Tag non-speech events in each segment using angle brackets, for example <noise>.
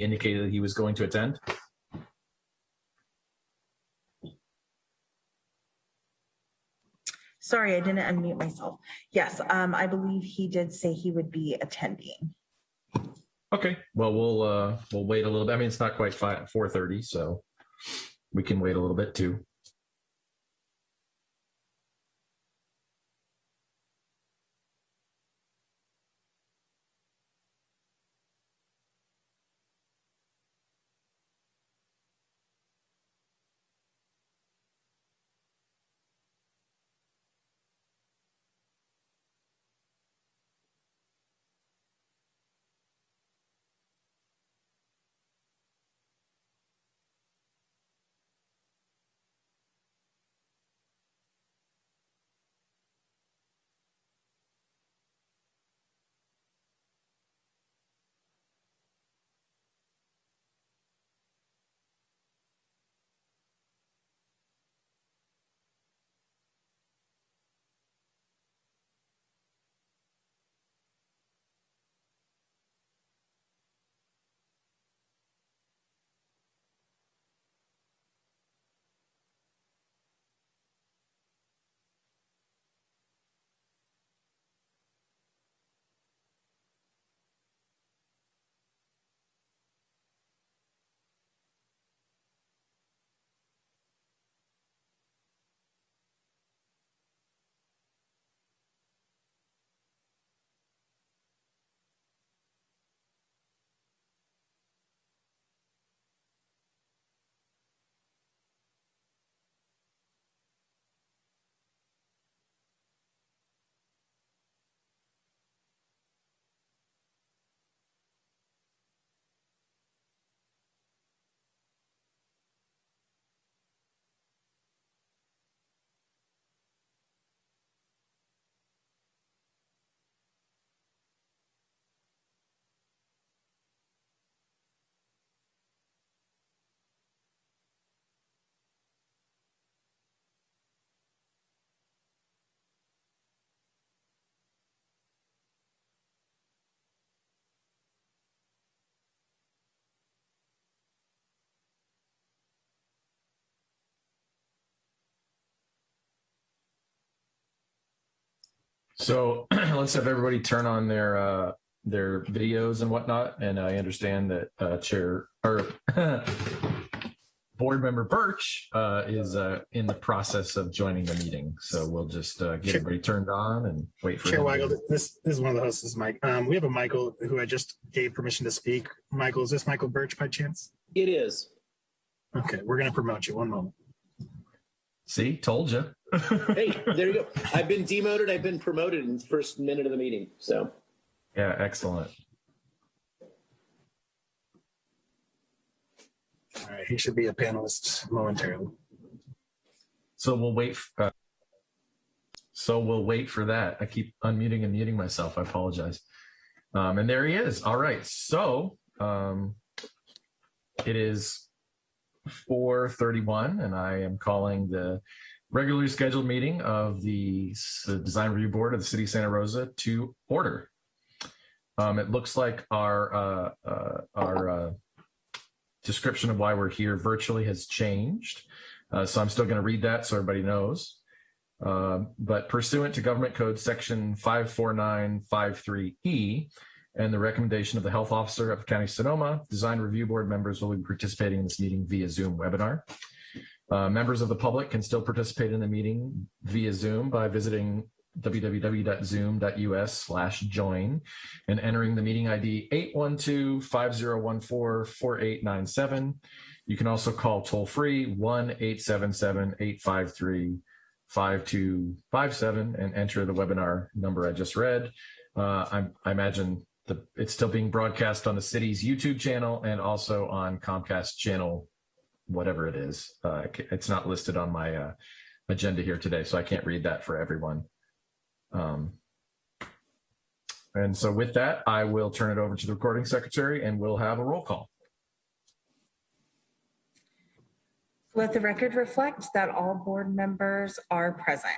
indicated that he was going to attend? Sorry, I didn't unmute myself. Yes, um, I believe he did say he would be attending. Okay, well, we'll, uh, we'll wait a little bit. I mean, it's not quite five, 4:30, so we can wait a little bit too. So <clears throat> let's have everybody turn on their uh, their videos and whatnot. And I understand that uh, Chair or <laughs> Board Member Birch uh, is uh, in the process of joining the meeting. So we'll just uh, get Sure. everybody turned on and wait for Chair him. Weigel, this, this is one of the hosts, this is Mike. Um, we have a Michael who I just gave permission to speak. Michael, is this Michael Birch by chance? It is. Okay, we're gonna promote you. One moment. See, told you. Hey, there you go. I've been demoted. I've been promoted in the first minute of the meeting. So yeah, excellent. All right, he should be a panelist momentarily. So we'll wait. Uh, so we'll wait for that. I keep unmuting and muting myself. I apologize. Um, and there he is. All right. So um, it is 4:31, and I am calling the regularly scheduled meeting of the Design Review Board of the City of Santa Rosa to order. Um, it looks like our uh, uh, our uh, description of why we're here virtually has changed. Uh, so I'm still going to read that so everybody knows. Um, but pursuant to Government Code Section 54953E and the recommendation of the Health Officer of County Sonoma, Design Review Board members will be participating in this meeting via Zoom webinar. Uh, members of the public can still participate in the meeting via Zoom by visiting www.zoom.us slash join and entering the meeting ID 812-5014-4897. You can also call toll free 1-877-853-5257 and enter the webinar number I just read. Uh, I, I imagine the, it's still being broadcast on the city's YouTube channel and also on Comcast channel, whatever it is. Uh, it's not listed on my uh, agenda here today, so I can't read that for everyone. Um, and so with that, I will turn it over to the recording secretary and we'll have a roll call. Let the record reflect that all board members are present.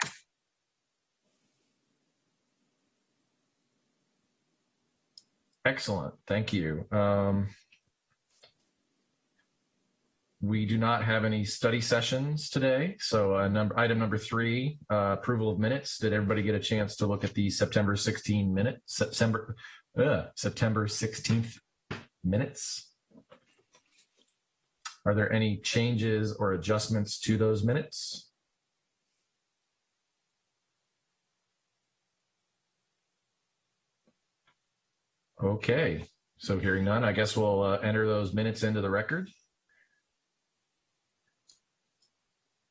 Excellent. Thank you. Um, we do not have any study sessions today. So uh, number item number three, uh, approval of minutes. Did everybody get a chance to look at the September 16 minute September uh, September 16th minutes? Are there any changes or adjustments to those minutes? Okay, so hearing none, I guess we'll uh, enter those minutes into the record.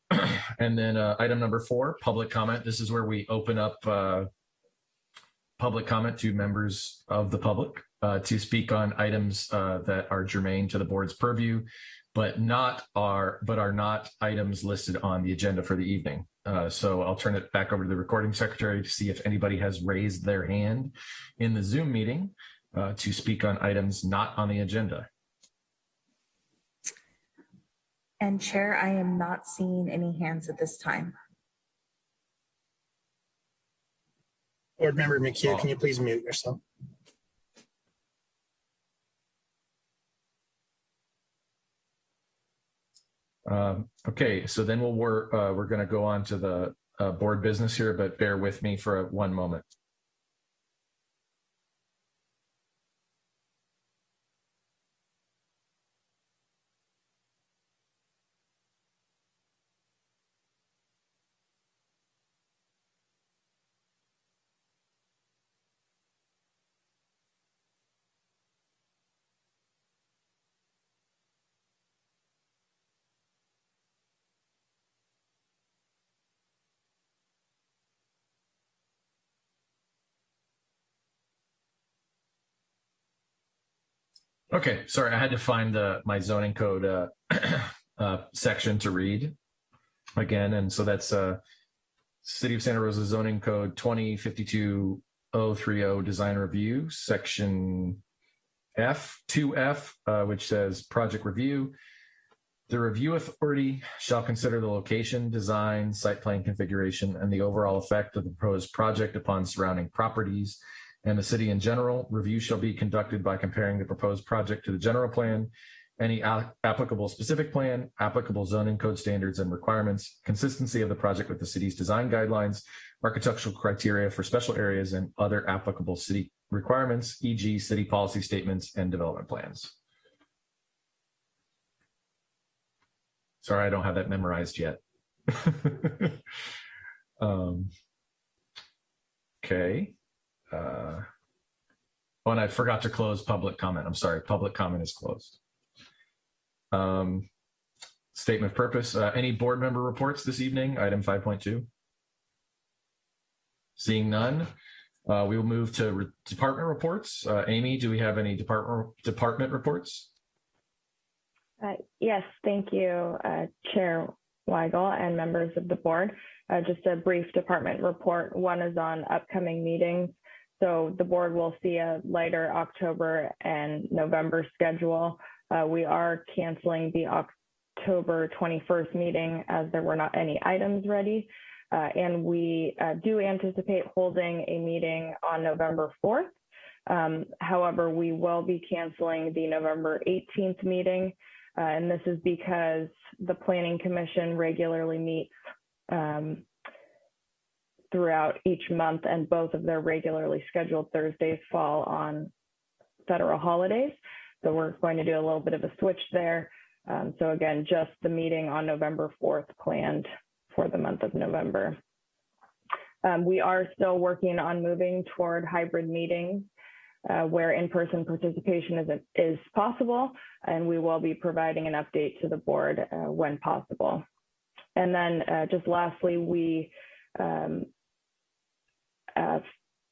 <clears throat> And then uh, item number four, public comment. This is where we open up uh, public comment to members of the public uh, to speak on items uh, that are germane to the board's purview, but not are but are not items listed on the agenda for the evening. Uh, so I'll turn it back over to the recording secretary to see if anybody has raised their hand in the Zoom meeting uh, to speak on items not on the agenda. And Chair, I am not seeing any hands at this time. Board Member McHugh, can you please mute yourself? Um, okay, so then we'll work, uh, we're going to go on to the uh, board business here, but bear with me for one moment. Okay, sorry, I had to find the my zoning code uh, <clears throat> uh, section to read again, and so that's uh, City of Santa Rosa zoning code twenty fifty two oh three oh design review section F two F, uh, which says project review. The review authority shall consider the location, design, site plan configuration, and the overall effect of the proposed project upon surrounding properties and the city in general. Review shall be conducted by comparing the proposed project to the general plan, any applicable specific plan, applicable zoning code standards and requirements, consistency of the project with the city's design guidelines, architectural criteria for special areas, and other applicable city requirements, e.g. city policy statements and development plans. Sorry, I don't have that memorized yet. <laughs> um, okay. Uh, oh, and I forgot to close public comment. I'm sorry. Public comment is closed. Um, statement of purpose. Uh, any board member reports this evening? Item 5.2. Seeing none, uh, we will move to re- department reports. Uh, Amy, do we have any department department reports? Uh, Yes, thank you, uh, Chair Weigel and members of the board. Uh, Just a brief department report. One is on upcoming meetings. So the board will see a lighter October and November schedule. Uh, We are canceling the October 21st meeting as there were not any items ready. Uh, And we uh, do anticipate holding a meeting on November 4th. Um, However, we will be canceling the November 18th meeting. Uh, and this is because the Planning Commission regularly meets um, throughout each month, and both of their regularly scheduled Thursdays fall on federal holidays. So we're going to do a little bit of a switch there. Um, so again, just the meeting on November 4th planned for the month of November. Um, we are still working on moving toward hybrid meetings uh, where in-person participation is, is possible, and we will be providing an update to the board uh, when possible. And then uh, just lastly, we um, uh,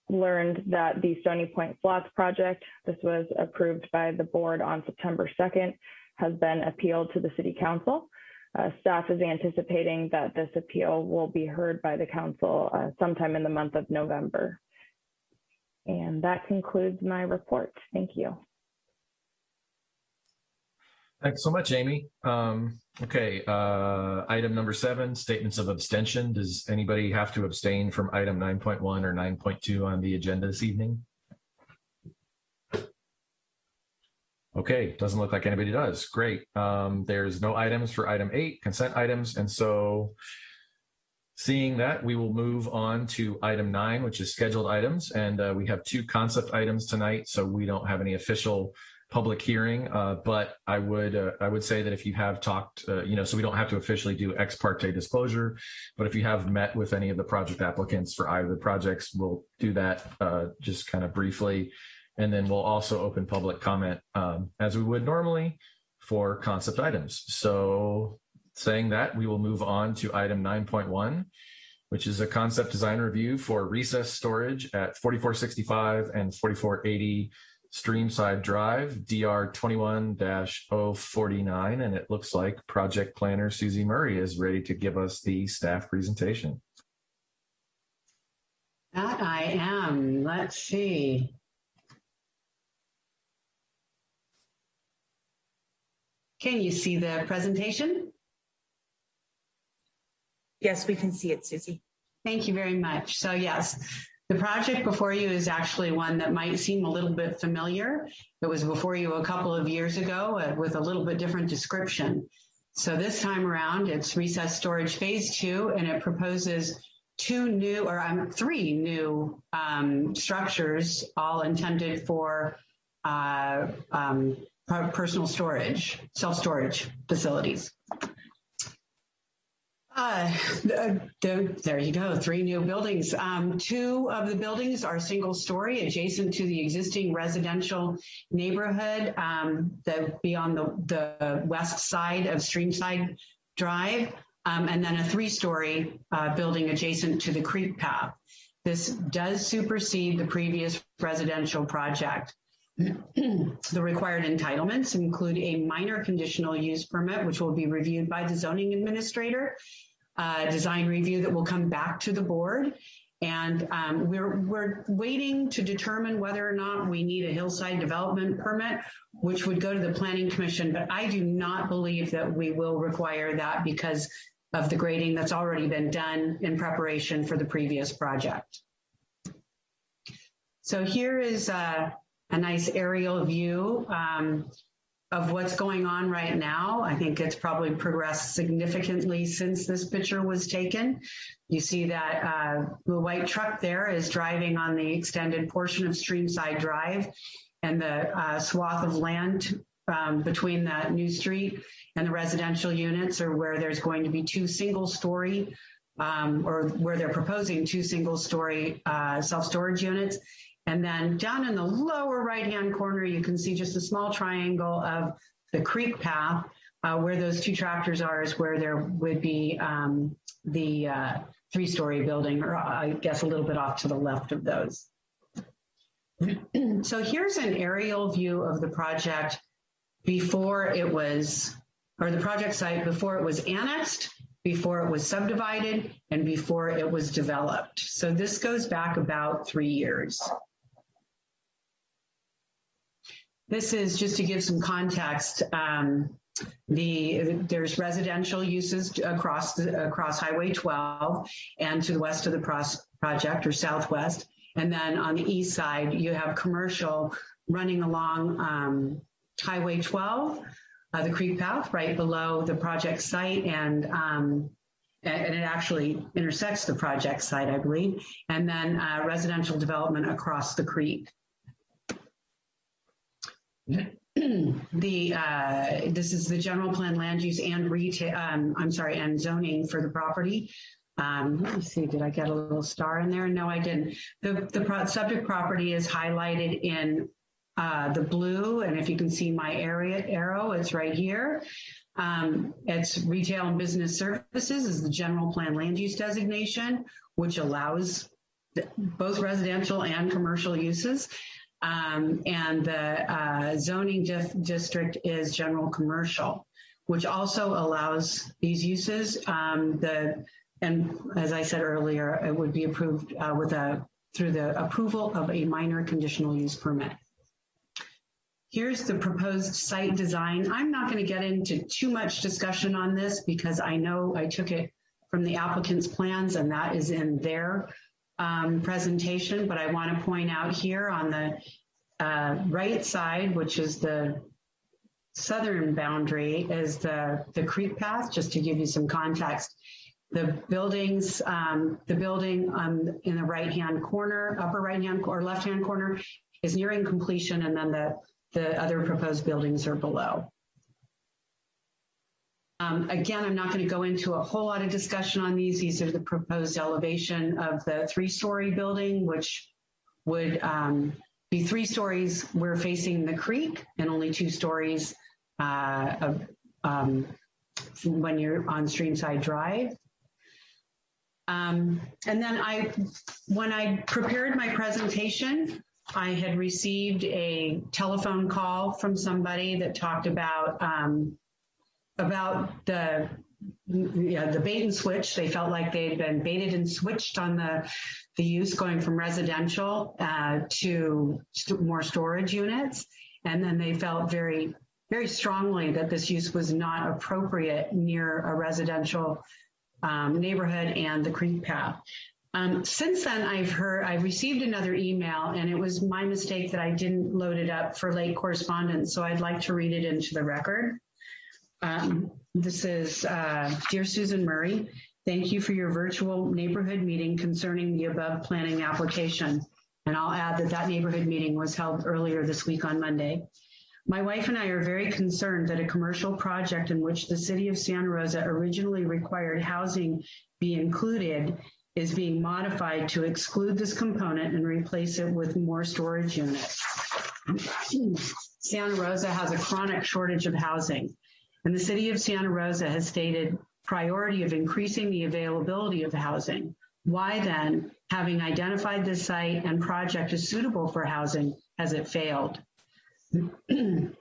learned that the Stony Point Flats project, this was approved by the board on September 2nd, has been appealed to the city council. Uh, staff is anticipating that this appeal will be heard by the council uh, sometime in the month of November. And that concludes my report. Thank you. Thanks so much, Amy. Um, okay, uh, item number seven, statements of abstention. Does anybody have to abstain from item 9.1 or 9.2 on the agenda this evening? Okay, doesn't look like anybody does. Great. Um, there's no items for item eight, consent items. And so seeing that, we will move on to item nine, which is scheduled items. And uh, we have two concept items tonight, so we don't have any official public hearing. Uh, but I would uh, I would say that if you have talked, uh, you know, so we don't have to officially do ex parte disclosure, but if you have met with any of the project applicants for either the projects, we'll do that uh, just kind of briefly. And then we'll also open public comment um, as we would normally for concept items. So saying that, we will move on to item 9.1, which is a concept design review for recess storage at 4465 and 4480 Streamside Drive, DR 21-049. And it looks like project planner Susie Murray is ready to give us the staff presentation. That I am. Let's see. Can you see the presentation? Yes, we can see it, Susie. Thank you very much. So yes, the project before you is actually one that might seem a little bit familiar. It was before you a couple of years ago uh, with a little bit different description. So this time around, it's recess storage phase two, and it proposes two new, or um, three new um, structures, all intended for uh, um, personal storage, self-storage facilities. Uh, the- the- there you go, three new buildings. Um, two of the buildings are single story adjacent to the existing residential neighborhood um, that be on the, the west side of Streamside Drive. Um, and then a three story uh, building adjacent to the creek path. This does supersede the previous residential project. <clears throat> The required entitlements include a minor conditional use permit, which will be reviewed by the zoning administrator, a design review that will come back to the board. And um, we're, we're waiting to determine whether or not we need a hillside development permit, which would go to the planning commission. But I do not believe that we will require that because of the grading that's already been done in preparation for the previous project. So here is uh, a nice aerial view um, of what's going on right now. I think it's probably progressed significantly since this picture was taken. You see that uh, the white truck there is driving on the extended portion of Streamside Drive and the uh, swath of land um, between that new street and the residential units are where there's going to be two single story um, or where they're proposing two single story uh, self storage units. And then down in the lower right hand corner, you can see just a small triangle of the creek path. Uh, where those two tractors are is where there would be um, the uh, three story building, or I guess a little bit off to the left of those. <clears throat> so here's an aerial view of the project before it was, or the project site before it was annexed, before it was subdivided, and before it was developed. So this goes back about three years. This is just to give some context. Um, the there's residential uses across the, across Highway 12 and to the west of the project or southwest, and then on the east side you have commercial running along um, Highway 12, uh, the creek path right below the project site, and um, and it actually intersects the project site, I believe, and then uh, residential development across the creek. <clears throat> the uh, this is the general plan land use and retail. Um, I'm sorry, and zoning for the property. Um, let me see. Did I get a little star in there? No, I didn't. The the pro- subject property is highlighted in uh, the blue, and if you can see my area arrow, it's right here. Um, it's retail and business services is the general plan land use designation, which allows both residential and commercial uses. Um, and the uh, zoning district is general commercial, which also allows these uses. Um, the and as I said earlier, it would be approved uh, with a through the approval of a minor conditional use permit. Here's the proposed site design. I'm not going to get into too much discussion on this because I know I took it from the applicant's plans and that is in their um, presentation, but I want to point out here on the uh, right side, which is the southern boundary is the, the creek path, just to give you some context. The buildings, um, the building um, in the right-hand corner, upper right-hand or left-hand corner is nearing completion and then the, the other proposed buildings are below. Um, again, I'm not going to go into a whole lot of discussion on these. These are the proposed elevation of the three-story building, which would um, be three stories. We're facing the creek and only two stories uh, of, um, when you're on Streamside Drive. Um, and then I, when I prepared my presentation, I had received a telephone call from somebody that talked about um, about the the bait and switch. They felt like they had been baited and switched on the the use going from residential uh, to st- more storage units, and then they felt very very strongly that this use was not appropriate near a residential um, neighborhood and the creek path. Um, since then, I've heard, I've received another email, and it was my mistake that I didn't load it up for late correspondence. So I'd like to read it into the record. Um, this is uh, Dear Susan Murray, thank you for your virtual neighborhood meeting concerning the above planning application. And I'll add that that neighborhood meeting was held earlier this week on Monday. My wife and I are very concerned that a commercial project in which the city of Santa Rosa originally required housing be included is being modified to exclude this component and replace it with more storage units. <clears throat> Santa Rosa has a chronic shortage of housing, and the city of Santa Rosa has stated priority of increasing the availability of housing. Why then, having identified this site and project as suitable for housing, has it failed? <clears throat>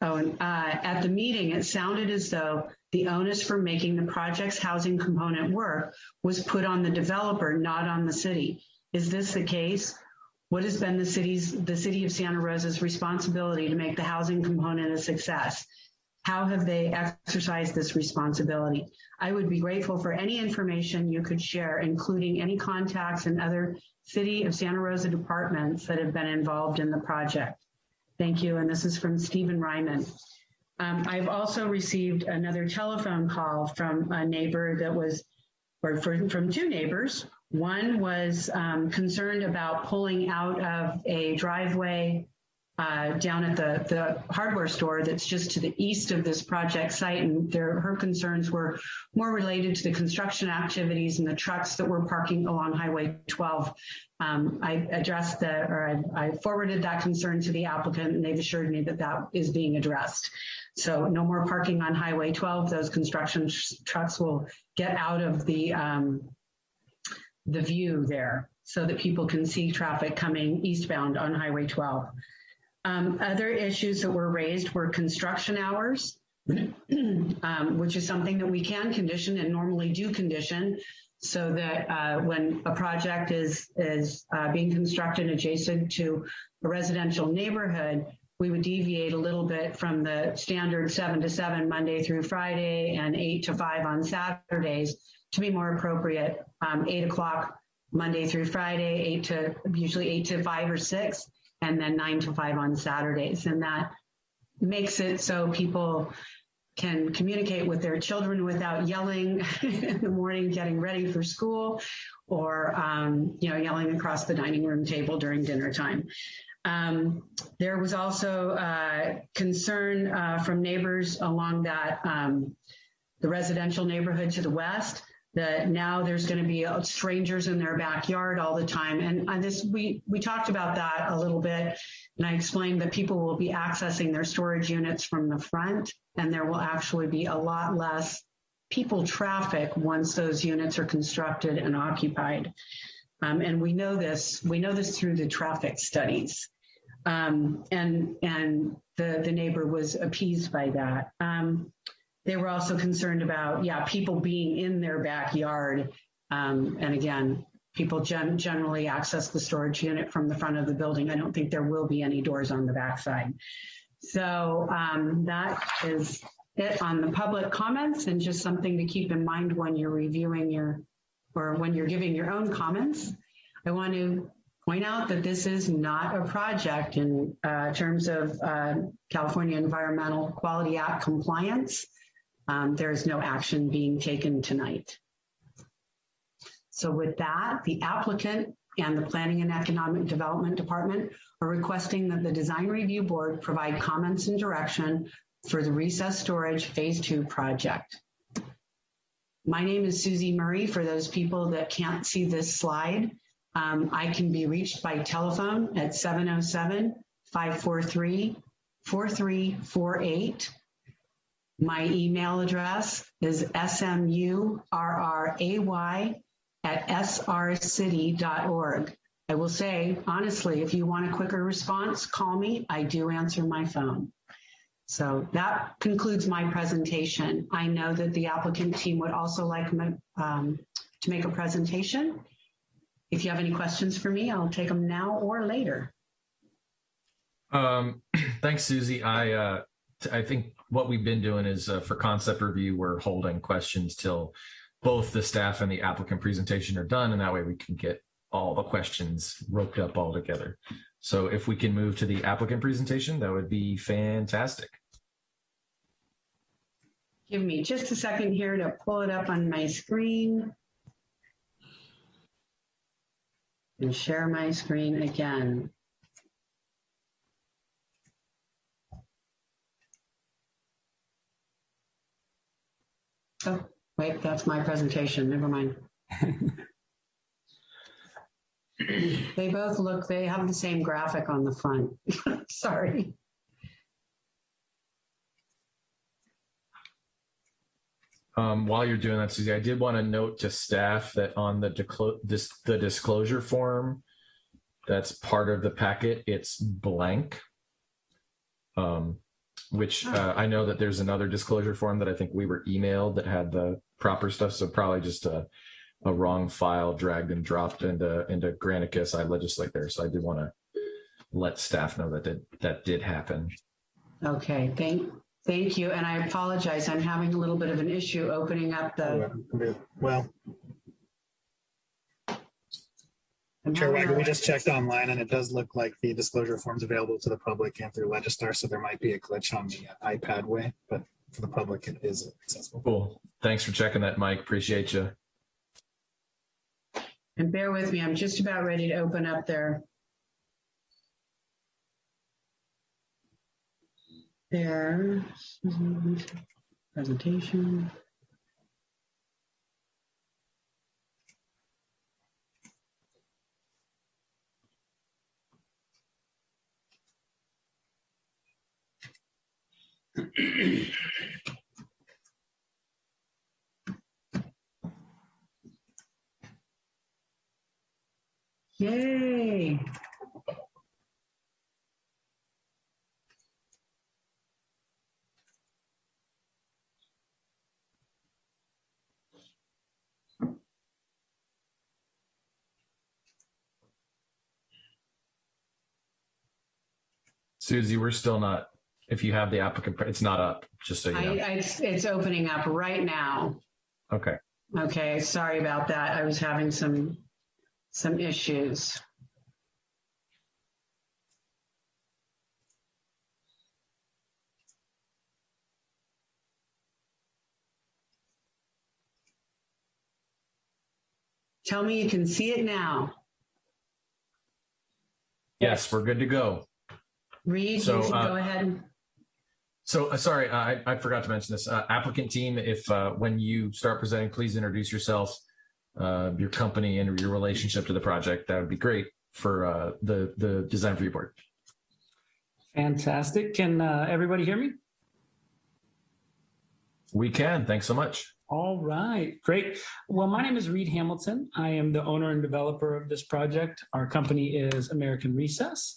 Oh, and uh, at the meeting, it sounded as though the onus for making the project's housing component work was put on the developer, not on the city. Is this the case? What has been the city's, the city of Santa Rosa's responsibility to make the housing component a success? How have they exercised this responsibility? I would be grateful for any information you could share, including any contacts and other city of Santa Rosa departments that have been involved in the project. Thank you. And this is from Stephen Ryman. Um, I've also received another telephone call from a neighbor that was, or from, from two neighbors. One was um, concerned about pulling out of a driveway uh, down at the, the hardware store that's just to the east of this project site. And her concerns were more related to the construction activities and the trucks that were parking along Highway 12. Um, I addressed the, or I, I forwarded that concern to the applicant and they've assured me that that is being addressed. So no more parking on Highway 12. Those construction trucks will get out of the, um, the view there so that people can see traffic coming eastbound on Highway 12. Um, other issues that were raised were construction hours, <clears throat> um, which is something that we can condition and normally do condition so that uh, when a project is, is uh, being constructed adjacent to a residential neighborhood, we would deviate a little bit from the standard seven to seven Monday through Friday and eight to five on Saturdays to be more appropriate. Um, eight o'clock Monday through Friday, eight to usually eight to five or six, and then nine to five on Saturdays. And that makes it so people can communicate with their children without yelling <laughs> in the morning, getting ready for school, or um, you know, yelling across the dining room table during dinner time. Um, there was also uh, concern uh, from neighbors along that um, the residential neighborhood to the west that now there's going to be uh, strangers in their backyard all the time. And uh, this we we talked about that a little bit, and I explained that people will be accessing their storage units from the front, and there will actually be a lot less people traffic once those units are constructed and occupied. Um, and we know this we know this through the traffic studies. Um, and and the the neighbor was appeased by that. Um, they were also concerned about, yeah, people being in their backyard. Um, and again, people gen- generally access the storage unit from the front of the building. I don't think there will be any doors on the backside. So um, that is it on the public comments and just something to keep in mind when you're reviewing your or when you're giving your own comments. I want to point out that this is not a project in uh, terms of uh, California Environmental Quality Act compliance. Um, There is no action being taken tonight. So with that, the applicant and the Planning and Economic Development Department are requesting that the Design Review Board provide comments and direction for the recess storage Phase Two project. My name is Susie Murray. For those people that can't see this slide, um, I can be reached by telephone at 707 543 4348. My email address is smurray at srcity.org. I will say, honestly, if you want a quicker response, call me. I do answer my phone. So that concludes my presentation. I know that the applicant team would also like me- um, to make a presentation. If you have any questions for me, I'll take them now or later. Um, <clears throat> thanks, Susie. I uh, I think what we've been doing is uh, for concept review, we're holding questions till both the staff and the applicant presentation are done, and that way we can get all the questions roped up all together. So if we can move to the applicant presentation, that would be fantastic. Give me just a second here to pull it up on my screen. And share my screen again. Oh, wait, that's my presentation. Never mind. <laughs> They both look, they have the same graphic on the front. <laughs> Sorry. Um, while you're doing that, Susie, I did want to note to staff that on the dis- the disclosure form that's part of the packet, it's blank. Um, which uh, I know that there's another disclosure form that I think we were emailed that had the proper stuff. So probably just a, a wrong file dragged and dropped into into Granicus. I legislate there, so I did want to let staff know that did, that did happen. Okay, thank, thank you. And I apologize. I'm having a little bit of an issue opening up the. Well, I'm Chair having Wagon, we just checked online and it does look like the disclosure forms available to the public and through Legistar, so there might be a glitch on the uh, iPad way, but for the public, it is accessible. Cool. Thanks for checking that, Mike. Appreciate you. And bear with me, I'm just about ready to open up their. Their presentation. <clears throat> Yay. Susie, we're still not. If you have the applicant, it's not up. Just so you I, know. I, it's, it's opening up right now. Okay. Okay, sorry about that. I was having some, some issues. Tell me you can see it now. Yes, we're good to go. Reed, you So, can uh, go ahead. So uh, sorry, I, I forgot to mention this. Uh, applicant team, if uh, when you start presenting, please introduce yourself, uh, your company, and your relationship to the project. That would be great for uh, the the design review board. Fantastic. Can uh, everybody hear me? We can. Thanks so much. All right, great. Well, my name is Reed Hamilton. I am the owner and developer of this project. Our company is American Recess,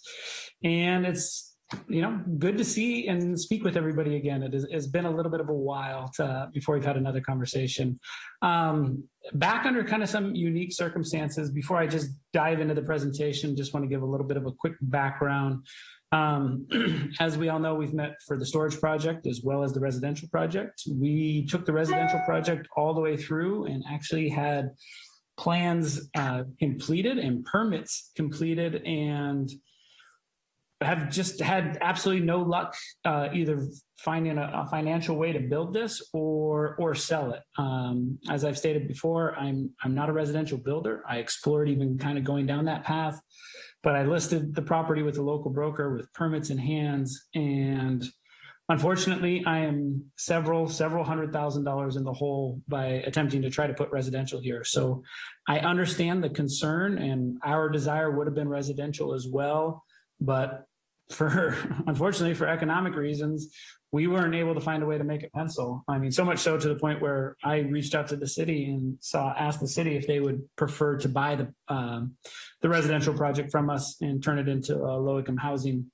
and it's you know good to see and speak with everybody again. It has been a little bit of a while to, before we've had another conversation. Um, back under kind of some unique circumstances. Before I just dive into the presentation, just want to give a little bit of a quick background. Um, <clears throat> as we all know, we've met for the storage project as well as the residential project. We took the residential project all the way through and actually had plans uh, completed and permits completed and have just had absolutely no luck uh, either finding a, a financial way to build this or or sell it. Um, as I've stated before, I'm I'm not a residential builder. I explored even kind of going down that path, but I listed the property with a local broker with permits in hands, and unfortunately, I am several several hundred thousand dollars in the hole by attempting to try to put residential here. So I understand the concern, and our desire would have been residential as well, but for <laughs> unfortunately for economic reasons we weren't able to find a way to make it pencil. I mean so much so to the point where i reached out to the city and saw asked the city if they would prefer to buy the um, the residential project from us and turn it into uh, low income housing.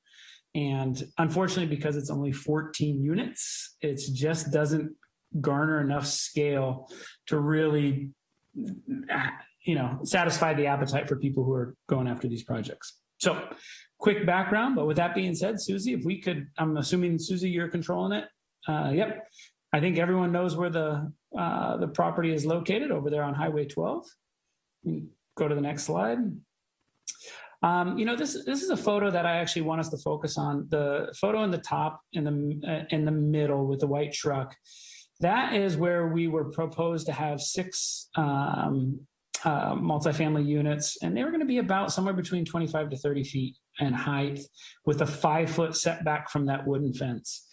And unfortunately because it's only 14 units it just doesn't garner enough scale to really you know satisfy the appetite for people who are going after these projects. So quick background. But with that being said, Susie, if we could, I'm assuming Susie, you're controlling it. Uh, yep. I think everyone knows where the uh, the property is located over there on Highway 12. Go to the next slide. Um, you know, this this is a photo that I actually want us to focus on. The photo in the top, in the uh, in the middle with the white truck. That is where we were proposed to have six um, uh, multifamily units, and they were going to be about somewhere between 25 to 30 feet in height with a five foot setback from that wooden fence.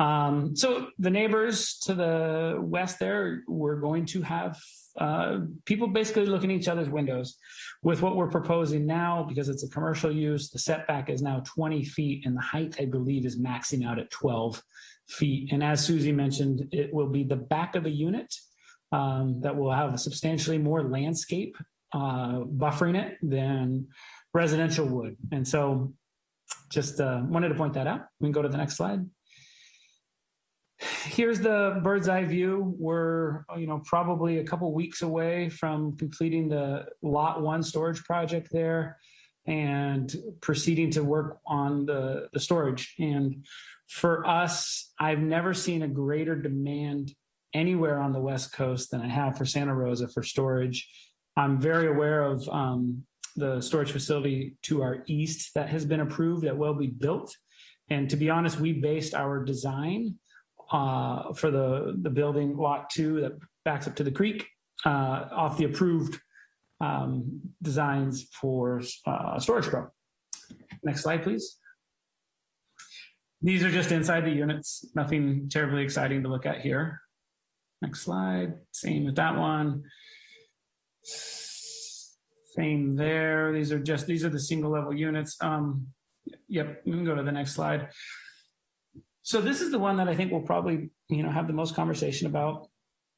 Um, so the neighbors to the west there were going to have uh, people basically looking at each other's windows. With what we're proposing now, because it's a commercial use, the setback is now 20 feet and the height, I believe, is maxing out at 12 feet. And as Susie mentioned, it will be the back of a unit um, that will have substantially more landscape uh, buffering it than residential would. And so just uh, wanted to point that out. We can go to the next slide. Here's the bird's eye view. We're, you know, probably a couple weeks away from completing the lot one storage project there and proceeding to work on the, the storage. And for us, I've never seen a greater demand anywhere on the West Coast than I have for Santa Rosa for storage. I'm very aware of um, the storage facility to our east that has been approved that will be built. And to be honest, we based our design uh, for the, the building lot two that backs up to the creek uh, off the approved um, designs for uh, storage pro. Next slide, please. These are just inside the units, nothing terribly exciting to look at here. Next slide. Same with that one. Same there. These are just, these are the single level units. Um, yep, we can go to the next slide. So this is the one that I think we'll probably, you know, have the most conversation about.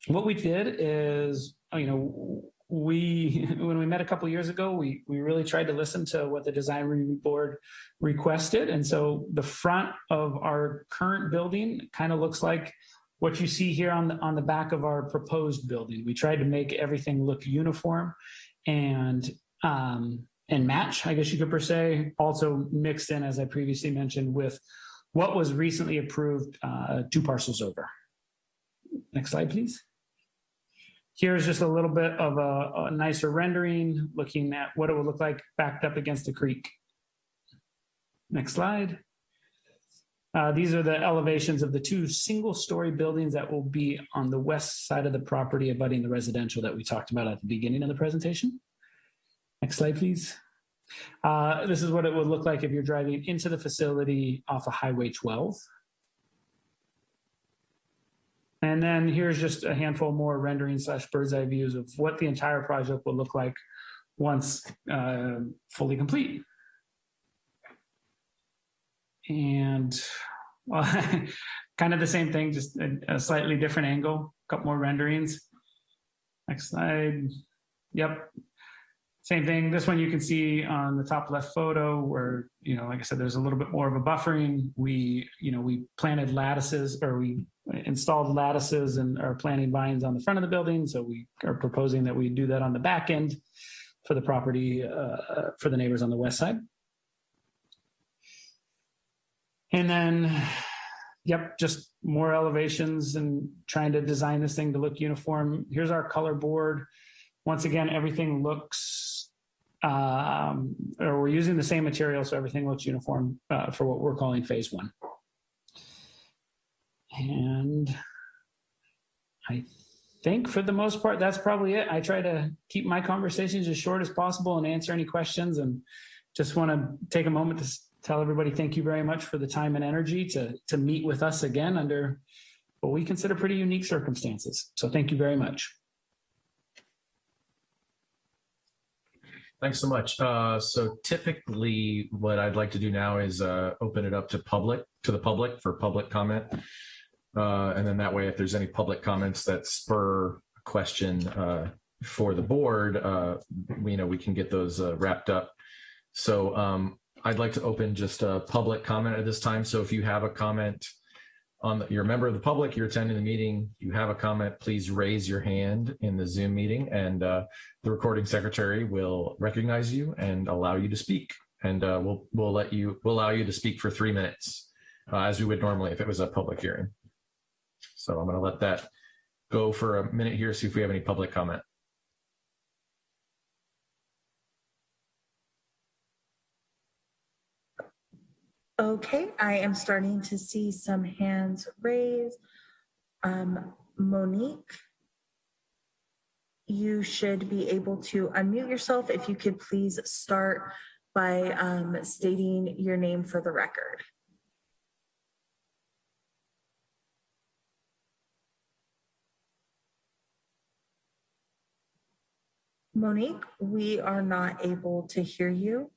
What we did is, you know, we <laughs> when we met a couple years ago, we we really tried to listen to what the design review board requested, and so the front of our current building kind of looks like what you see here on the on the back of our proposed building. We tried to make everything look uniform and um, and match, I guess you could per se, also mixed in, as I previously mentioned, with what was recently approved uh, two parcels over. Next slide, please. Here's just a little bit of a, a nicer rendering, looking at what it would look like backed up against the creek. Next slide. Uh, these are the elevations of the two single story buildings that will be on the west side of the property abutting the residential that we talked about at the beginning of the presentation. Next slide, please. Uh, this is what it would look like if you're driving into the facility off of Highway 12. And then here's just a handful more rendering slash bird's eye views of what the entire project will look like once uh, fully complete. And <laughs> well, kind of the same thing, just a, a slightly different angle, a couple more renderings. Next slide. Yep. Same thing. This one you can see on the top left photo where, you know, like I said, there's a little bit more of a buffering. We, you know, we planted lattices or we installed lattices and are planting vines on the front of the building. So we are proposing that we do that on the back end for the property, uh, for the neighbors on the west side. And then, yep, just more elevations and trying to design this thing to look uniform. Here's our color board. once again, everything looks, um, or we're using the same material, so everything looks uniform uh, for what we're calling phase one. And I think for the most part, that's probably it. I try to keep my conversations as short as possible and answer any questions. And just want to take a moment to tell everybody thank you very much for the time and energy to to meet with us again under what we consider pretty unique circumstances. So thank you very much. Thanks so much. Uh, so typically what I'd like to do now is, uh, open it up to public, to the public for public comment. Uh, and then that way, if there's any public comments that spur a question, uh, for the board, uh, we, you know, we can get those, uh, wrapped up. So, um, I'd like to open just a public comment at this time. So if you have a comment on, the- you're a member of the public, you're attending the meeting, you have a comment, please raise your hand in the Zoom meeting and, uh, the recording secretary will recognize you and allow you to speak. And uh, we'll we'll let you we'll allow you to speak for three minutes, uh, as we would normally if it was a public hearing. So I'm going to let that go for a minute here. See if we have any public comment. Okay, I am starting to see some hands raised. Um, Monique, you should be able to unmute yourself. If you could please start by um, stating your name for the record. Monique, we are not able to hear you.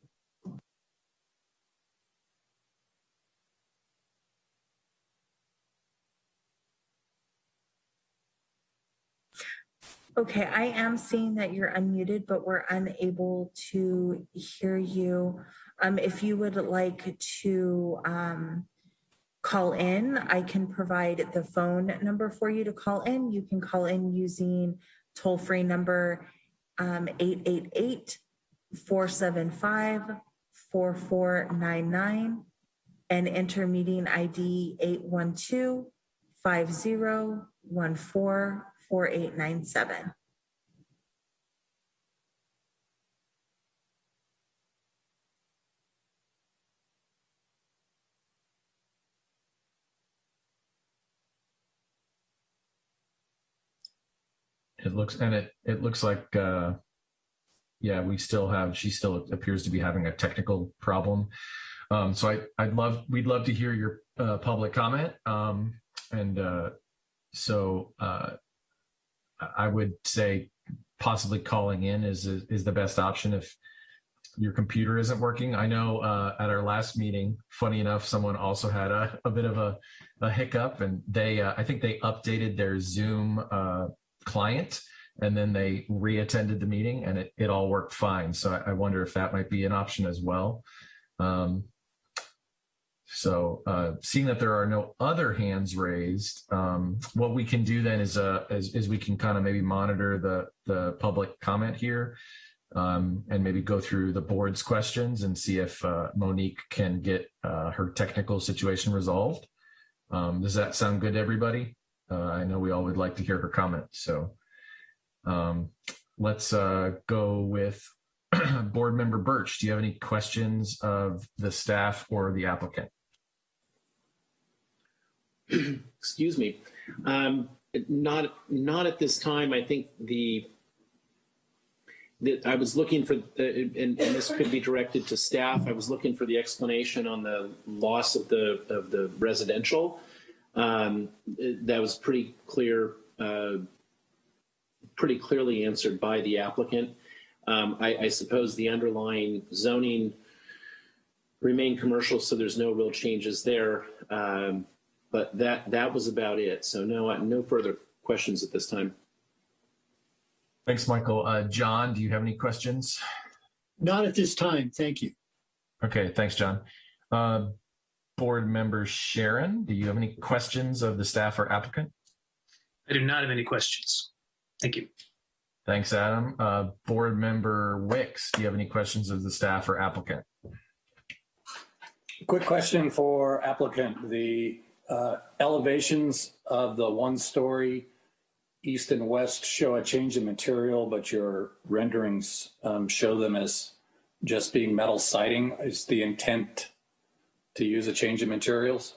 Okay, I am seeing that you're unmuted, but we're unable to hear you. Um, if you would like to um, call in, I can provide the phone number for you to call in. You can call in using toll-free number um, 888-475-4499 and enter meeting ID 812-5014-4897. It looks and it it looks like uh, yeah we still have she still appears to be having a technical problem. Um, so I I'd love we'd love to hear your uh, public comment. Um, and uh, so uh, I would say possibly calling in is is the best option if your computer isn't working. I know uh, at our last meeting, funny enough, someone also had a, a bit of a, a hiccup, and they uh, I think they updated their Zoom uh, client and then they reattended the meeting and it, it all worked fine. So I, I wonder if that might be an option as well. Um, so uh, seeing that there are no other hands raised, um, what we can do then is, uh, is, is we can kind of maybe monitor the, the public comment here um, and maybe go through the board's questions and see if uh, Monique can get uh, her technical situation resolved. Um, does that sound good to everybody? Uh, I know we all would like to hear her comment. So um, let's uh, go with <clears throat> board member Birch. Do you have any questions of the staff or the applicant? <clears throat> Excuse me. Um, not not at this time. I think the that I was looking for, uh, and, and this could be directed to staff. I was looking for the explanation on the loss of the of the residential. Um, that was pretty clear, uh, pretty clearly answered by the applicant. Um, I, I suppose the underlying zoning remain commercial, so there's no real changes there. Um, but that that was about it. So no no further questions at this time. Thanks, Michael. Uh, John, do you have any questions? Not at this time. Thank you. Okay, thanks, John. Uh, board member Sharon, do you have any questions of the staff or applicant? I do not have any questions. Thank you. Thanks, Adam. Uh, board member Wicks, do you have any questions of the staff or applicant? Quick question for applicant. The uh, elevations of the one-story east and west show a change in material, but your renderings um, show them as just being metal siding. Is the intent to use a change in materials?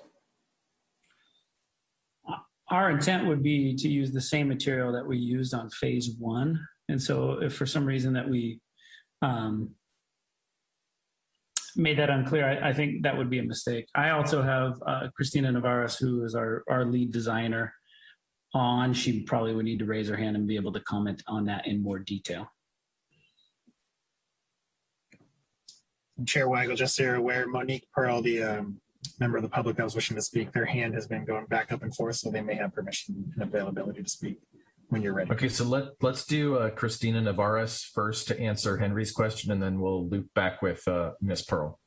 Our intent would be to use the same material that we used on phase one. And so if for some reason that we um, made that unclear, I, I think that would be a mistake. I also have uh, Christina Navarez, who is our, our lead designer on. She probably would need to raise her hand and be able to comment on that in more detail. Chair Weigel, just so you're aware, Monique Pearl, the um, member of the public that was wishing to speak, their hand has been going back up and forth, so they may have permission and availability to speak when you're ready. Okay, so let let's do uh, Christina Navarez first to answer Henry's question, and then we'll loop back with uh, Miss Pearl.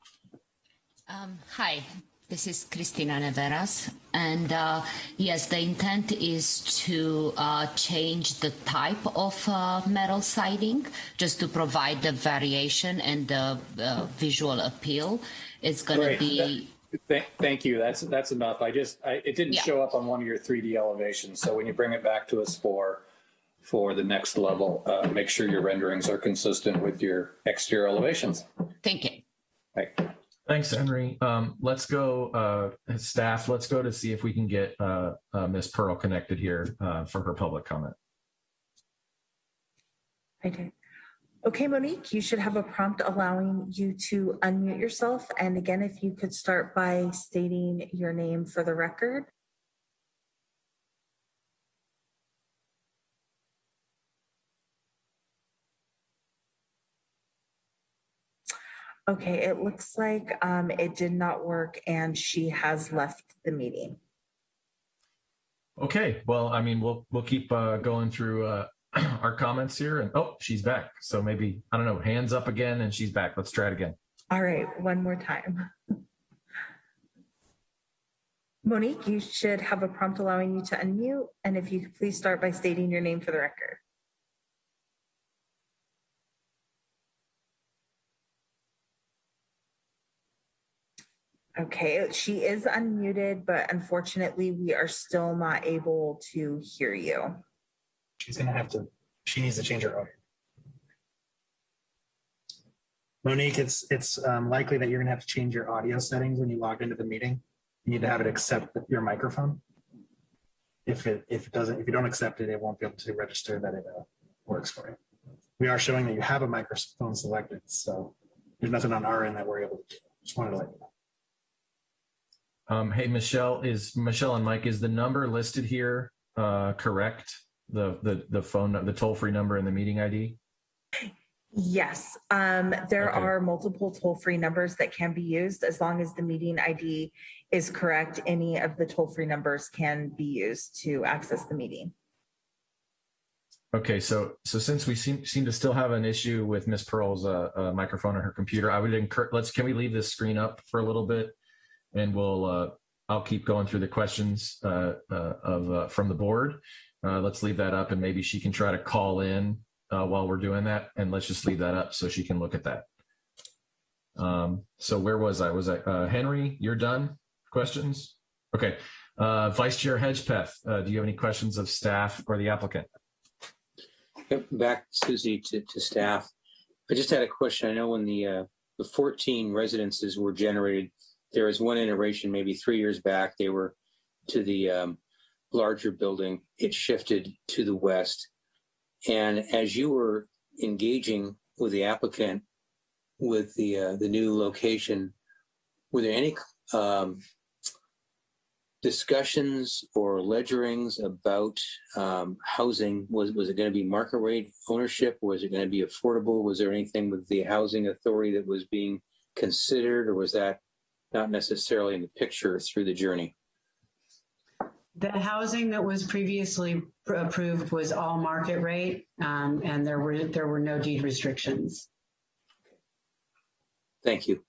Um, hi, this is Cristina Neveras. And uh, yes, the intent is to uh, change the type of uh, metal siding just to provide the variation and the uh, visual appeal. It's going to be. Th- thank you. That's that's enough. I just I, it didn't Yeah. show up on one of your 3D elevations. So when you bring it back to us for for the next level, uh, make sure your renderings are consistent with your exterior elevations. Thank you. Right. Thanks, Henry. Um, let's go, uh, staff. Let's go to see if we can get uh, uh, Miss Pearl connected here uh, for her public comment. I did. Okay, Monique, you should have a prompt allowing you to unmute yourself. And again, if you could start by stating your name for the record. Okay, it looks like um, it did not work and she has left the meeting. Okay, well, I mean, we'll we'll keep uh, going through uh, <clears throat> our comments here, and oh, she's back. So maybe I don't know, hands up again, and she's back. Let's try it again. All right, one more time. <laughs> Monique, you should have a prompt allowing you to unmute, and if you could please start by stating your name for the record. Okay, she is unmuted, but unfortunately, we are still not able to hear you. She's gonna have to, she needs to change her audio. Monique, it's, it's um, likely that you're gonna have to change your audio settings when you log into the meeting. You need to have it accept your microphone. If it, if it doesn't, if you don't accept it, it won't be able to register that it uh, works for you. We are showing that you have a microphone selected, so there's nothing on our end that we're able to do. Just wanted to let you know. Um, hey, Michelle, is Michelle and Mike? Is the number listed here uh, correct? The the the phone, the toll free number and the meeting ID. Yes, um, there Okay. are multiple toll-free numbers that can be used as long as the meeting ID is correct. Any of the toll-free numbers can be used to access the meeting. Okay, so so since we seem seem to still have an issue with Miss Pearl's uh, uh, microphone on her computer, I would encourage. Let's can we leave this screen up for a little bit, and we'll uh, I'll keep going through the questions uh, uh, of uh, from the board. Uh, let's leave that up, and maybe she can try to call in uh, while we're doing that, and let's just leave that up so she can look at that. Um, so where was I? Was I uh, Henry? You're done. Questions? Okay. Uh, Vice Chair Hedgepeth, uh, do you have any questions of staff or the applicant? Back, Susie, to, to staff. I just had a question. I know when the, uh, the 14 residences were generated, there was one iteration, maybe three years back, they were to the um, larger building. It shifted to the west. And as you were engaging with the applicant with the, uh, the new location, were there any um, discussions or ledgerings about um, housing? Was was it going to be market rate ownership? Was it going to be affordable? Was there anything with the housing authority that was being considered, or was that not necessarily in the picture through the journey? The housing that was previously approved was all market rate, um, and there were there were no deed restrictions. Thank you.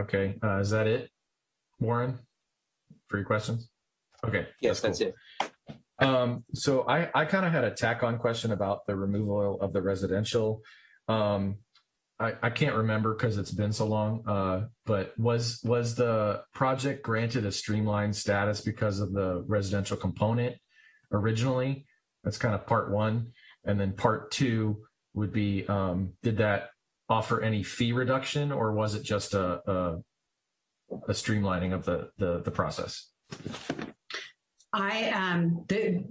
Okay, uh, is that it, Warren, for your questions? Okay. Yes, cool. that's it. Um, so I, I kind of had a tack on question about the removal of the residential. Um, I, I can't remember because it's been so long. Uh, but was was the project granted a streamlined status because of the residential component originally? That's kind of part one, and then part two would be: um, did that offer any fee reduction, or was it just a a, a streamlining of the the, the process? I um the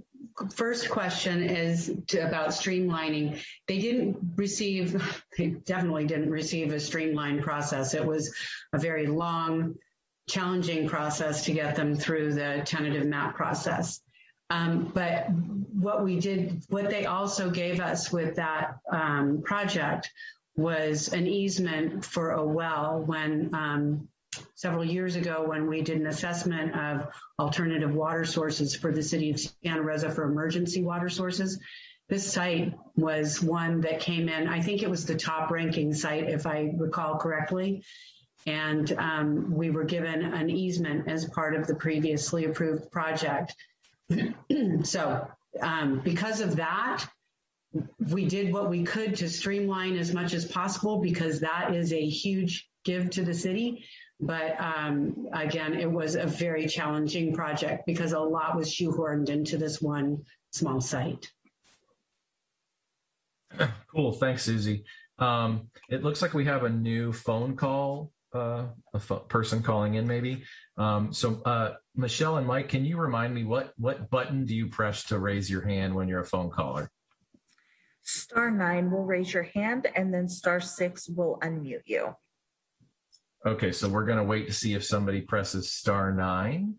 first question is to, about streamlining. They didn't receive. They definitely didn't receive a streamlined process. It was a very long, challenging process to get them through the tentative map process. Um, but what we did, what they also gave us with that um, project was an easement for a well when um, several years ago when we did an assessment of alternative water sources for the city of Santa Rosa for emergency water sources. This site was one that came in, I think it was the top ranking site, if I recall correctly. And um, we were given an easement as part of the previously approved project. <clears throat> so um, because of that, we did what we could to streamline as much as possible because that is a huge give to the city. But um, again, it was a very challenging project because a lot was shoehorned into this one small site. <clears throat> Cool. Thanks, Susie. Um, it looks like we have a new phone call, uh, a pho- person calling in maybe. Um, so, uh, Michelle and Mike, can you remind me what, what button do you press to raise your hand when you're a phone caller? Star nine will raise your hand and then star six will unmute you. Okay, so we're going to wait to see if somebody presses star nine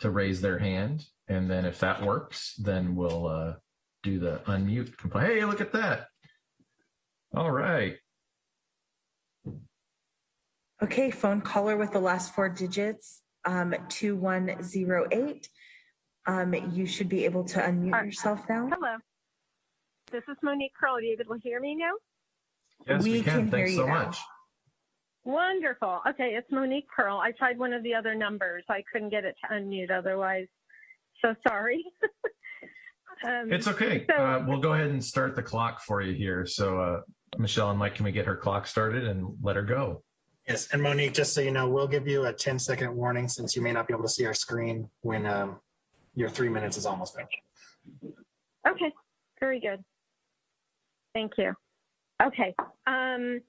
to raise their hand. And then if that works, then we'll uh, do the unmute complaint. Hey, look at that. All right. Okay, phone caller with the last four digits, um, 2108. Um, you should be able to unmute Alright. yourself now. Hello. This is Monique Curl. Are you able to hear me now? Yes, we, We can. can hear Thanks you so now. much. Wonderful. Okay, it's Monique Pearl. I tried one of the other numbers. I couldn't get it to unmute otherwise. So sorry. <laughs> um, It's okay. So- uh, we'll go ahead and start the clock for you here. So, uh, Michelle and Mike, can we get her clock started and let her go? Yes, and Monique, just so you know, we'll give you a 10 second warning since you may not be able to see our screen when um, your three minutes is almost up. Okay, very good. Thank you. Okay, um,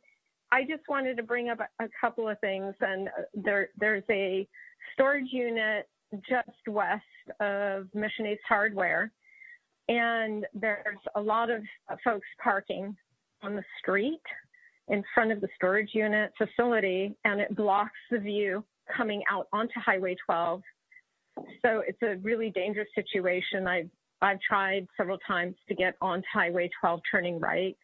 I just wanted to bring up a, couple of things, and uh, there there's a storage unit just west of Mission East Hardware, and there's a lot of uh, folks parking on the street in front of the storage unit facility, and it blocks the view coming out onto Highway 12. So it's a really dangerous situation. I've I've tried several times to get onto Highway 12 turning right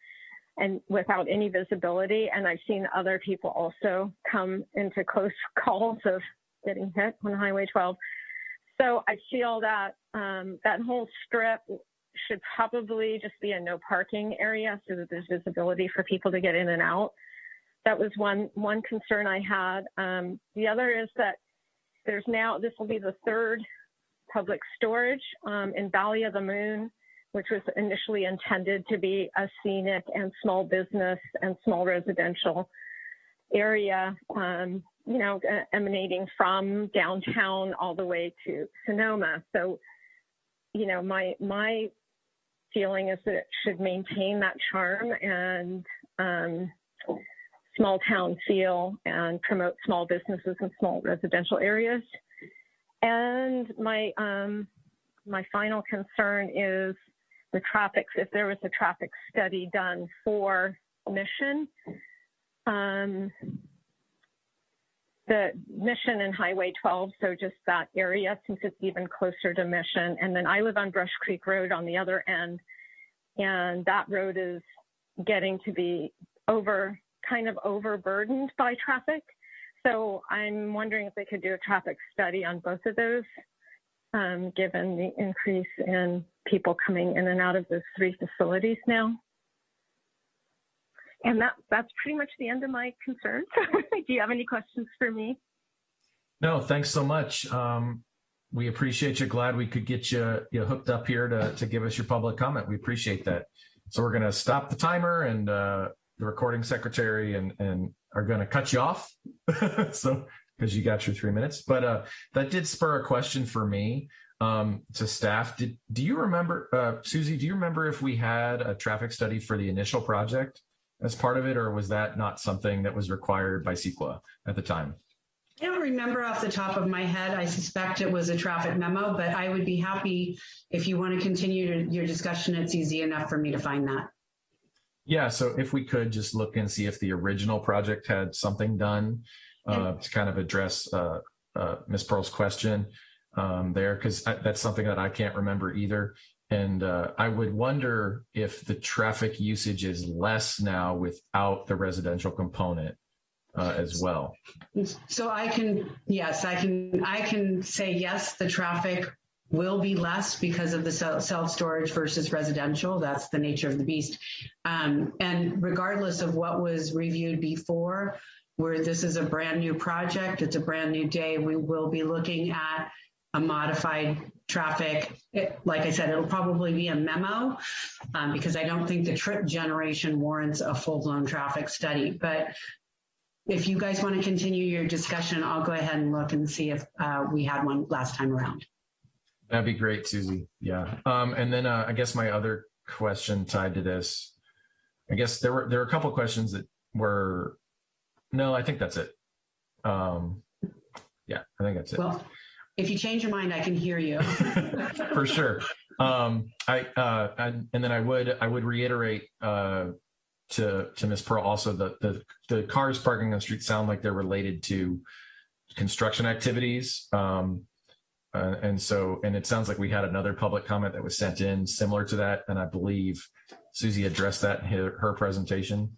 and without any visibility. And I've seen other people also come into close <laughs> calls of getting hit on Highway 12. So I feel that um, that whole strip should probably just be a no parking area so that there's visibility for people to get in and out. That was one one concern I had. Um, the other is that there's now this will be the third public storage um, in Valley of the Moon, which was initially intended to be a scenic and small business and small residential area, um, you know, emanating from downtown all the way to Sonoma. So, you know, my my feeling is that it should maintain that charm and um, small town feel and promote small businesses and small residential areas. And my um, my final concern is the traffic. If there was a traffic study done for Mission, um, the Mission and Highway 12, so just that area, since it's even closer to Mission. And then I live on Brush Creek Road on the other end, and that road is getting to be over, kind of overburdened by traffic. So I'm wondering if they could do a traffic study on both of those, um, given the increase in people coming in and out of those three facilities now. And that that's pretty much the end of my concerns. <laughs> do you have any questions for me? No, thanks so much. Um, we appreciate you. Glad we could get you, you hooked up here to, to give us your public comment. We appreciate that. So we're going to stop the timer and uh, the recording secretary and, and are going to cut you off. <laughs> so, because you got your three minutes. But uh, that did spur a question for me um, to staff. Did, do you remember, uh, Susie, do you remember if we had a traffic study for the initial project as part of it, or was that not something that was required by CEQA at the time? I don't remember off the top of my head. I suspect it was a traffic memo, but I would be happy if you want to continue your discussion. It's easy enough for me to find that. Yeah, so if we could just look and see if the original project had something done uh, to kind of address uh, uh, Ms. Pearl's question um, there, because that's something that I can't remember either. And uh, I would wonder if the traffic usage is less now without the residential component uh, as well. So I can, yes, I can, I can say yes, the traffic will be less because of the self-storage versus residential. That's the nature of the beast. Um, and regardless of what was reviewed before, where this is a brand new project, it's a brand new day, we will be looking at a modified traffic. It, like I said, it'll probably be a memo um, because I don't think the trip generation warrants a full-blown traffic study. But if you guys want to continue your discussion, I'll go ahead and look and see if uh, we had one last time around. That'd be great, Susie. Yeah. Um, and then uh, I guess my other question tied to this, I guess there were there were a couple questions that were no, I think that's it. Um, yeah, I think that's it. Well, if you change your mind, I can hear you. <laughs> For sure. Um, I, uh, and, and then I would I would reiterate uh, to to Ms. Pearl also the the the cars parking on the street sound like they're related to construction activities. Um, uh, and so, and it sounds like we had another public comment that was sent in similar to that, and I believe Susie addressed that in her, her presentation.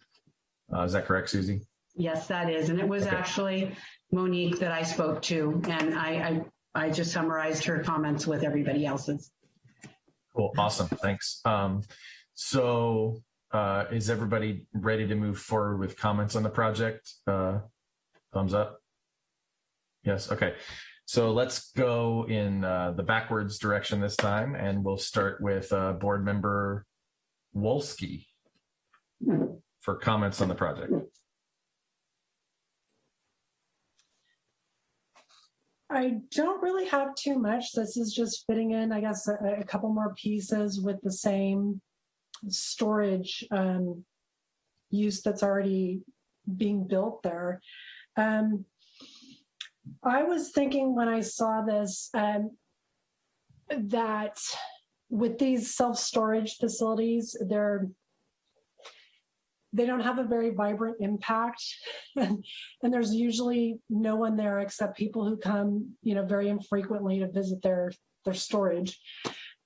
Uh, is that correct, Susie? Yes, that is, and it was Okay. actually Monique that I spoke to, and I, I I just summarized her comments with everybody else's. Cool, awesome, thanks. Um, so, uh, is everybody ready to move forward with comments on the project? Uh, thumbs up. Yes, okay. So let's go in uh, the backwards direction this time, and we'll start with uh, Board Member Wolski for comments on the project. I don't really have too much. This is just fitting in, I guess, a, a couple more pieces with the same storage um, use that's already being built there. Um, I was thinking when I saw this um, that with these self-storage facilities, they're they don't have a very vibrant impact. <laughs> And, and there's usually no one there except people who come you know very infrequently to visit their their storage.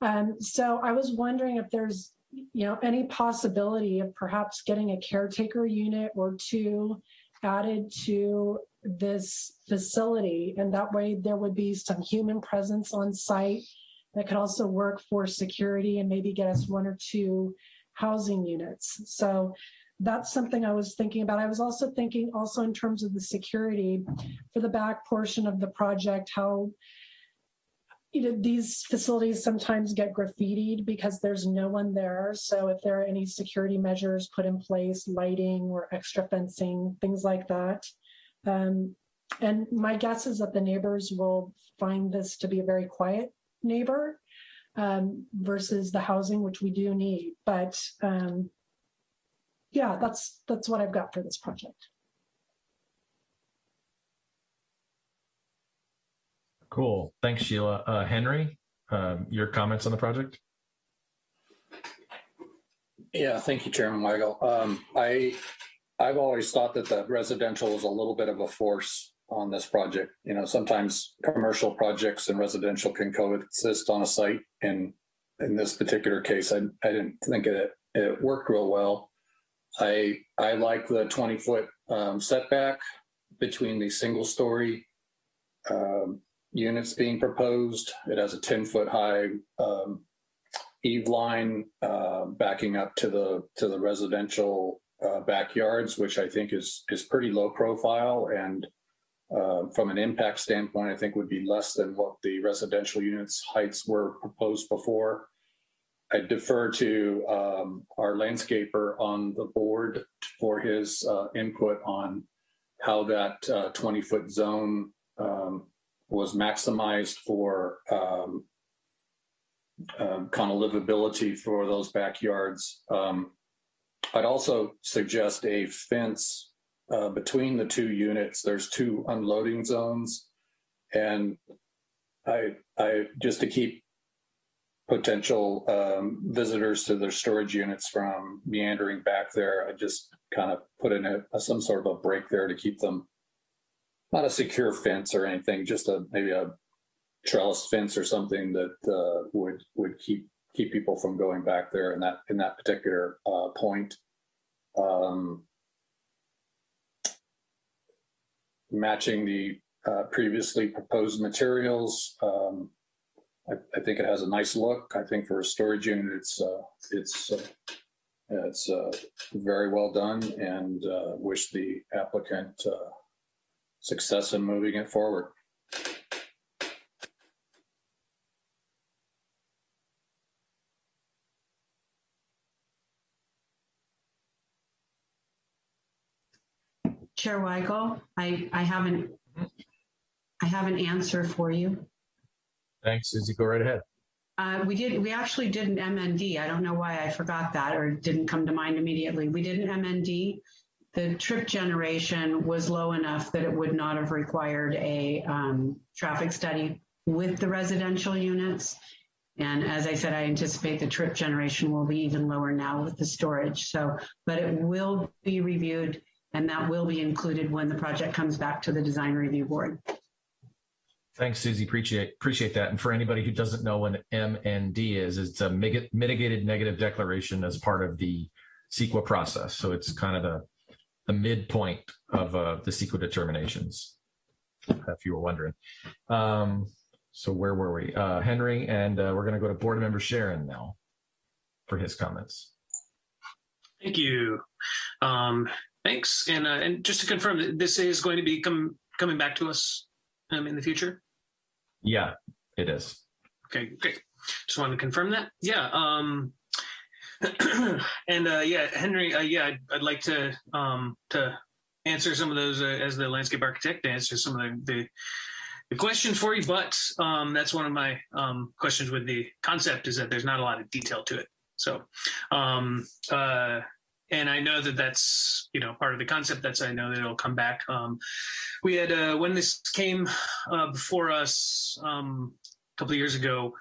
Um, so i was wondering if there's you know any possibility of perhaps getting a caretaker unit or two added to this facility. And that way there would be some human presence on site that could also work for security and maybe get us one or two housing units. So that's something I was thinking about. I was also thinking also in terms of the security for the back portion of the project, how you know these facilities sometimes get graffitied because there's no one there. So if there are any security measures put in place, lighting or extra fencing, things like that. Um, and my guess is that the neighbors will find this to be a very quiet neighbor um, versus the housing, which we do need. But um, yeah, that's that's what I've got for this project. Cool. Thanks, Sheila. Uh, Henry, um, your comments on the project? Yeah, thank you, Chairman Weigel. Um, I, I've always thought that the residential is a little bit of a force on this project. You know, sometimes commercial projects and residential can coexist on a site. And in this particular case, I, I didn't think it, it worked real well. I, I like the 20 foot um, setback between the single story um, units being proposed. It has a 10 foot high um, eave line uh, backing up to the to the residential uh, backyards, which I think is is pretty low profile and uh, from an impact standpoint, I think would be less than what the residential units heights were proposed before. I defer to um, our landscaper on the board for his uh, input on how that 20-foot zone um, was maximized for um, um, kind of livability for those backyards. Um, I'd also suggest a fence uh, between the two units. There's two unloading zones, and I, I just to keep potential um, visitors to their storage units from meandering back there. I just kind of put in a, a, some sort of a break there to keep them not a secure fence or anything, just a maybe a trellis fence or something that uh, would would keep keep people from going back there in that in that particular uh, point. Um, matching the uh, previously proposed materials. Um, I, I, think it has a nice look. I think for a storage unit, it's uh, it's uh, it's uh, very well done, and uh, wish the applicant uh, success in moving it forward. Chair Weigel, I, I haven't, I have an answer for you. Thanks, Susie. Go right ahead. Uh, we did, we actually did an MND. I don't know why I forgot that or didn't come to mind immediately. We did an MND. The trip generation was low enough that it would not have required a um, traffic study with the residential units. And as I said, I anticipate the trip generation will be even lower now with the storage. So, but it will be reviewed and that will be included when the project comes back to the design review board. Thanks, Susie. Appreciate appreciate that. And for anybody who doesn't know what MND is, it's a mitigated negative declaration as part of the CEQA process. So it's kind of the the midpoint of uh, the CEQA determinations, if you were wondering. Um, so where were we? Uh, Henry, and uh, we're going to go to board member Sharon now for his comments. Thank you. Um, Thanks. And uh, and just to confirm, this is going to be com- coming back to us um, in the future. Yeah, it is. Okay, great. Just wanted to confirm that. Yeah. Um, <clears throat> and uh, yeah, Henry. Uh, yeah, I'd, I'd, like to um, to answer some of those uh, as the landscape architect. To answer some of the, the the questions for you, but um, that's one of my um, questions with the concept is that there's not a lot of detail to it. So, um, uh, and I know that that's you know part of the concept. That's I know that it'll come back. Um, we had uh, when this came uh, before us um, a couple of years ago.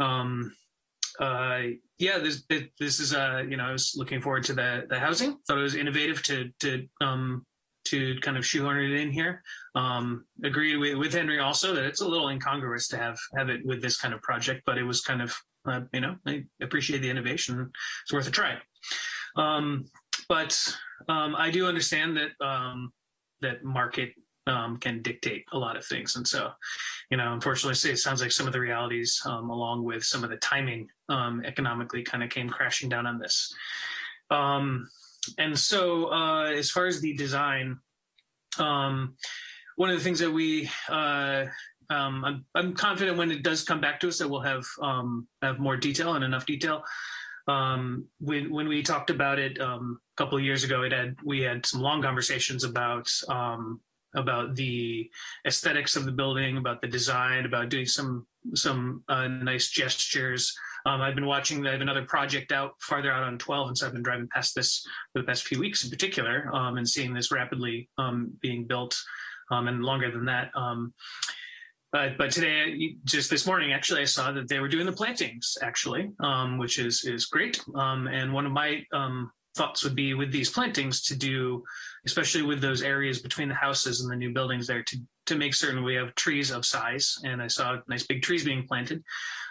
Um, uh, yeah, this this is uh, you know I was looking forward to the the housing. Thought it was innovative to to um, to kind of shoehorn it in here. Um, agreed with, with Henry also that it's a little incongruous to have have it with this kind of project, but it was kind of uh, you know I appreciate the innovation. It's worth a try. Um, but um, I do understand that um, that market um, can dictate a lot of things, and so you know, unfortunately, it sounds like some of the realities, um, along with some of the timing, um, economically, kind of came crashing down on this. Um, and so, uh, as far as the design, one of the things that we uh, um, I'm, I'm, confident when it does come back to us that we'll have um, have more detail and enough detail um, when when we talked about it um, a couple of years ago, it had we had some long conversations about um, about the aesthetics of the building, about the design, about doing some some uh, nice gestures. Um, I've been watching. I have another project out farther out on 12, and so I've been driving past this for the past few weeks in particular, um, and seeing this rapidly um, being built, and longer than that. But but today, just this morning, actually, I saw that they were doing the plantings, actually, um, which is is great. Um, and one of my um, thoughts would be with these plantings to do, especially with those areas between the houses and the new buildings there, to to make certain we have trees of size. And I saw nice big trees being planted.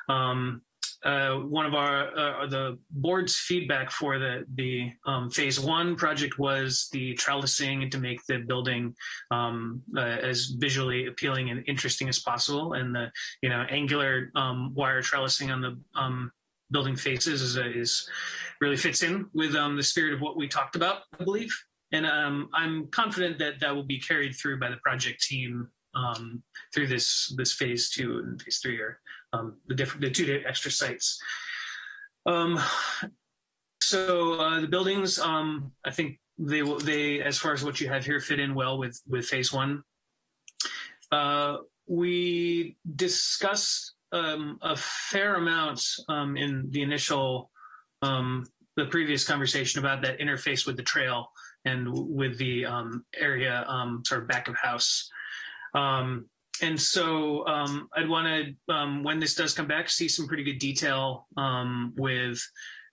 Um, uh, one of our uh, the board's feedback for the the um, phase one project was the trellising to make the building um, uh, as visually appealing and interesting as possible, and the you know angular um, wire trellising on the um, building faces is, is really fits in with um, the spirit of what we talked about, I believe, and um, I'm confident that that will be carried through by the project team through this this phase two and phase three or um, the different the two extra sites. Um, so uh, the buildings, um, I think they will. They, as far as what you have here, fit in well with with phase one. Uh, we discussed um, a fair amount um, in the initial, um, the previous conversation about that interface with the trail and with the um, area um, sort of back of house. Um, and so um, I'd want to, um, when this does come back, see some pretty good detail um, with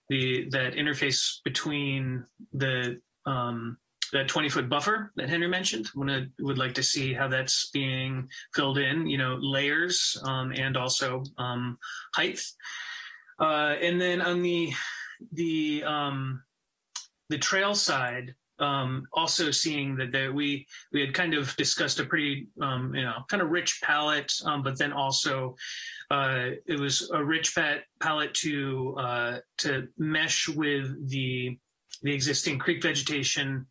the that interface between the um, that 20 foot buffer that Henry mentioned. I would like to see how that's being filled in, you know, layers um, and also um, height. Uh, and then on the the the trail side, um, also seeing that there, we we had kind of discussed a pretty um, you know kind of rich palette, um, but then also uh, it was a rich palette to uh, to mesh with the the existing creek vegetation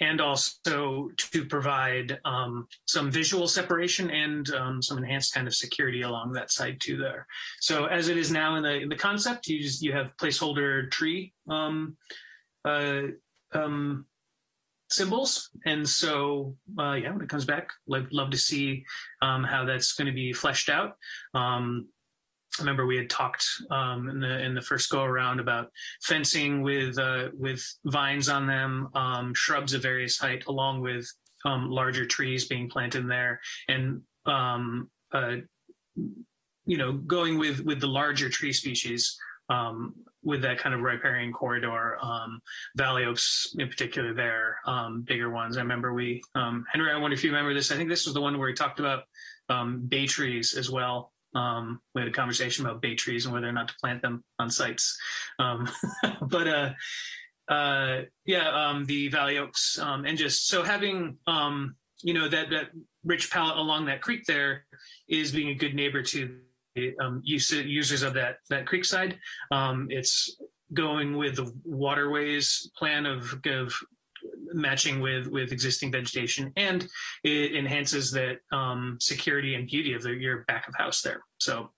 and also to provide um, some visual separation and um, some enhanced kind of security along that side too there. So as it is now in the in the concept, you just, you have placeholder tree um, uh, um, symbols, and so uh, yeah, when it comes back, I'd love to see um, how that's going to be fleshed out. Um, I remember we had talked um, in the in the first go around about fencing with uh, with vines on them, um, shrubs of various height, along with um, larger trees being planted there, and um, uh, you know going with with the larger tree species um, with that kind of riparian corridor, um, valley oaks in particular, there bigger ones. I remember we Henry. I wonder if you remember this. I think this was the one where we talked about bay trees as well um, we had a conversation about bay trees and whether or not to plant them on sites. Um, <laughs> but uh, uh, yeah, um, the valley oaks um, and just so having um, you know that that rich palette along that creek there is being a good neighbor to um, use, users of that that creek side. it's going with the waterways plan of, of matching with with existing vegetation, and it enhances that um, security and beauty of the, your back of house there. So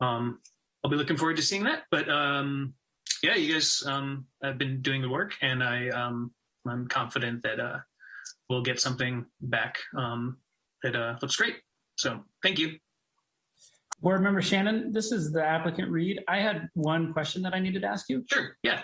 um, I'll be looking forward to seeing that. But um, yeah, you guys um, have been doing the work, and I um, I'm confident that uh, we'll get something back um, that uh, looks great. So thank you. Board member Shannon, this is the applicant Reed. I had one question that I needed to ask you. Sure. Yeah.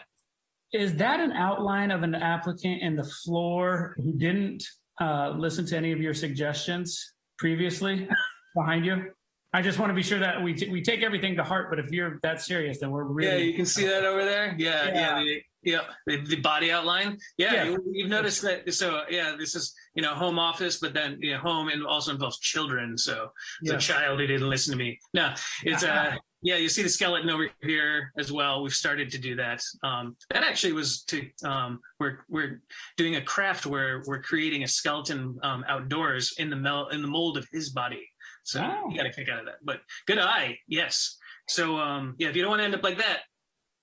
Is that an outline of an applicant in the floor who didn't uh, listen to any of your suggestions previously behind you? I just want to be sure that we, we take everything to heart, but if you're that serious, then we're really. Yeah, you can see that over there. Yeah, yeah, yeah. The, yeah, the, the, body outline. Yeah, yeah. You, you've noticed that. So yeah, this is you know home office, but then you know home and also involves children. So the child who didn't listen to me. No, it's uh <laughs> yeah, you see the skeleton over here as well. We've started to do that. Um, that actually was to um, we're we're doing a craft where we're creating a skeleton um, outdoors in the mel- in the mold of his body. So oh. you got to kick out of that. But good eye, yes. So um, yeah, if you don't want to end up like that,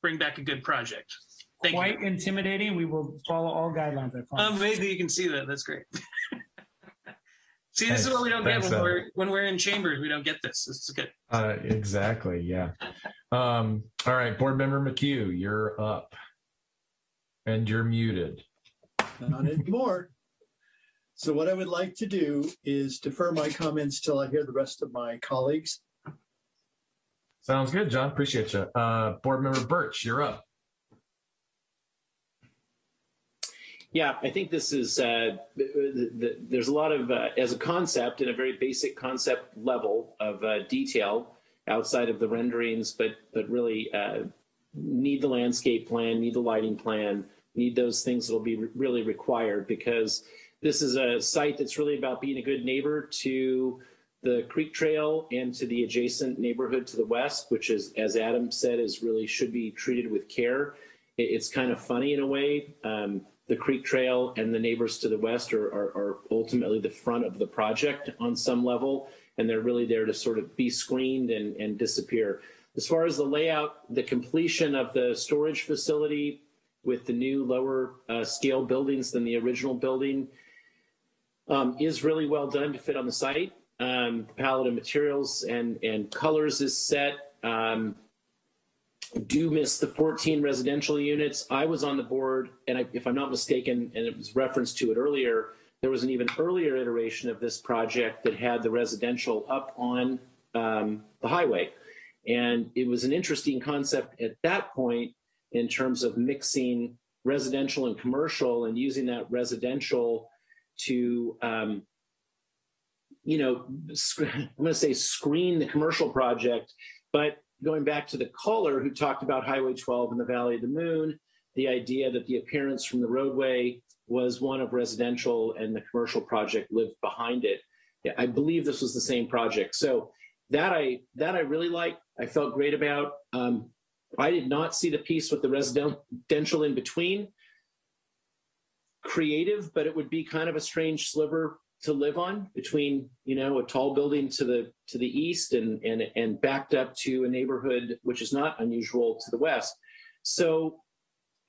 bring back a good project. Thank Quite you. intimidating. We will follow all guidelines. I promise. Amazing, you can see that. That's great. <laughs> See, this Thanks. is what we don't Thanks, get when we're when we're in chambers. We don't get this. This is good. Uh, exactly. Yeah. Um, all right, Board Member McHugh, you're up, and you're muted. Not anymore. So what I would like to do is defer my comments till I hear the rest of my colleagues. Sounds good, John. Appreciate you. Uh, Board Member Birch, you're up. Yeah, I think this is, uh, the, the, there's a lot of, uh, as a concept, in a very basic concept level of uh, detail outside of the renderings, but, but really uh, need the landscape plan, need the lighting plan, need those things that will be re really required because this is a site that's really about being a good neighbor to the creek trail and to the adjacent neighborhood to the west, which is, as Adam said, is really should be treated with care. It's kind of funny in a way. Um, the Creek Trail and the neighbors to the west are, are, are, ultimately the front of the project on some level, and they're really there to sort of be screened and, and disappear. As far as the layout, the completion of the storage facility with the new lower uh, scale buildings than the original building um, is really well done to fit on the site. Um, the palette of materials and, and colors is set. Um, do miss the 14 residential units. I was on the board, and I, if I'm not mistaken, and it was referenced to it earlier, there was an even earlier iteration of this project that had the residential up on um, the highway. And it was an interesting concept at that point in terms of mixing residential and commercial and using that residential to, um, you know, I'm going to say screen the commercial project, but going back to the caller who talked about Highway 12 and the Valley of the Moon, the idea that the appearance from the roadway was one of residential and the commercial project lived behind it. Yeah, I believe this was the same project. So that I that I really liked. I felt great about. Um, I did not see the piece with the residential in between. Creative, but it would be kind of a strange sliver to live on between you know a tall building to the to the east and and and backed up to a neighborhood which is not unusual to the west. So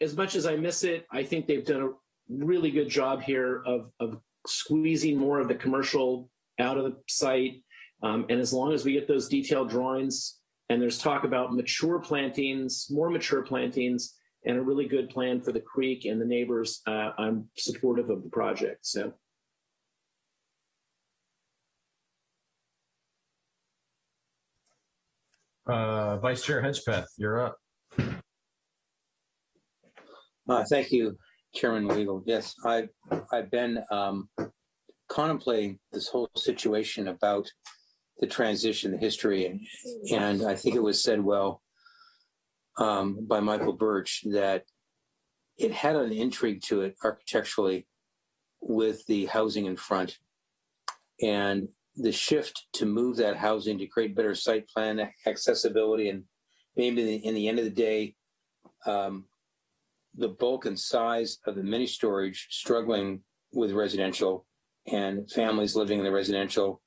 as much as I miss it, I think they've done a really good job here of of squeezing more of the commercial out of the site. Um, and as long as we get those detailed drawings and there's talk about mature plantings, more mature plantings, and a really good plan for the creek and the neighbors, uh, I'm supportive of the project. So. Uh, Vice Chair Hedgepeth, you're up. Uh, thank you, Chairman Weigel. Yes, I've, I've been um, contemplating this whole situation about the transition, the history, and, and I think it was said well um, by Michael Birch that it had an intrigue to it architecturally with the housing in front. And the shift to move that housing to create better site plan accessibility and maybe in the end of the day, um, the bulk and size of the mini storage struggling with residential and families living in the residential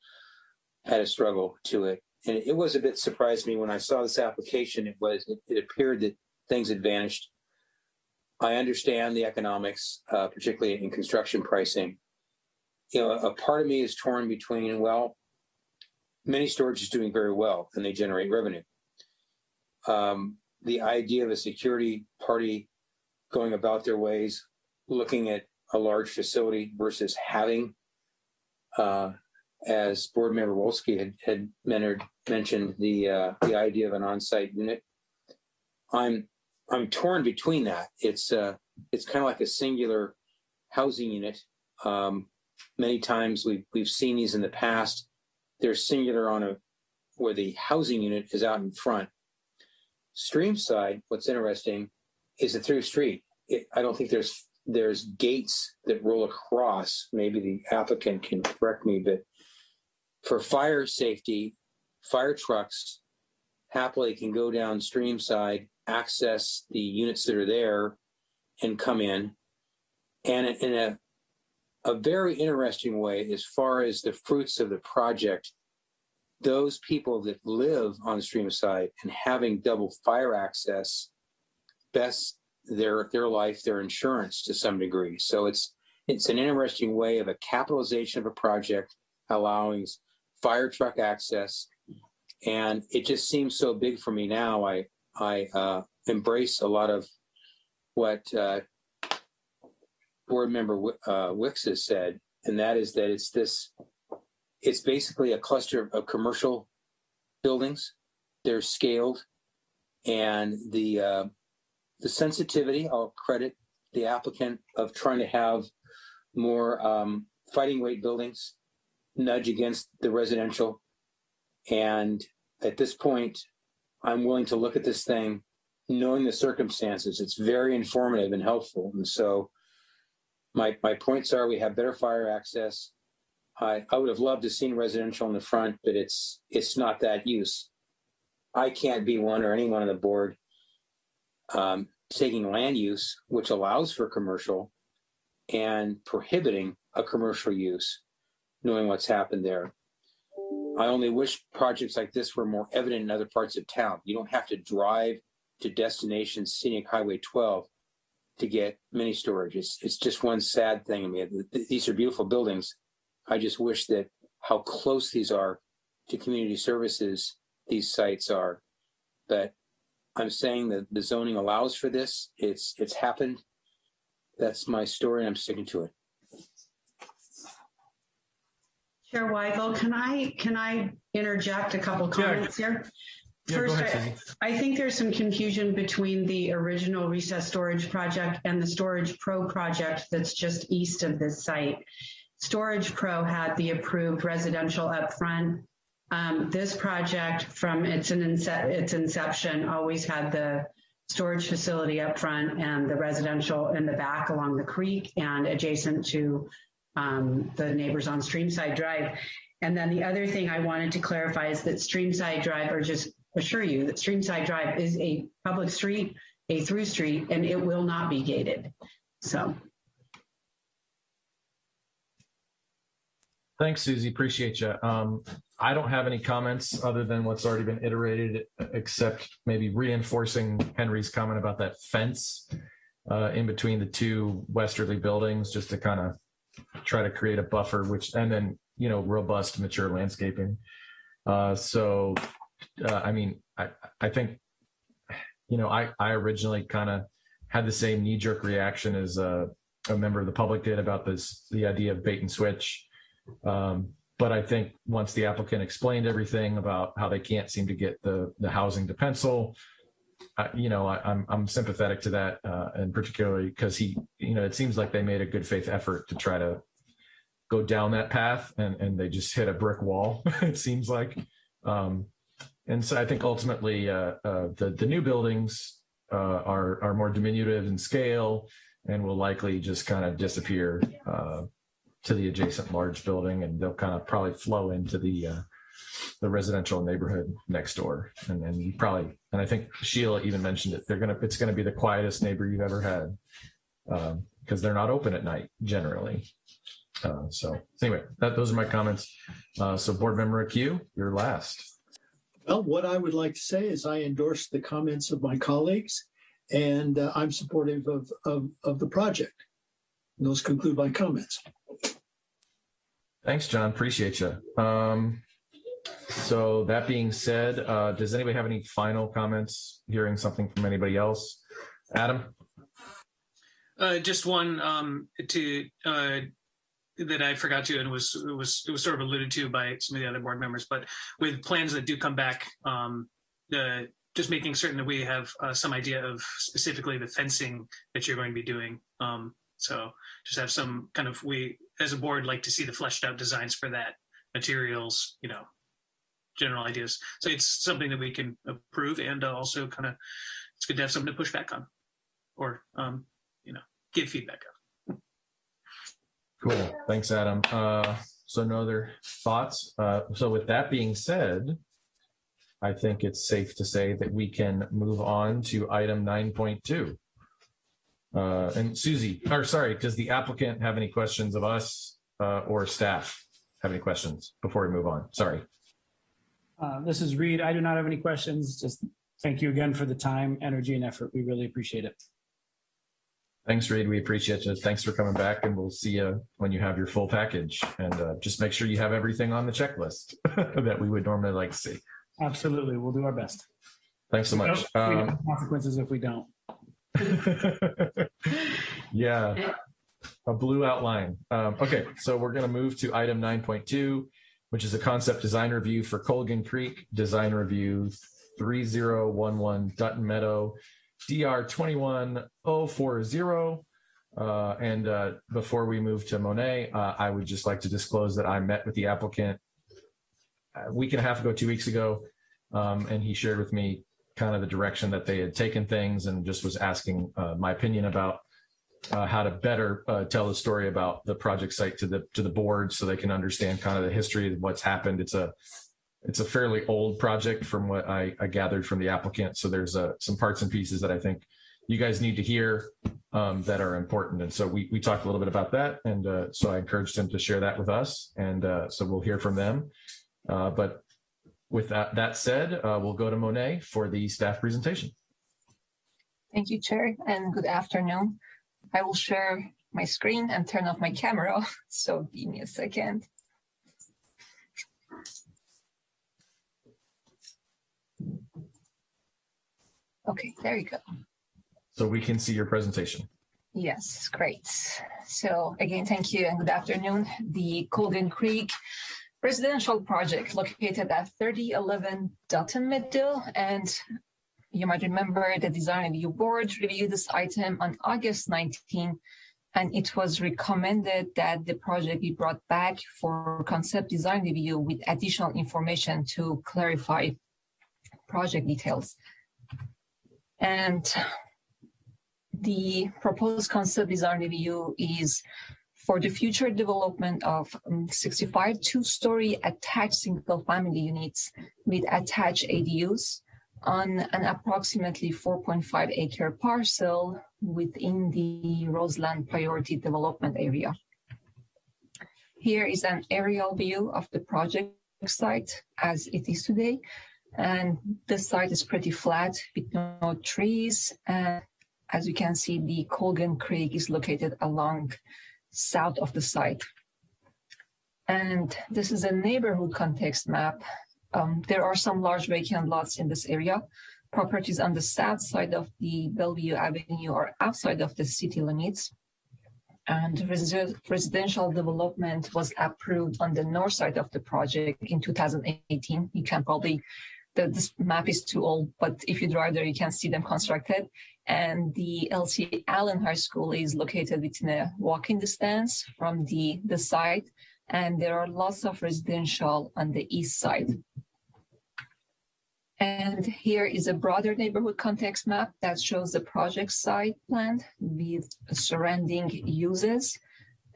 had a struggle to it. And it was a bit surprised me when I saw this application. It was it, it appeared that things had vanished. I understand the economics, uh, particularly in construction pricing. You know, a part of me is torn between well, mini storage is doing very well and they generate revenue. Um, the idea of a security party going about their ways, looking at a large facility versus having, uh, as board member Wolski had, had mentored, mentioned the uh, the idea of an on-site unit. I'm I'm torn between that. It's uh, it's kind of like a singular housing unit. Um, many times we've we've seen these in the past. They're singular on a where the housing unit is out in front. Stream side, what's interesting is a through street. It, I don't think there's there's gates that roll across. Maybe the applicant can correct me, but for fire safety, fire trucks happily can go down stream side, access the units that are there, and come in. And in a a very interesting way, as far as the fruits of the project, those people that live on stream side and having double fire access best their their life, their insurance to some degree. So it's it's an interesting way of a capitalization of a project, allowing fire truck access, and it just seems so big for me now. I I uh, embrace a lot of what uh, board member uh, Wicks has said, and that is that it's this. It's basically a cluster of commercial buildings. They're scaled, and the uh, the sensitivity. I'll credit the applicant of trying to have more um, fighting weight buildings nudge against the residential. And at this point, I'm willing to look at this thing knowing the circumstances. It's very informative and helpful. And so my my points are we have better fire access. I, I would have loved to seen residential in the front, but it's it's not that use. I can't be one or anyone on the board um, taking land use, which allows for commercial, and prohibiting a commercial use knowing what's happened there. I only wish projects like this were more evident in other parts of town. You don't have to drive to destination scenic highway 12 to get mini storage. It's, it's just one sad thing. I mean, these are beautiful buildings. I just wish that how close these are to community services these sites are. But I'm saying that the zoning allows for this. It's, it's happened. That's my story. and I'm sticking to it. Chair Weigel, can I, can I interject a couple Yeah. comments here? Yeah, First, ahead, I- I think there's some confusion between the original recess storage project and the Storage Pro project that's just east of this site. Storage Pro had the approved residential upfront. Um, this project from its, ince- its inception always had the storage facility up front and the residential in the back along the creek and adjacent to um, the neighbors on Streamside Drive. And then the other thing I wanted to clarify is that Streamside Drive, or just assure you that Streamside Drive is a public street, a through street, and it will not be gated. So Thanks, Susie. Appreciate you. Um, I don't have any comments other than what's already been iterated, except maybe reinforcing Henry's comment about that fence uh, in between the two westerly buildings, just to kind of try to create a buffer, which, and then, you know, robust, mature landscaping. Uh, so, uh, I mean, I, I think, you know, I, I originally kind of had the same knee jerk reaction as a, a member of the public did about this, the idea of bait and switch. Um, but I think once the applicant explained everything about how they can't seem to get the the housing to pencil, I, you know, I, I'm I'm sympathetic to that, uh, and particularly because he, you know, it seems like they made a good faith effort to try to go down that path, and and they just hit a brick wall. <laughs> it seems like, um, and so I think ultimately uh, uh, the the new buildings uh, are are more diminutive in scale and will likely just kind of disappear. Uh, to the adjacent large building and they'll kind of probably flow into the uh, the residential neighborhood next door. And then you probably and i think sheila even mentioned it they're gonna it's gonna be the quietest neighbor you've ever had because they're not open at night generally. Uh, so anyway that those are my comments. So board member q you're last Well, what I would like to say is I endorse the comments of my colleagues and uh, I'm supportive of, of, of the project. And those conclude my comments. Thanks, John. Appreciate you. Um, so that being said, uh, does anybody have any final comments? Hearing something from anybody else? Adam? Uh, just one um, to uh, that I forgot to, and was it was it was sort of alluded to by some of the other board members. But with plans that do come back, um, the just making certain that we have uh, some idea of specifically the fencing that you're going to be doing. Um, so just have some kind of we as a board like to see the fleshed out designs for that materials, you know, general ideas. So it's something that we can approve and uh, also kind of it's good to have something to push back on or um, you know give feedback on. Cool. Thanks, Adam. Uh, so no other thoughts? Uh, so with that being said, I think it's safe to say that we can move on to item 9.2. Uh, and Susie, or sorry, does the applicant have any questions of us uh, or staff have any questions before we move on? Sorry. Uh, This is Reed. I do not have any questions. Just thank you again for the time, energy, and effort. We really appreciate it. Thanks, Reed. We appreciate you. Thanks for coming back, and we'll see you when you have your full package. And uh, just make sure you have everything on the checklist <laughs> that we would normally like to see. Absolutely. We'll do our best. Thanks so much. Have Um, Consequences if we don't. <laughs> yeah, a blue outline. Um, okay, so we're going to move to item 9.2, which is a concept design review for Colgan Creek, design review 3011 Dutton Meadow, DR 21040. Uh, and uh, before we move to Monet, uh, I would just like to disclose that I met with the applicant a week and a half ago, two weeks ago, um, and he shared with me kind of the direction that they had taken things and just was asking uh, my opinion about uh, how to better uh, tell the story about the project site to the to the board so they can understand kind of the history of what's happened. It's a it's a fairly old project from what I, I gathered from the applicant. So there's uh, some parts and pieces that I think you guys need to hear um, that are important. And so we we talked a little bit about that, and uh, so I encouraged him to share that with us, and uh, so we'll hear from them. Uh, but with that, that said, uh, we'll go to Monet for the staff presentation. Thank you, Chair, and good afternoon. I will share my screen and turn off my camera, <laughs> so give me a second. Okay, there you go. So we can see your presentation. Yes, great. So again, thank you and good afternoon. The Colgan Creek residential project located at 3011 Dutton Meadow. And you might remember the design review board reviewed this item on August 19 and it was recommended that the project be brought back for concept design review with additional information to clarify project details. And the proposed concept design review is for the future development of um, 65 two-story attached single-family units with attached ADUs on an approximately 4.5 acre parcel within the Roseland Priority Development Area. Here is an aerial view of the project site as it is today. And the site is pretty flat with no trees. And as you can see, the Colgan Creek is located along south of the site. And this is a neighborhood context map. Um, there are some large vacant lots in this area. Properties on the south side of the Bellevue Avenue are outside of the city limits. And resi residential development was approved on the north side of the project in 2018. You can probably, the, this map is too old, but if you drive there, you can see them constructed. And the Elsie Allen High School is located within a walking distance from the, the site. And there are lots of residential on the east side. And here is a broader neighborhood context map that shows the project site plan with surrounding uses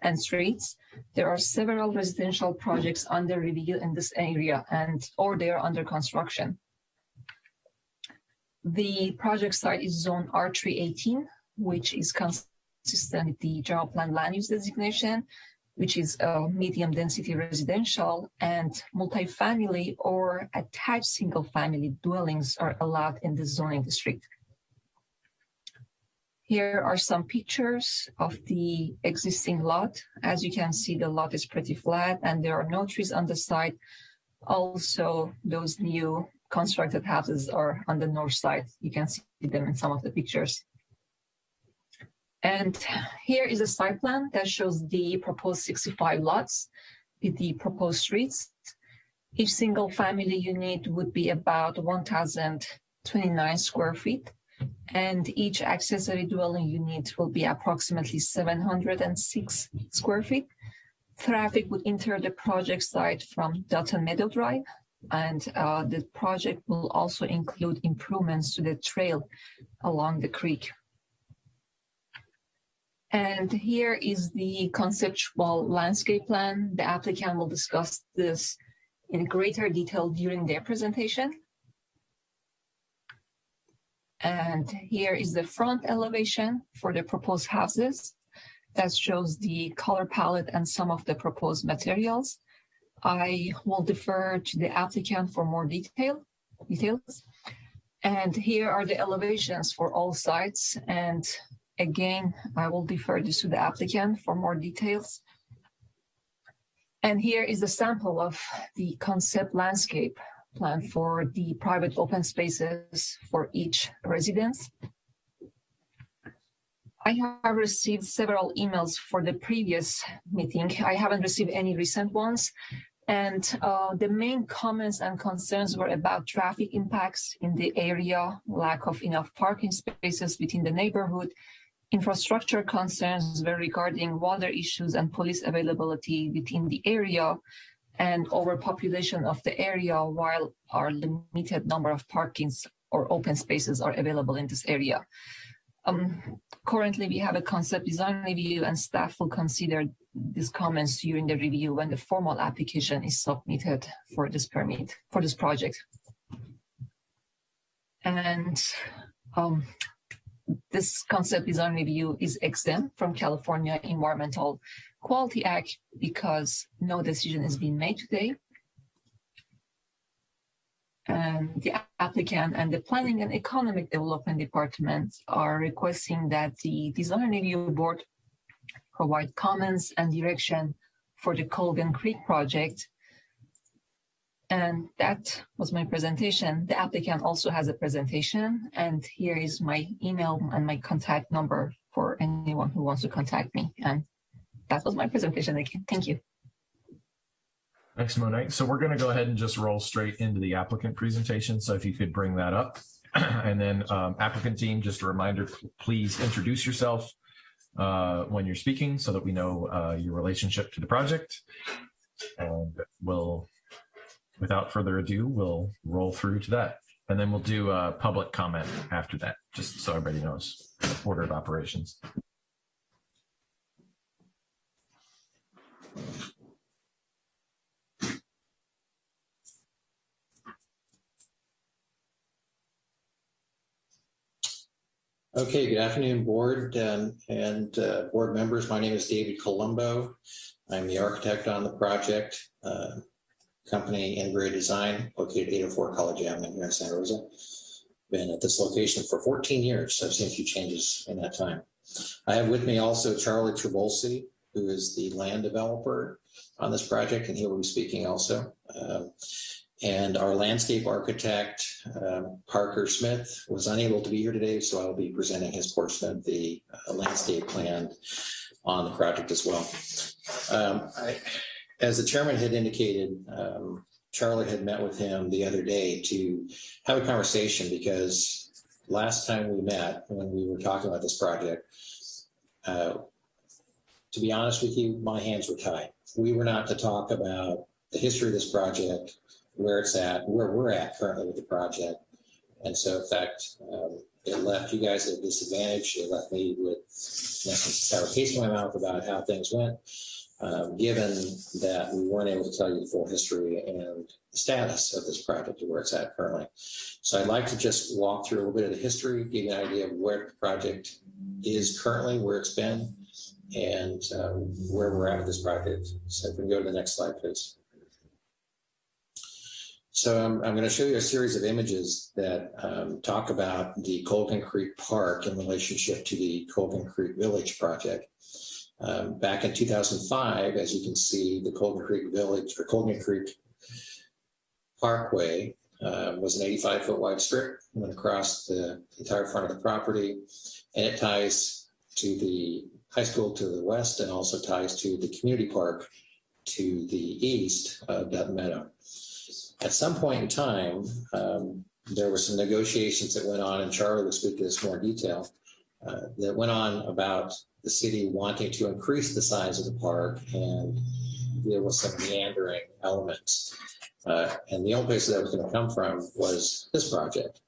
and streets. There are several residential projects under review in this area and or they are under construction. The project site is zone R318, which is consistent with the general plan land use designation which is medium density residential and multifamily or attached single family dwellings are allowed in the zoning district. Here are some pictures of the existing lot. As you can see, the lot is pretty flat and there are no trees on the side. Also, those new constructed houses are on the north side. You can see them in some of the pictures. And here is a site plan that shows the proposed 65 lots with the proposed streets. Each single family unit would be about 1,029 square feet, and each accessory dwelling unit will be approximately 706 square feet. Traffic would enter the project site from Dutton Meadow Drive, and uh, the project will also include improvements to the trail along the creek. And here is the conceptual landscape plan. The applicant will discuss this in greater detail during their presentation. And here is the front elevation for the proposed houses that shows the color palette and some of the proposed materials. I will defer to the applicant for more detail details. And here are the elevations for all sites and Again, I will defer this to the applicant for more details. And here is a sample of the concept landscape plan for the private open spaces for each residence. I have received several emails for the previous meeting. I haven't received any recent ones. And uh, the main comments and concerns were about traffic impacts in the area, lack of enough parking spaces within the neighborhood, infrastructure concerns were regarding water issues and police availability within the area and overpopulation of the area while our limited number of parkings or open spaces are available in this area. Um, currently, we have a concept design review and staff will consider these comments during the review when the formal application is submitted for this permit, for this project. And um, this concept design review is exempt from California Environmental Quality Act because no decision has been made today. And the applicant and the Planning and Economic Development Department are requesting that the Design Review Board provide comments and direction for the Colgan Creek project And that was my presentation. The applicant also has a presentation and here is my email and my contact number for anyone who wants to contact me. And that was my presentation again. Thank you. Thanks, Monet. So we're going to go ahead and just roll straight into the applicant presentation. So if you could bring that up. <clears throat> And then um, applicant team, just a reminder, please introduce yourself uh, when you're speaking so that we know uh, your relationship to the project. And we'll, without further ado, we'll roll through to that. And then we'll do a public comment after that, just so everybody knows the order of operations. Okay, good afternoon, board um, and uh, board members. My name is David Colombo. I'm the architect on the project, uh, company Integrated Design, located 804 College Avenue here in Santa Rosa. Been at this location for 14 years. I've seen a few changes in that time. I have with me also Charlie Trabulsi, who is the land developer on this project, and he will be speaking also. Um, and our landscape architect, um, Parker Smith, was unable to be here today, so I'll be presenting his portion of the uh, landscape plan on the project as well. Um, I, as the chairman had indicated, um, Charlie had met with him the other day to have a conversation because last time we met, when we were talking about this project, uh, to be honest with you, my hands were tied. We were not to talk about the history of this project, where it's at, where we're at currently with the project. And so, in fact, um, it left you guys at a disadvantage. It left me with in essence, sour taste in my mouth about how things went, um, given that we weren't able to tell you the full history and status of this project and where it's at currently. So I'd like to just walk through a little bit of the history, give you an idea of where the project is currently, where it's been, and um, where we're at with this project. So if we can go to the next slide, please. So I'm, I'm going to show you a series of images that um, talk about the Colgan Creek Park in relationship to the Colgan Creek Village project. Um, back in 2005, as you can see, the Colgan Creek Village or Colgan Creek Parkway uh, was an 85 foot wide strip, went across the entire front of the property, and it ties to the high school to the west and also ties to the community park to the east of Dutton Meadow. At some point in time, um, there were some negotiations that went on, and Charlie will speak to this more detail, uh, that went on about the city wanting to increase the size of the park, and there was some meandering elements. Uh, and the only place that was going to come from was this project.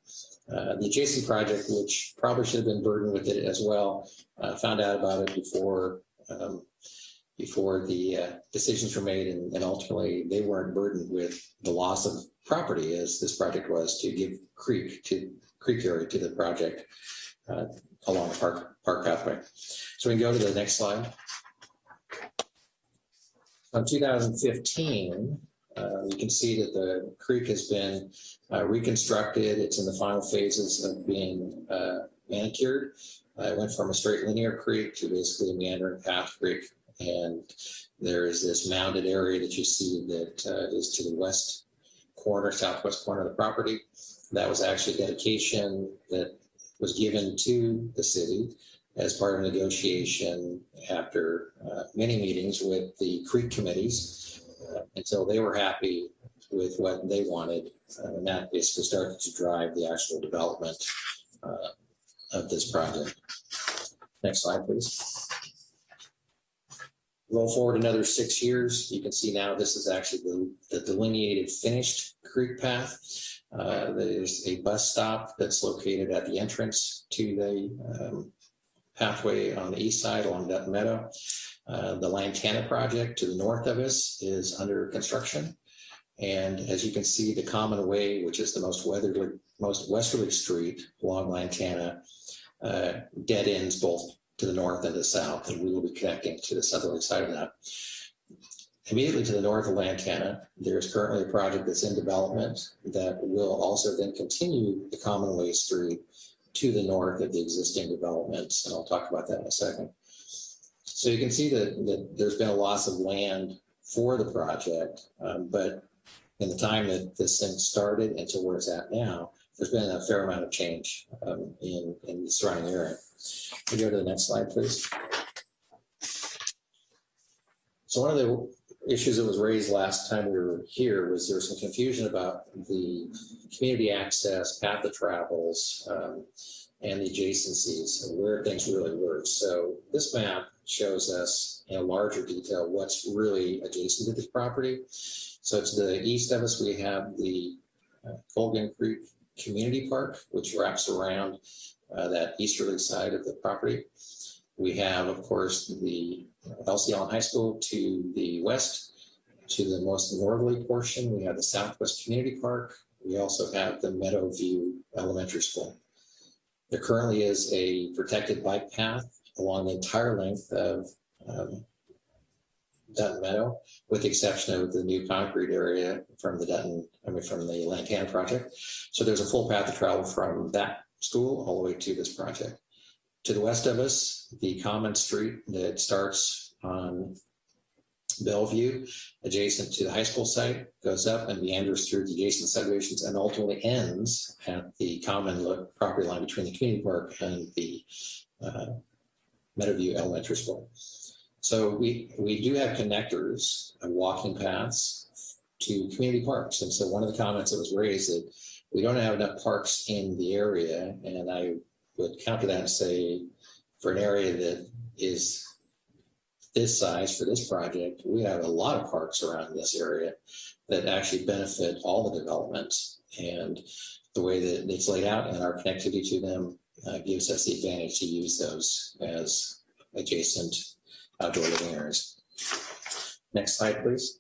Uh, the adjacent project, which probably should have been burdened with it as well, uh, found out about it before um, before the uh, decisions were made, and, and, ultimately they weren't burdened with the loss of property as this project was to give creek to creek area to the project uh, along the park park pathway. So we can go to the next slide. In 2015, uh, you can see that the creek has been uh, reconstructed. It's in the final phases of being uh, manicured. it went from a straight linear creek to basically a meandering path creek and there is this mounded area that you see that uh, is to the west corner, southwest corner of the property. That was actually dedication that was given to the city as part of negotiation after uh, many meetings with the creek committees uh, until they were happy with what they wanted. Uh, and that basically started to drive the actual development uh, of this project. Next slide, please. Roll forward another six years, you can see now this is actually the, the delineated finished creek path. Uh, there's a bus stop that's located at the entrance to the um, pathway on the east side along Dutton Meadow. Uh, the Lantana project to the north of us is under construction. And as you can see, the Common Way, which is the most weatherly, most westerly street along Lantana, uh, dead ends both to the north and the south, and we will be connecting to the southerly side of that. Immediately to the north of Lantana, there is currently a project that's in development that will also then continue the Commonwealth Street to the north of the existing developments, and I'll talk about that in a second. So you can see that, that there's been a loss of land for the project, um, but in the time that this thing started and to where it's at now, there's been a fair amount of change um, in, in the surrounding area. Can you go to the next slide, please? So one of the issues that was raised last time we were here was there was some confusion about the community access, path of travels, um, and the adjacencies and where things really were. So this map shows us in larger detail what's really adjacent to this property. So to the east of us, we have the uh, Colgan Creek Community Park, which wraps around uh, that easterly side of the property. We have, of course, the Elsie Allen High School to the west. To the most northerly portion, we have the Southwest Community Park. We also have the Meadowview Elementary School. There currently is a protected bike path along the entire length of um, Dutton Meadow, with the exception of the new concrete area from the Dutton, I mean, from the Lantana project. So there's a full path of travel from that school all the way to this project. To the west of us, the common street that starts on Bellevue, adjacent to the high school site, goes up and meanders through the adjacent subdivisions and ultimately ends at the common property line between the community park and the uh, Meadowview Elementary School. So we, we do have connectors and walking paths to community parks. And so one of the comments that was raised that we don't have enough parks in the area. And I would counter that and say for an area that is this size for this project, we have a lot of parks around this area that actually benefit all the developments. And the way that it's laid out and our connectivity to them uh, gives us the advantage to use those as adjacent outdoor living areas. Next slide, please.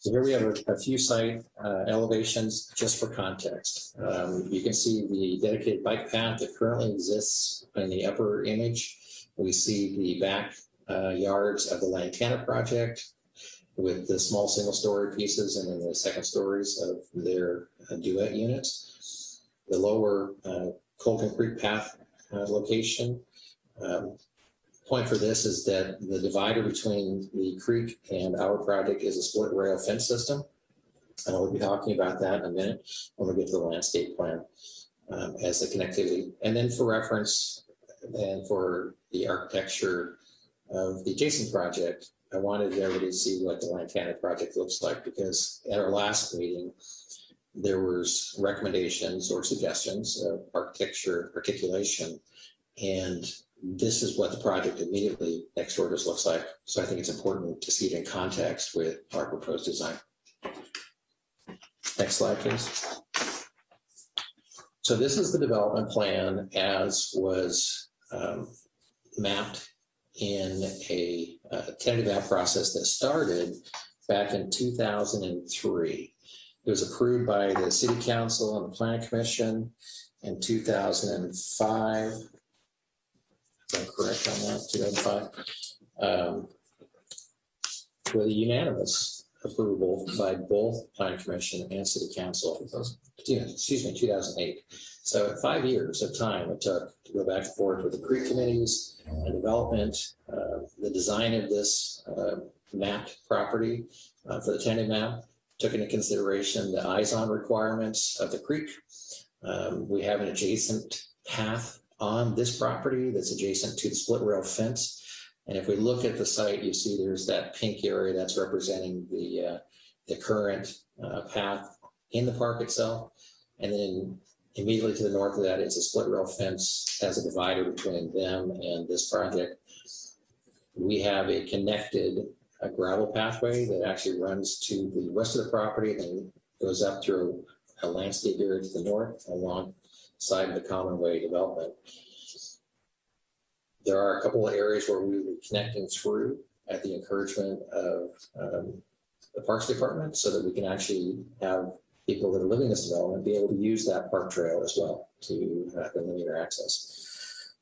So here we have a, a few site uh, elevations just for context. Um, you can see the dedicated bike path that currently exists in the upper image. We see the back uh, yards of the Lantana project with the small single story pieces and then the second stories of their uh, duet units. The lower uh, Colgan Creek path uh, location um, point for this is that the divider between the creek and our project is a split rail fence system. And we'll be talking about that in a minute when we get to the landscape plan um, as the connectivity. And then for reference and for the architecture of the adjacent project, I wanted everybody to see what the Lantana project looks like because at our last meeting, there was recommendations or suggestions of architecture articulation and this is what the project immediately next door just looks like. So I think it's important to see it in context with our proposed design. Next slide, please. So this is the development plan as was um, mapped in a, a tentative app process that started back in 2003. It was approved by the City Council and the Planning Commission in 2005 Correct on that, 2005, um, with a unanimous approval by both Planning Commission and City Council. Excuse me, 2008. So five years of time it took to go back and forth with the creek committees and development, uh, the design of this uh, mapped property uh, for the tenant map took into consideration the eyes-on requirements of the creek. Um, we have an adjacent path on this property that's adjacent to the split rail fence. And if we look at the site, you see there's that pink area that's representing the, uh, the current uh, path in the park itself. And then immediately to the north of that is a split rail fence as a divider between them and this project. We have a connected a gravel pathway that actually runs to the west of the property, then goes up through a landscape area to the north along side of the common way development. There are a couple of areas where we will be connecting through at the encouragement of um, the Parks Department so that we can actually have people that are living in this development be able to use that park trail as well to have the linear access.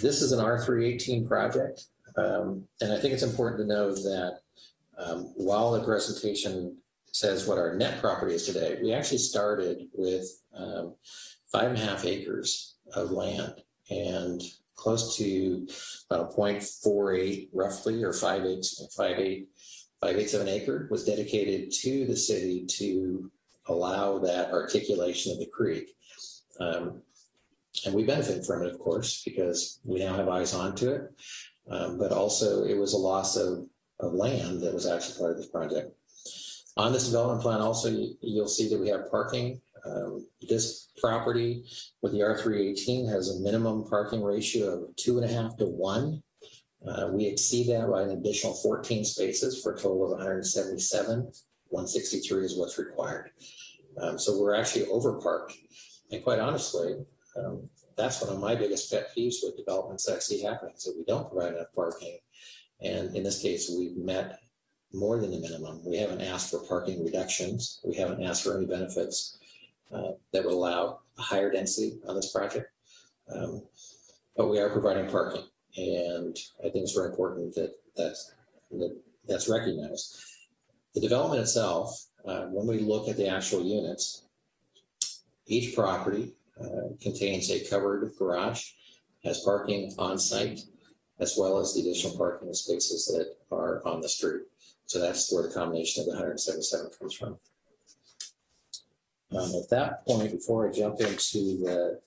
This is an R318 project. Um, and I think it's important to know that um, while the presentation says what our net property is today, we actually started with um, five and a half acres of land and close to about 0.48 roughly or 5 eight, 5 eight 587 acre was dedicated to the city to allow that articulation of the creek. Um, and we benefit from it, of course, because we now have eyes onto it. Um, but also, it was a loss of, of land that was actually part of this project. On this development plan, also, you'll see that we have parking. Um, this property with the R318 has a minimum parking ratio of two and a half to one. Uh, we exceed that by an additional 14 spaces for a total of 177. 163 is what's required. Um, so we're actually overparked. And quite honestly, um, that's one of my biggest pet peeves with developments that I see happening is that we don't provide enough parking. And in this case, we've met more than the minimum. We haven't asked for parking reductions. We haven't asked for any benefits uh, that would allow a higher density on this project. Um, but we are providing parking. And I think it's very important that that's, that that's recognized. The development itself, uh, when we look at the actual units, each property uh, contains a covered garage, has parking on site, as well as the additional parking spaces that are on the street. So that's where the combination of the 177 comes from. Um, at that point, before I jump into the,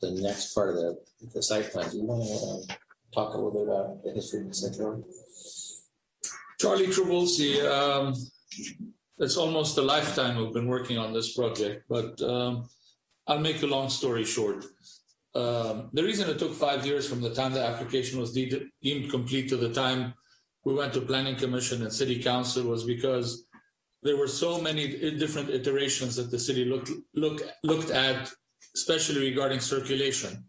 the next part of the, the site plan, do you want to uh, talk a little bit about the history of the center? Charlie Trabulsi, um, it's almost a lifetime we've been working on this project, but um, I'll make a long story short. Um, the reason it took five years from the time the application was de- deemed complete to the time we went to planning commission and city council was because there were so many different iterations that the city looked look, looked at, especially regarding circulation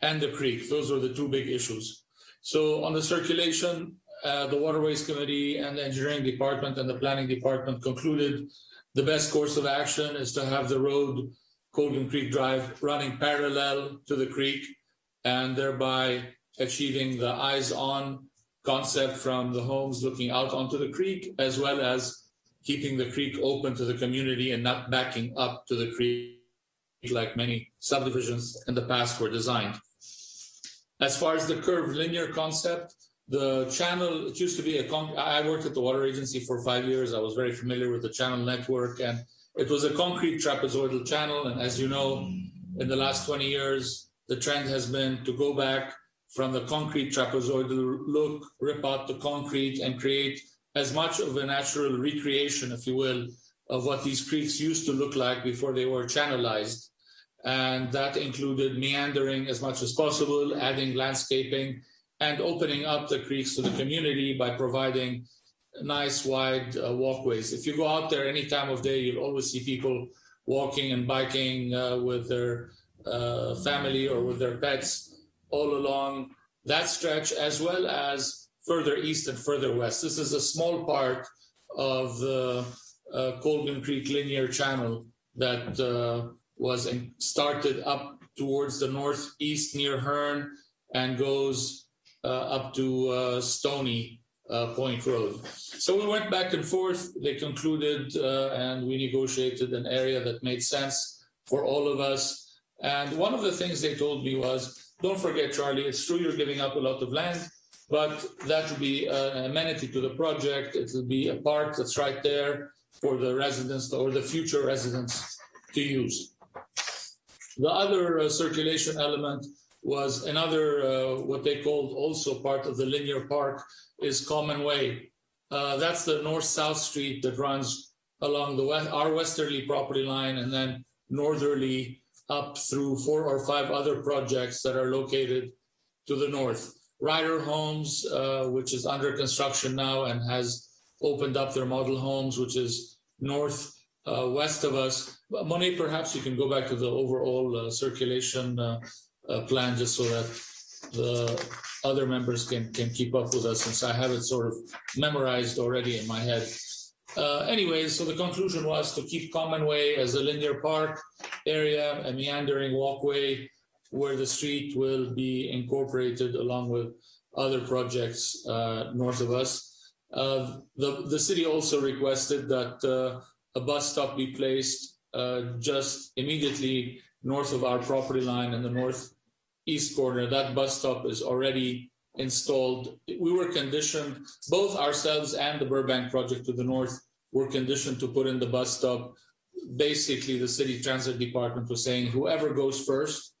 and the creek. Those were the two big issues. So on the circulation, uh, the Waterways Committee and the Engineering Department and the Planning Department concluded the best course of action is to have the road Colgan Creek Drive running parallel to the creek and thereby achieving the eyes on concept from the homes looking out onto the creek, as well as keeping the creek open to the community and not backing up to the creek like many subdivisions in the past were designed. As far as the curvilinear concept, the channel, it used to be a, con- I worked at the water agency for five years. I was very familiar with the channel network and it was a concrete trapezoidal channel. And as you know, in the last 20 years, the trend has been to go back from the concrete trapezoidal look, rip out the concrete and create as much of a natural recreation, if you will, of what these creeks used to look like before they were channelized. And that included meandering as much as possible, adding landscaping, and opening up the creeks to the community by providing nice wide uh, walkways. If you go out there any time of day, you'll always see people walking and biking uh, with their uh, family or with their pets all along that stretch, as well as further east and further west. This is a small part of the uh, Colgan Creek linear channel that uh, was in, started up towards the northeast near Hearn and goes uh, up to Stony uh, Point Road. So we went back and forth. They concluded uh, and we negotiated an area that made sense for all of us. And one of the things they told me was, don't forget, Charlie, it's true you're giving up a lot of land, but that will be an amenity to the project. It will be a park that's right there for the residents or the future residents to use. The other uh, circulation element was another, uh, what they called also part of the linear park, is Common Way. Uh, that's the north-south street that runs along the west, our westerly property line and then northerly up through four or five other projects that are located to the north. Ryder Homes, uh, which is under construction now and has opened up their model homes, which is north uh, west of us. Monet, perhaps you can go back to the overall uh, circulation uh, uh, plan just so that the other members can can keep up with us since I have it sort of memorized already in my head. Uh, anyways, so the conclusion was to keep Common Way as a linear park area, a meandering walkway where the street will be incorporated along with other projects uh, north of us. Uh, the, the city also requested that uh, a bus stop be placed uh, just immediately north of our property line in the northeast corner. That bus stop is already installed. We were conditioned, both ourselves and the Burbank project to the north were conditioned to put in the bus stop. Basically, the city transit department was saying whoever goes first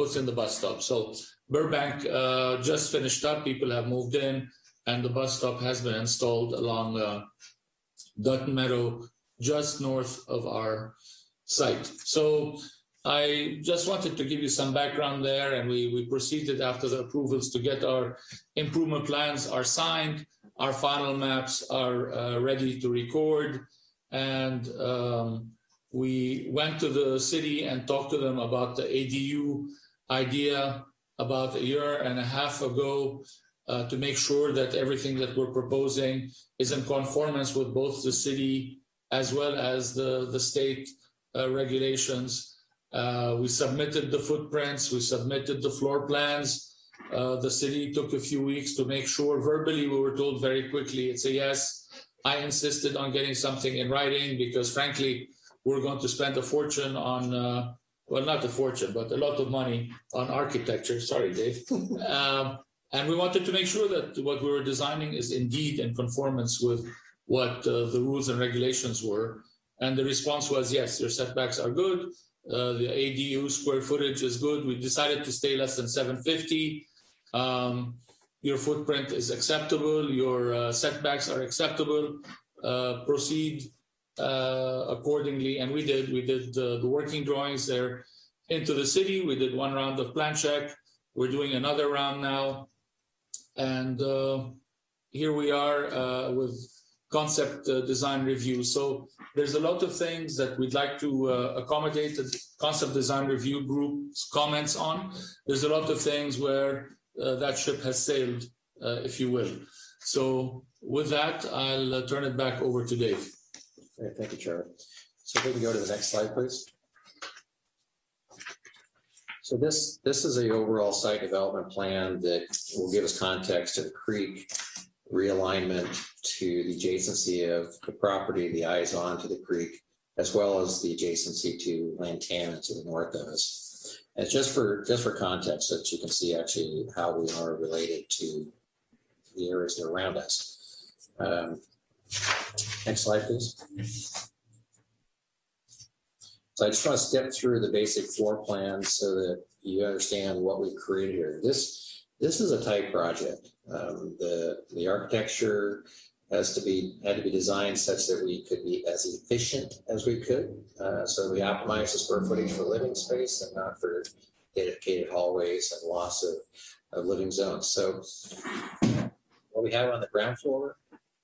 puts in the bus stop. So Burbank uh, just finished up, people have moved in, and the bus stop has been installed along uh, Dutton Meadow, just north of our site. So I just wanted to give you some background there, and we, we proceeded after the approvals to get our improvement plans are signed, our final maps are uh, ready to record, and um, we went to the city and talked to them about the ADU idea about a year and a half ago uh, to make sure that everything that we're proposing is in conformance with both the city as well as the, the state uh, regulations. Uh, we submitted the footprints, we submitted the floor plans. Uh, the city took a few weeks to make sure verbally we were told very quickly it's a yes. I insisted on getting something in writing because frankly, we're going to spend a fortune on uh, well, not a fortune, but a lot of money on architecture. Sorry, Dave. <laughs> um, and we wanted to make sure that what we were designing is indeed in conformance with what uh, the rules and regulations were. And the response was, yes, your setbacks are good. Uh, the ADU square footage is good. We decided to stay less than 750. Um, your footprint is acceptable. Your uh, setbacks are acceptable. Uh, proceed accordingly. And we did. We did the working drawings there into the city. We did one round of plan check. We're doing another round now. And uh, here we are uh, with concept uh, design review. So there's a lot of things that we'd like to uh, accommodate the concept design review group's comments on. There's a lot of things where uh, that ship has sailed, uh, if you will. So with that, I'll uh, turn it back over to Dave. Thank you, Chair. So if we can go to the next slide, please. So this, this is a overall site development plan that will give us context to the creek realignment to the adjacency of the property, the eyes on to the creek, as well as the adjacency to Lantana to the north of us. And just for just for context, that you can see actually how we are related to the areas around us. Um, next slide, please. So I just want to step through the basic floor plan so that you understand what we've created here. This this is a tight project. Um, the the architecture has to be had to be designed such that we could be as efficient as we could. Uh, so we optimize the square footage for living space and not for dedicated hallways and loss of, of living zones. So what we have on the ground floor,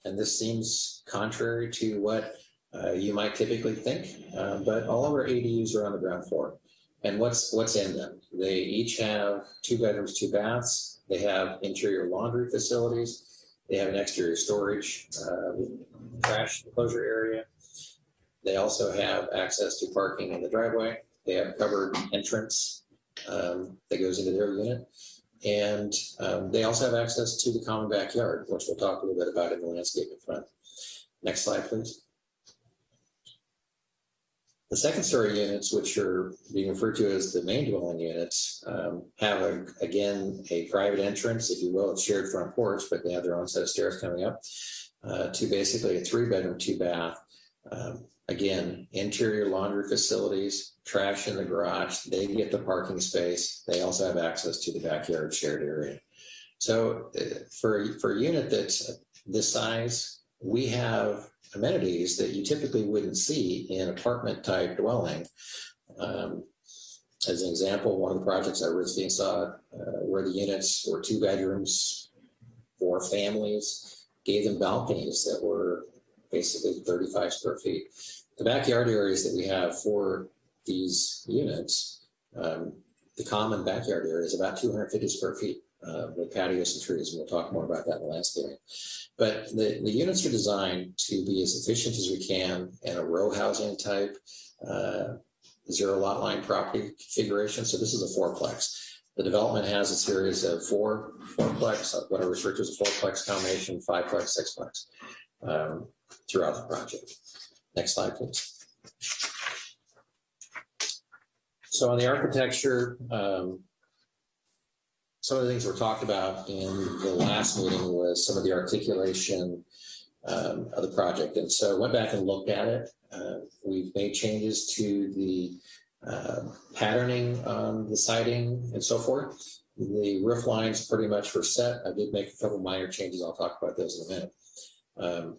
and this seems contrary to what uh, you might typically think, uh, but all of our ADUs are on the ground floor. And what's what's in them? They each have two bedrooms, two baths. They have interior laundry facilities. They have an exterior storage, uh, trash enclosure area. They also have access to parking in the driveway. They have covered entrance um, that goes into their unit. And um, they also have access to the common backyard, which we'll talk a little bit about in the landscape in front. Next slide, please. The second story units, which are being referred to as the main dwelling units, um, have a, again a private entrance, if you will. It's shared front porch, but they have their own set of stairs coming up uh, to basically a three bedroom, two bath. Um, again, interior laundry facilities, trash in the garage. They get the parking space. They also have access to the backyard shared area. So uh, for for a unit that's this size, we have amenities that you typically wouldn't see in apartment type dwelling. Um, as an example, one of the projects I recently saw uh, where the units were two bedrooms, four families, gave them balconies that were basically 35 square feet. The backyard areas that we have for these units, um, the common backyard area is about 250 square feet uh, with patios and trees, and we'll talk more about that in the last landscaping. But the, the units are designed to be as efficient as we can in a row housing type, uh, zero lot line property configuration. So this is a fourplex. The development has a series of four fourplex, what I refer to as a fourplex combination, fiveplex, sixplex um, throughout the project. Next slide, please. So on the architecture, um, some of the things were talked about in the last meeting was some of the articulation um, of the project. And so I went back and looked at it. Uh, we've made changes to the uh, patterning on the siding and so forth. The roof lines pretty much were set. I did make a couple minor changes. I'll talk about those in a minute. Um,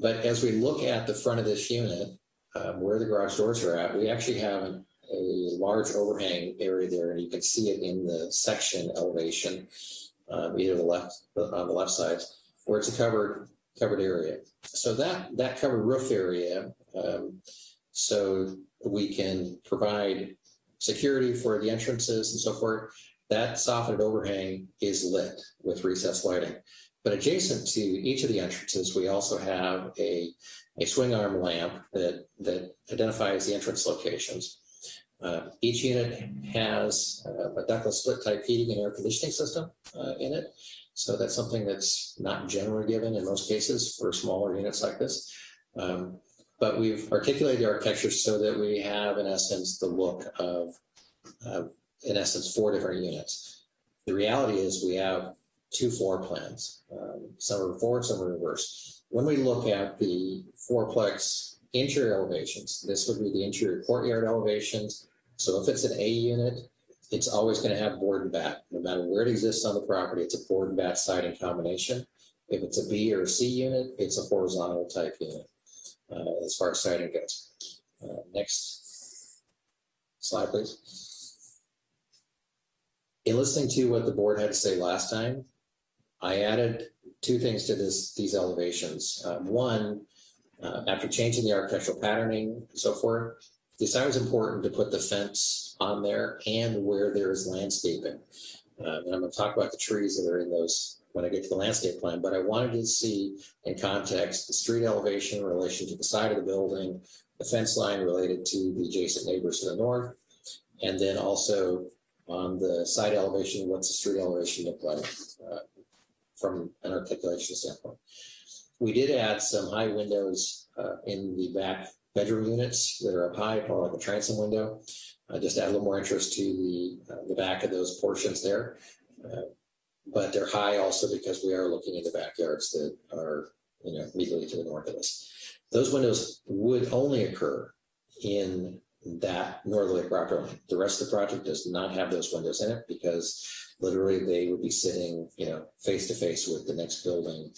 but as we look at the front of this unit, um, where the garage doors are at, we actually have a large overhang area there, and you can see it in the section elevation, um, either the left on the left side, where it's a covered covered area. So that that covered roof area, um, so we can provide security for the entrances and so forth. That softened overhang is lit with recessed lighting. But adjacent to each of the entrances, we also have a, a swing arm lamp that, that identifies the entrance locations. Uh, each unit has uh, a ductless split type heating and air conditioning system uh, in it. So that's something that's not generally given in most cases for smaller units like this. Um, but we've articulated the architecture so that we have, in essence, the look of, of in essence, four different units. The reality is we have two floor plans. Um, some are forward, some are reverse. When we look at the fourplex interior elevations, this would be the interior courtyard elevations. So if it's an A unit, it's always going to have board and bat. No matter where it exists on the property, it's a board and bat siding combination. If it's a B or C unit, it's a horizontal type unit uh, as far as siding goes. Uh, next slide, please. In listening to what the board had to say last time, I added two things to this these elevations. Um, one, uh, after changing the architectural patterning and so forth, decided was important to put the fence on there and where there is landscaping. Um, and I'm going to talk about the trees that are in those when I get to the landscape plan, but I wanted to see in context the street elevation in relation to the side of the building, the fence line related to the adjacent neighbors to the north, and then also on the side elevation, what's the street elevation look like? Uh, from an articulation standpoint. We did add some high windows uh, in the back bedroom units that are up high, called like a transom window. Uh, just add a little more interest to the uh, the back of those portions there. Uh, but they're high also because we are looking into backyards that are you know immediately to the north of us. Those windows would only occur in that northerly property line. The rest of the project does not have those windows in it because literally they would be sitting, you know, face to face with the next building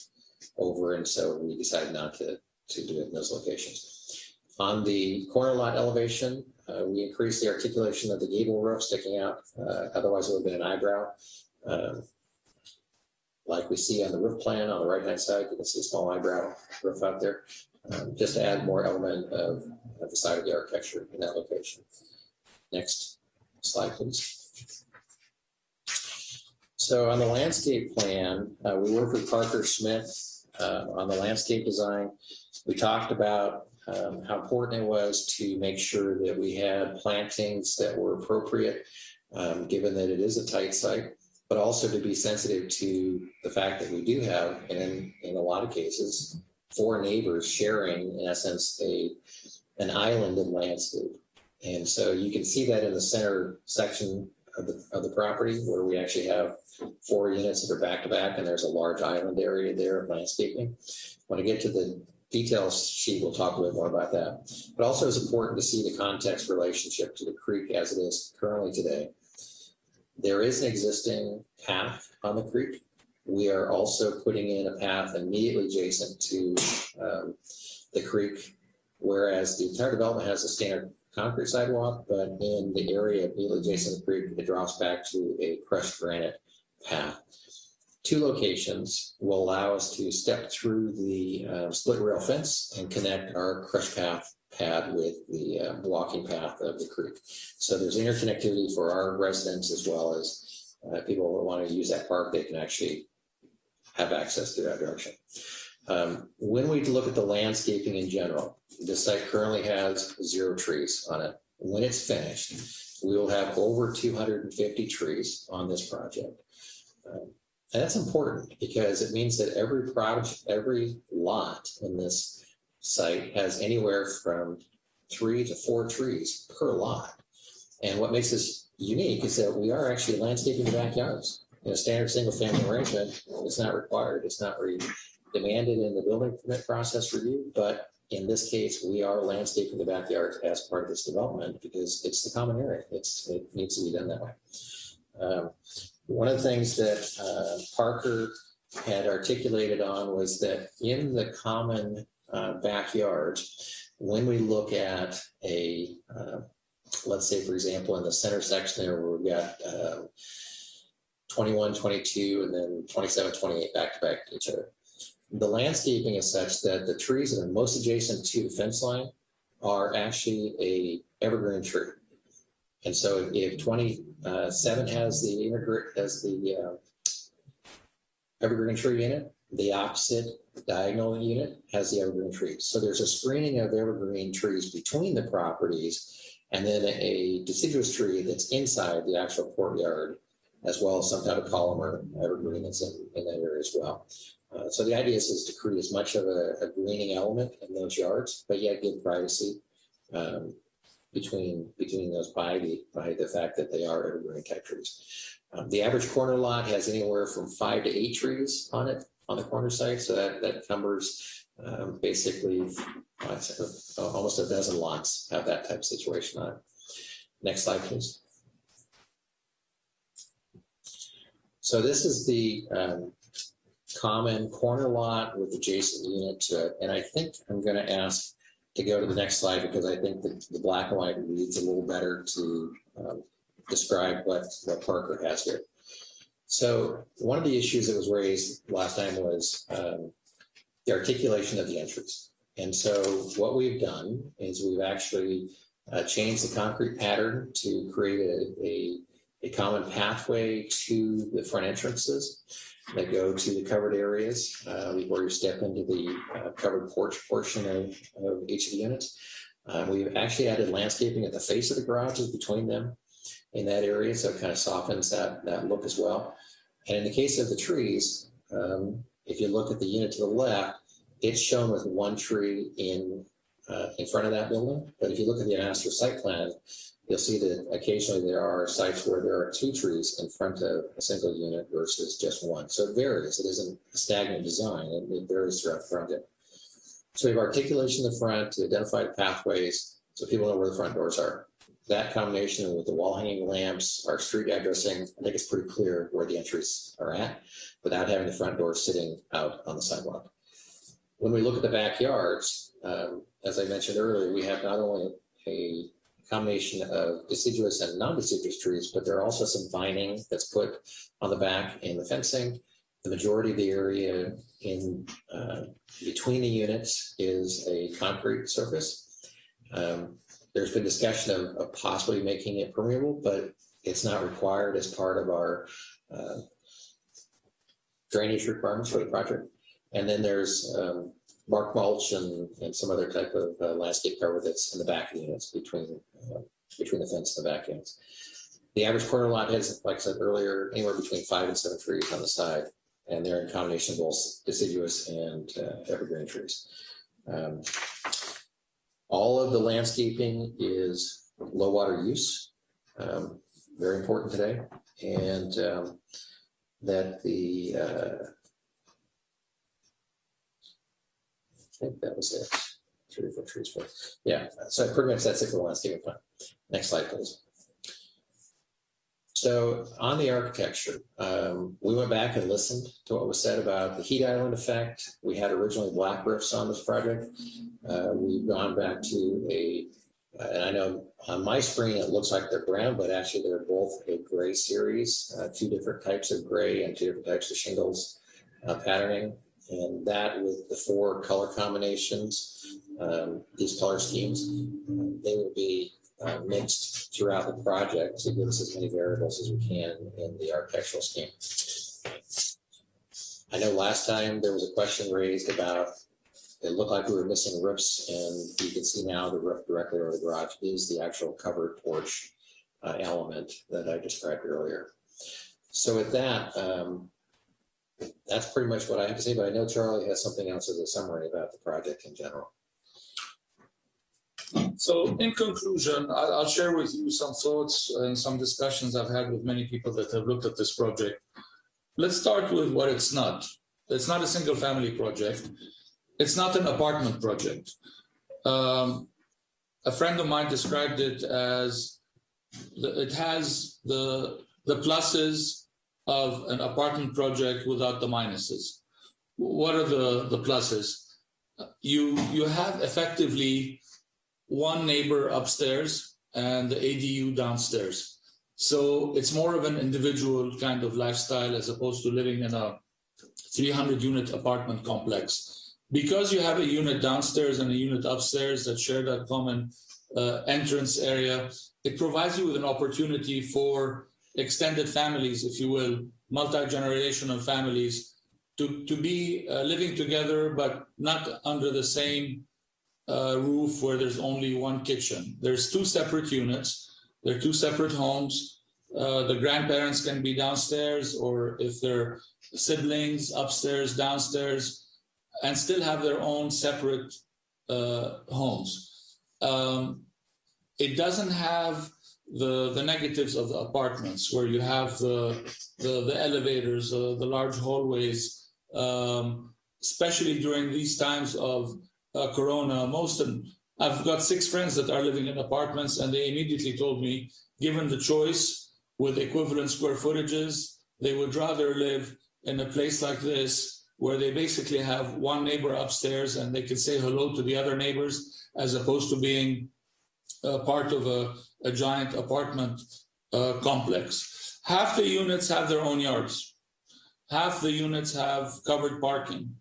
over. And so we decided not to, to do it in those locations. On the corner lot elevation, uh, we increased the articulation of the gable roof sticking out. Uh, otherwise, it would have been an eyebrow. Um, like we see on the roof plan on the right hand side, you can see a small eyebrow roof out there, um, just to add more element of, of the side of the architecture in that location. Next slide, please. So on the landscape plan, uh, we worked with Parker Smith uh, on the landscape design. We talked about um, how important it was to make sure that we had plantings that were appropriate, um, given that it is a tight site, but also to be sensitive to the fact that we do have, and in, in a lot of cases, four neighbors sharing, in essence, a an island of landscape. And so you can see that in the center section of the, of the property where we actually have four units that are back to back and there's a large island area there of landscaping. When I get to the details sheet, we'll talk a bit more about that. But also it's important to see the context relationship to the creek as it is currently today. There is an existing path on the creek. We are also putting in a path immediately adjacent to um, the creek, whereas the entire development has a standard concrete sidewalk, but in the area immediately adjacent to the creek, it drops back to a crushed granite path. Two locations will allow us to step through the uh, split rail fence and connect our crushed path pad with the uh, path of the creek. So there's interconnectivity for our residents as well as uh, people who want to use that park, they can actually have access to that direction. Um, when we look at the landscaping in general, the site currently has zero trees on it. When it's finished, we will have over 250 trees on this project. Um, and that's important because it means that every project, every lot in this site has anywhere from three to four trees per lot. And what makes this unique is that we are actually landscaping the backyards. in a standard single-family arrangement, it's not required, it's not demanded in the building permit process review, but in this case, we are landscaping the backyard as part of this development because it's the common area. It's, it needs to be done that way. Um, One of the things that uh, Parker had articulated on was that in the common uh, backyard, when we look at a, uh, let's say, for example, in the center section there where we've got uh, 21, 22, and then 27, 28 back to back to each other. The landscaping is such that the trees that are most adjacent to the fence line are actually a evergreen tree. And so if 27 has the has the uh, evergreen tree in it, the opposite diagonal unit has the evergreen trees. So there's a screening of evergreen trees between the properties and then a deciduous tree that's inside the actual courtyard, as well as some kind of polymer evergreen that's in, in that area as well. Uh, so the idea is, is to create as much of a, a greening element in those yards, but yet give privacy um, between between those by the by the fact that they are evergreen type trees. Um, the average corner lot has anywhere from five to eight trees on it on the corner site, so that that covers um, basically uh, almost a dozen lots have that type of situation on it. Next slide, please. So this is the um, common corner lot with adjacent unit to it. And I think I'm going to ask to go to the next slide because I think the black and white reads a little better to um, describe what, what Parker has here. So one of the issues that was raised last time was um, the articulation of the entries. And so what we've done is we've actually uh, changed the concrete pattern to create a, a, a common pathway to the front entrances that go to the covered areas uh, you step into the uh, covered porch portion of, of each of the units. Uh, we've actually added landscaping at the face of the garages between them in that area, so it kind of softens that, that look as well. And in the case of the trees, um, if you look at the unit to the left, it's shown with one tree in uh, in front of that building. But if you look at the master site plan, you'll see that occasionally there are sites where there are two trees in front of a single unit versus just one. So it varies. It isn't a stagnant design. It, it varies throughout the project. So we have articulation in the front to identify pathways so people know where the front doors are. That combination with the wall hanging lamps, our street addressing, I think it's pretty clear where the entries are at without having the front door sitting out on the sidewalk. When we look at the backyards, um, as I mentioned earlier, we have not only a combination of deciduous and non-deciduous trees, but there are also some vining that's put on the back in the fencing. The majority of the area in uh, between the units is a concrete surface. Um, there's been discussion of, of, possibly making it permeable, but it's not required as part of our uh, drainage requirements for the project. And then there's um, bark mulch and, and some other type of uh, landscape cover that's in the back of the units between uh, between the fence and the back units. The average corner lot has, like I said earlier, anywhere between five and seven trees on the side, and they're in combination of both deciduous and uh, evergreen trees. Um, all of the landscaping is low water use, um, very important today, and um, that the uh, I think that was it. Three or four trees, but yeah, so pretty much that's it for the landscaping plan. Next slide, please. So on the architecture, um, we went back and listened to what was said about the heat island effect. We had originally black roofs on this project. Uh, we've gone back to a, uh, and I know on my screen it looks like they're brown, but actually they're both a gray series, uh, two different types of gray and two different types of shingles uh, patterning and that with the four color combinations, um, these color schemes, they will be uh, mixed throughout the project to give us as many variables as we can in the architectural scheme. I know last time there was a question raised about it looked like we were missing roofs, and you can see now the roof directly over the garage is the actual covered porch uh, element that I described earlier. So with that, um, that's pretty much what I have to say, but I know Charlie has something else as a summary about the project in general. So in conclusion, I'll, share with you some thoughts and some discussions I've had with many people that have looked at this project. let's start with what it's not. It's not a single family project. It's not an apartment project. Um, a friend of mine described it as the, it has the the pluses of an apartment project without the minuses. What are the the pluses? You you have effectively one neighbor upstairs and the ADU downstairs. So it's more of an individual kind of lifestyle as opposed to living in a 300 unit apartment complex. Because you have a unit downstairs and a unit upstairs that share that common uh, entrance area, it provides you with an opportunity for extended families, if you will, multi-generational families to, to be uh, living together, but not under the same uh, roof where there's only one kitchen. There's two separate units. They're two separate homes. Uh, the grandparents can be downstairs, or if they're siblings, upstairs, downstairs, and still have their own separate uh, homes. Um, it doesn't have the the negatives of the apartments where you have the the, the elevators, uh, the large hallways, um, especially during these times of uh, Corona. Most of I've got six friends that are living in apartments, and they immediately told me, given the choice with equivalent square footages, they would rather live in a place like this where they basically have one neighbor upstairs and they can say hello to the other neighbors as opposed to being part of a, a giant apartment uh, complex. Half the units have their own yards. Half the units have covered parking.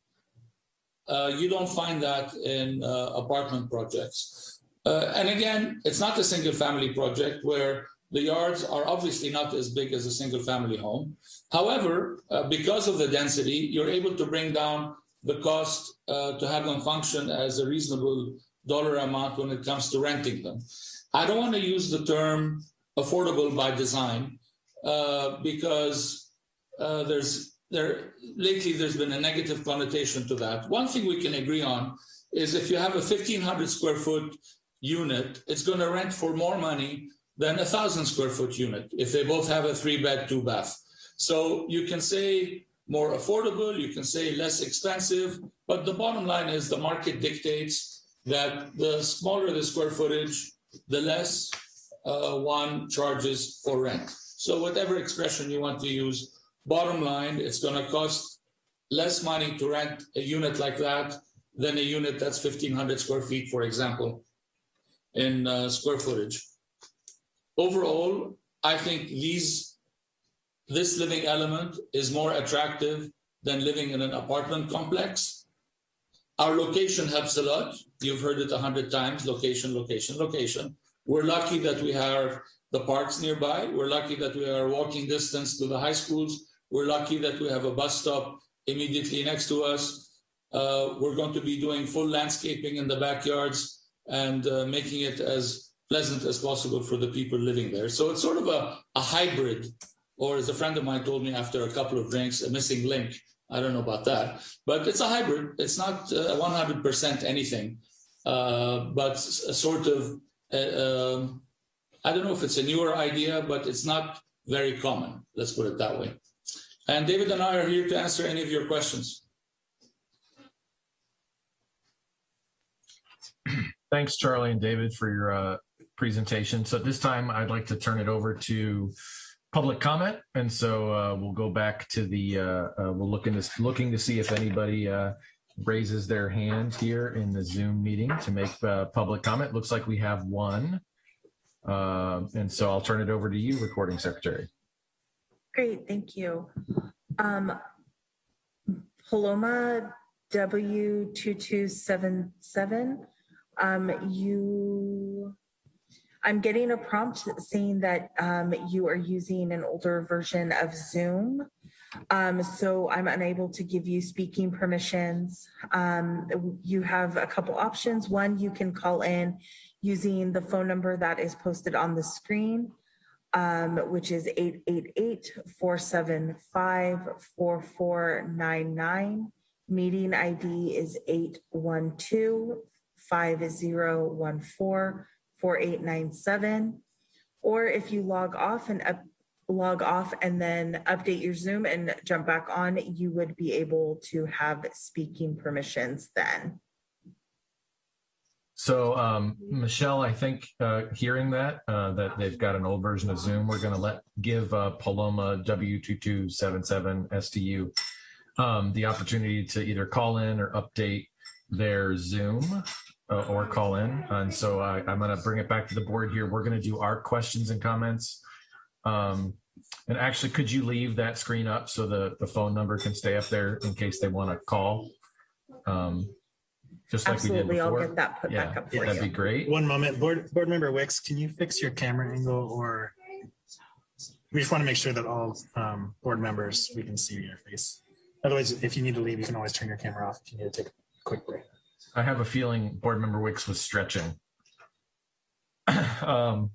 Uh, you don't find that in uh, apartment projects. Uh, and again, it's not a single family project where the yards are obviously not as big as a single family home. However, uh, because of the density, you're able to bring down the cost uh, to have them function as a reasonable dollar amount when it comes to renting them. I don't want to use the term affordable by design uh, because uh, there's there lately there's been a negative connotation to that. One thing we can agree on is if you have a 1500 square foot unit, it's going to rent for more money than a thousand square foot unit if they both have a three bed, two bath. So you can say more affordable, you can say less expensive, but the bottom line is the market dictates that the smaller the square footage, the less uh, one charges for rent. So whatever expression you want to use, bottom line, it's going to cost less money to rent a unit like that than a unit that's 1500 square feet, for example, in uh, square footage. Overall, I think these this living element is more attractive than living in an apartment complex. Our location helps a lot. You've heard it a hundred times, location, location, location. We're lucky that we have the parks nearby. We're lucky that we are walking distance to the high schools. We're lucky that we have a bus stop immediately next to us. Uh, we're going to be doing full landscaping in the backyards and uh, making it as pleasant as possible for the people living there. So it's sort of a, a hybrid, or as a friend of mine told me after a couple of drinks, a missing link. I don't know about that, but it's a hybrid. It's not uh, 100% anything, but a sort of, uh, um, I don't know if it's a newer idea, but it's not very common. Let's put it that way. And David and I are here to answer any of your questions. <clears throat> Thanks, Charlie and David, for your uh, presentation. So at this time, I'd like to turn it over to public comment. And so uh, we'll go back to the, uh, uh, we'll look into looking to see if anybody uh, raises their hand here in the Zoom meeting to make uh, public comment. Looks like we have one. Uh, and so I'll turn it over to you, recording secretary. Great, thank you. Um, Paloma W2277, um, you, I'm getting a prompt saying that um, you are using an older version of Zoom. Um, so I'm unable to give you speaking permissions. Um, you have a couple options. One, you can call in using the phone number that is posted on the screen um, which is 888-475-4499. Meeting ID is 812-5014-4897. Or if you log off and up, log off and then update your Zoom and jump back on, you would be able to have speaking permissions then. So, um, Michelle, I think, uh, hearing that, uh, that they've got an old version of Zoom, we're gonna let, give, uh, Paloma W2277 STU, um, the opportunity to either call in or update their Zoom, uh, or call in. And so I'm gonna bring it back to the board here. We're gonna do our questions and comments. Um, and actually, could you leave that screen up so the, the phone number can stay up there in case they wanna call? Um, just like we did Absolutely, I'll get that put back up for That'd be great. One moment, board, board member Wicks, can you fix your camera angle or? We just want to make sure that all um, board members, we can see your face. Otherwise, if you need to leave, you can always turn your camera off if you need to take a quick break. I have a feeling board member Wicks was stretching. <coughs> um,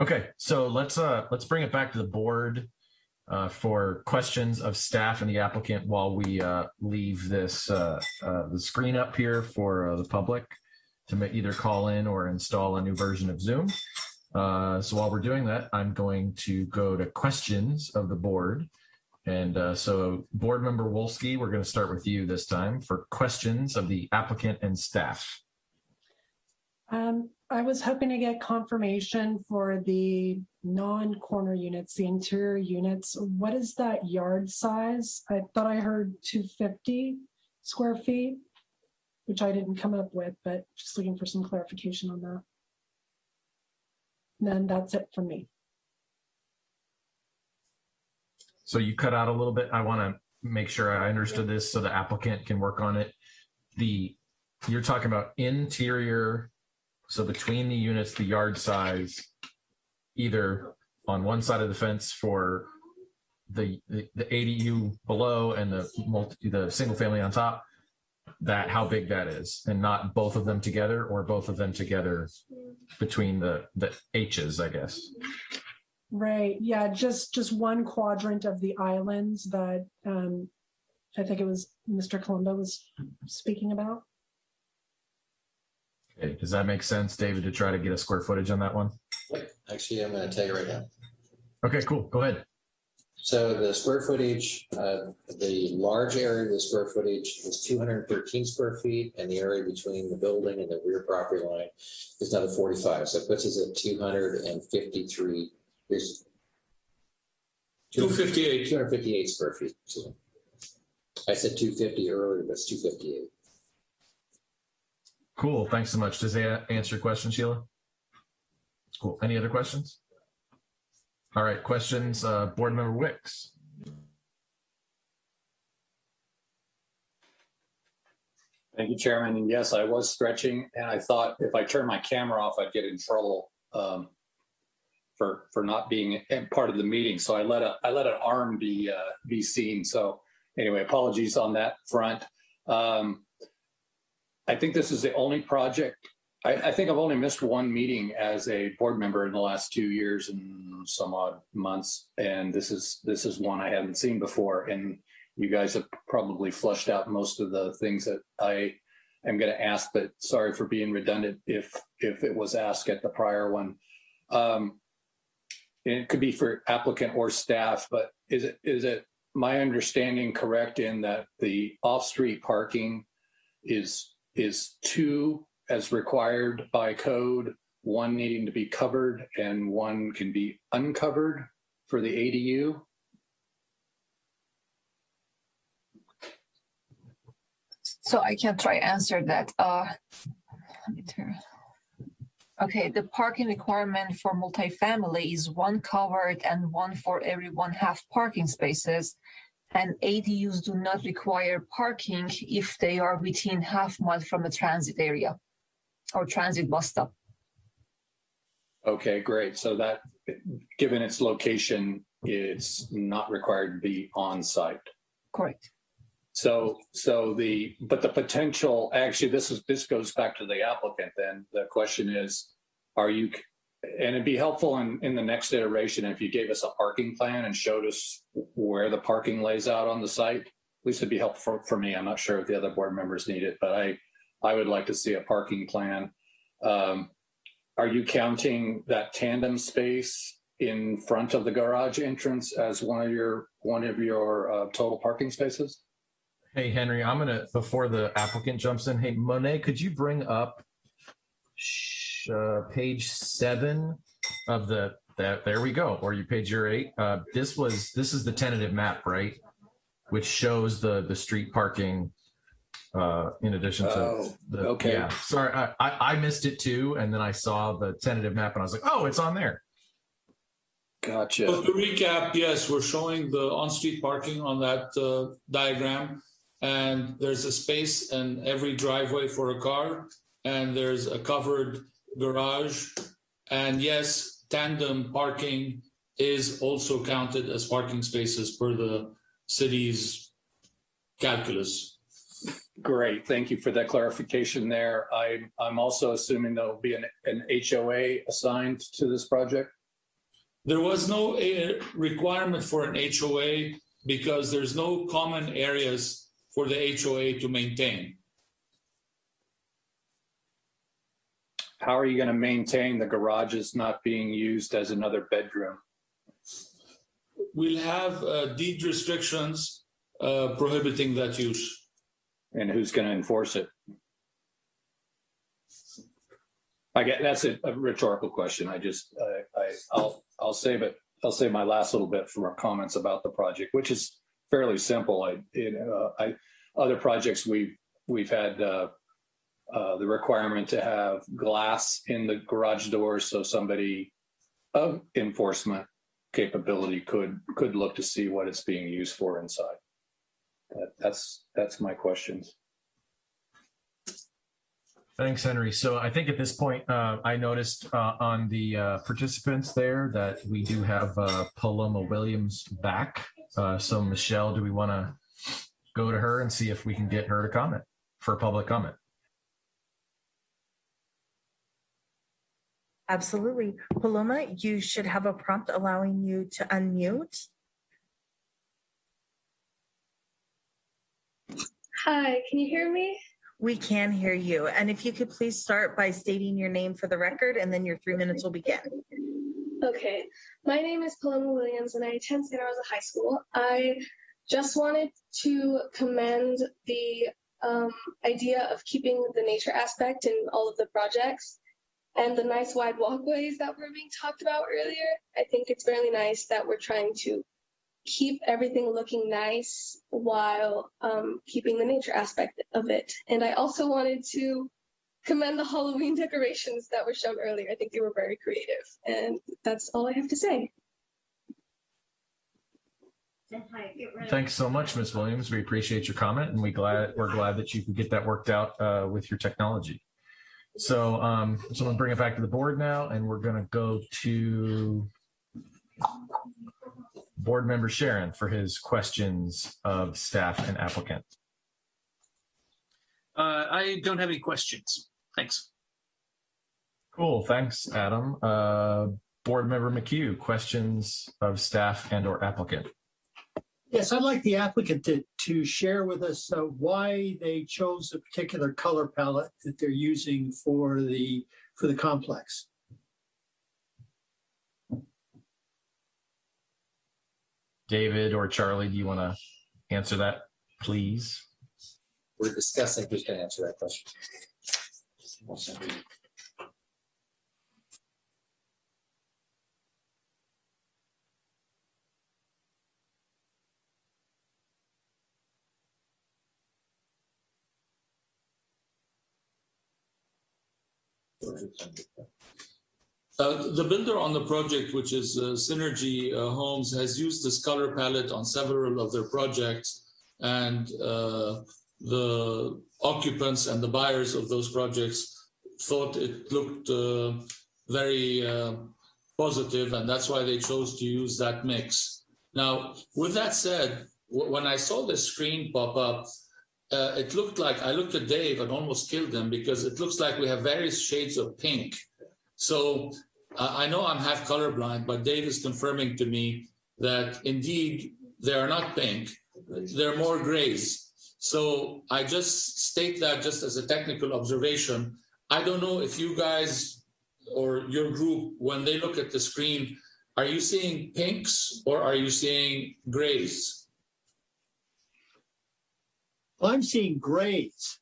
okay, so let's uh let's bring it back to the board uh, for questions of staff and the applicant while we uh, leave this uh, uh, the screen up here for uh, the public to either call in or install a new version of Zoom. Uh, so while we're doing that, I'm going to go to questions of the board. And uh, so, Board Member Wolski, we're going to start with you this time for questions of the applicant and staff. Um, I was hoping to get confirmation for the non-corner units, the interior units. What is that yard size? I thought I heard two fifty square feet, which I didn't come up with, but just looking for some clarification on that. Then that's it for me. So you cut out a little bit. I want to make sure I understood this so the applicant can work on it. The you're talking about interior, so between the units, the yard size, either on one side of the fence for the the, the ADU below and the multi, the single family on top. That how big that is, and not both of them together, or both of them together between the the H's, I guess. Right, yeah, just, just one quadrant of the islands that, um, I think it was Mr. Colombo was speaking about. Okay, does that make sense, David, to try to get a square footage on that one? Actually, I'm going to tell you right now. Okay, cool. Go ahead. So the square footage, uh, the large area of the square footage is 213 square feet, and the area between the building and the rear property line is another 45. So it puts us at 253. There's 258. 258 square feet. I said 250 earlier, but it's 258. Cool. Thanks so much. Does that answer your question, Sheila? Cool. Any other questions? All right. Questions, uh, Board Member Wicks. Thank you, Chairman. And yes, I was stretching, and I thought if I turned my camera off, I'd get in trouble um, for for not being part of the meeting. So I let a I let an arm be uh, be seen. So anyway, apologies on that front. Um, I think this is the only project. I, I think I've only missed one meeting as a board member in the last two years and some odd months, and this is this is one I haven't seen before. And you guys have probably flushed out most of the things that I am going to ask, but sorry for being redundant if if it was asked at the prior one. Um, it could be for applicant or staff, but is it is it my understanding correct in that the off-street parking is is two as required by code, one needing to be covered and one can be uncovered for the ADU? So I can try answer that. Uh, Okay, the parking requirement for multifamily is one covered and one for every one half parking spaces. And ADUs do not require parking if they are within half mile from a transit area or transit bus stop. Okay, great. So that, given its location, it's not required to be on site. Correct. So, so the, but the potential, actually, this is, this goes back to the applicant then. The question is, are you, and it'd be helpful in, in the next iteration if you gave us a parking plan and showed us where the parking lays out on the site. At least it'd be helpful for, me. I'm not sure if the other board members need it, but I, I would like to see a parking plan. Um, are you counting that tandem space in front of the garage entrance as one of your, one of your uh, total parking spaces? Hey, Henry, I'm gonna, before the applicant jumps in, hey, Monet, could you bring up sh- uh, page seven of the, that, there we go, or you page your eight. Uh, this was, this is the tentative map, right? Which shows the, the street parking, uh, in addition to Oh, the, okay. yeah, sorry, I, I, I missed it too. And then I saw the tentative map and I was like, oh, it's on there. Gotcha. So to recap, yes, we're showing the on-street parking on that uh, diagram. And there's a space in every driveway for a car, and there's a covered garage. And yes, tandem parking is also counted as parking spaces per the city's calculus. Great, thank you for that clarification there. I, I'm also assuming there'll be an, an HOA assigned to this project? There was no uh, requirement for an HOA because there's no common areas for the HOA to maintain. How are you going to maintain the garages not being used as another bedroom? We'll have uh, deed restrictions uh, prohibiting that use. And who's going to enforce it? I get, that's a a rhetorical question. I just, I, I, I'll, I'll save it. I'll save my last little bit for our comments about the project, which is fairly simple. I, know, I, other projects we've, we've had, uh, uh, the requirement to have glass in the garage doors so somebody of enforcement capability could, could look to see what it's being used for inside. That, that's, that's my questions. Thanks, Henry. So I think at this point, uh, I noticed uh, on the uh, participants there that we do have uh, Paloma Williams back. Uh, so Michelle, do we want to go to her and see if we can get her to comment for public comment? Absolutely. Paloma, you should have a prompt allowing you to unmute. Hi, can you hear me? We can hear you. And if you could please start by stating your name for the record and then your three minutes will begin. Okay, my name is Paloma Williams and I attend Santa Rosa High School. I just wanted to commend the um, idea of keeping the nature aspect in all of the projects and the nice wide walkways that were being talked about earlier. I think it's really nice that we're trying to keep everything looking nice while um, keeping the nature aspect of it. And I also wanted to commend the Halloween <laughs> decorations that were shown earlier. I think they were very creative. And that's all I have to say. Thanks so much, Ms. Williams. We appreciate your comment and we glad we're glad that you could get that worked out uh, with your technology. So, um, so I'm gonna bring it back to the board now, and we're gonna go to board member Sharon for his questions of staff and applicant. Uh, I don't have any questions. Thanks. Cool, thanks, Adam. Uh, board member McHugh, questions of staff and or applicant. Yes, I'd like the applicant to, to share with us uh, why they chose a particular color palette that they're using for the, for the complex. David or Charlie, do you want to answer that, please? We're discussing who's going to answer that question. Uh, the builder on the project, which is uh, Synergy uh, Homes, has used this color palette on several of their projects, and uh, the occupants and the buyers of those projects thought it looked uh, very uh, positive, and that's why they chose to use that mix. Now, with that said, when I saw the screen pop up, uh, it looked like I looked at Dave and almost killed him because it looks like we have various shades of pink. So uh, I know I'm half colorblind, but Dave is confirming to me that indeed they are not pink, they're more grays. So I just state that just as a technical observation. I don't know if you guys or your group, when they look at the screen, are you seeing pinks or are you seeing grays? I'm seeing grays.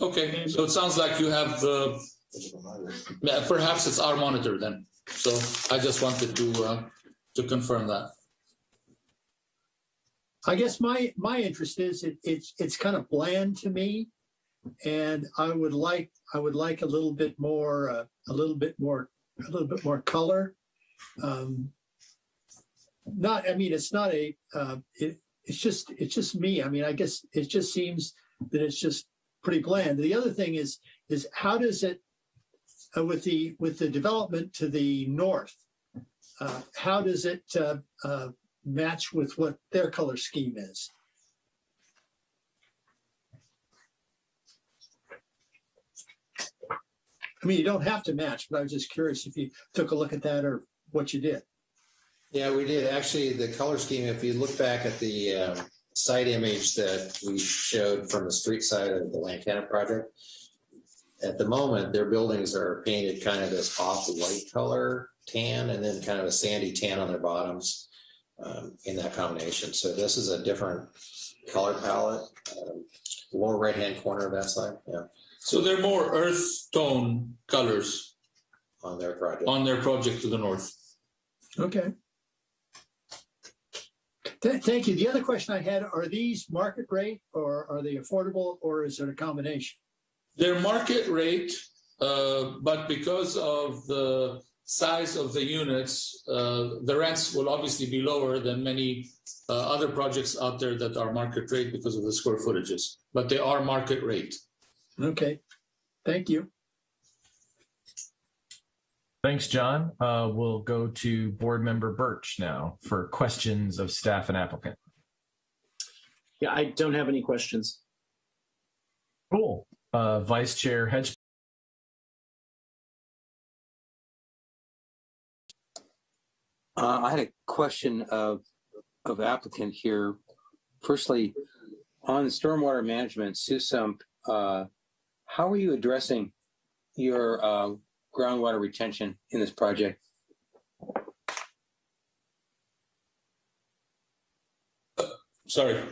Okay, so it sounds like you have the, yeah, perhaps it's our monitor then. So I just wanted to, uh, to confirm that. I guess my, my interest is it, it's, it's kind of bland to me. And I would like, I would like a little bit more, uh, a little bit more, a little bit more color. Um, not, I mean, it's not a, uh, it, it's just, it's just me. I mean, I guess it just seems that it's just pretty bland. The other thing is, is how does it, uh, with the, with the development to the north, uh, how does it, uh, uh, match with what their color scheme is? I mean, you don't have to match, but I was just curious if you took a look at that or what you did. Yeah, we did. Actually, the color scheme, if you look back at the um, site image that we showed from the street side of the Lantana project, at the moment, their buildings are painted kind of this off-white color tan and then kind of a sandy tan on their bottoms um, in that combination. So this is a different color palette. Um, lower right-hand corner of that slide, yeah, So they're more earth tone colors on their project. on their project to the north. Okay. Th- Thank you. The other question I had, are these market rate or are they affordable or is it a combination? Their market rate, uh, but because of the size of the units, uh, the rents will obviously be lower than many uh, other projects out there that are market rate because of the square footages, but they are market rate. Okay, thank you. Thanks, John. Uh, we'll go to Board Member Birch now for questions of staff and applicant. Yeah, I don't have any questions. Cool. Uh, Vice Chair Hedge. Uh, I had a question of, of applicant here. Firstly, on stormwater management, SUSMP, uh, how are you addressing your, uh, groundwater retention in this project? Sorry.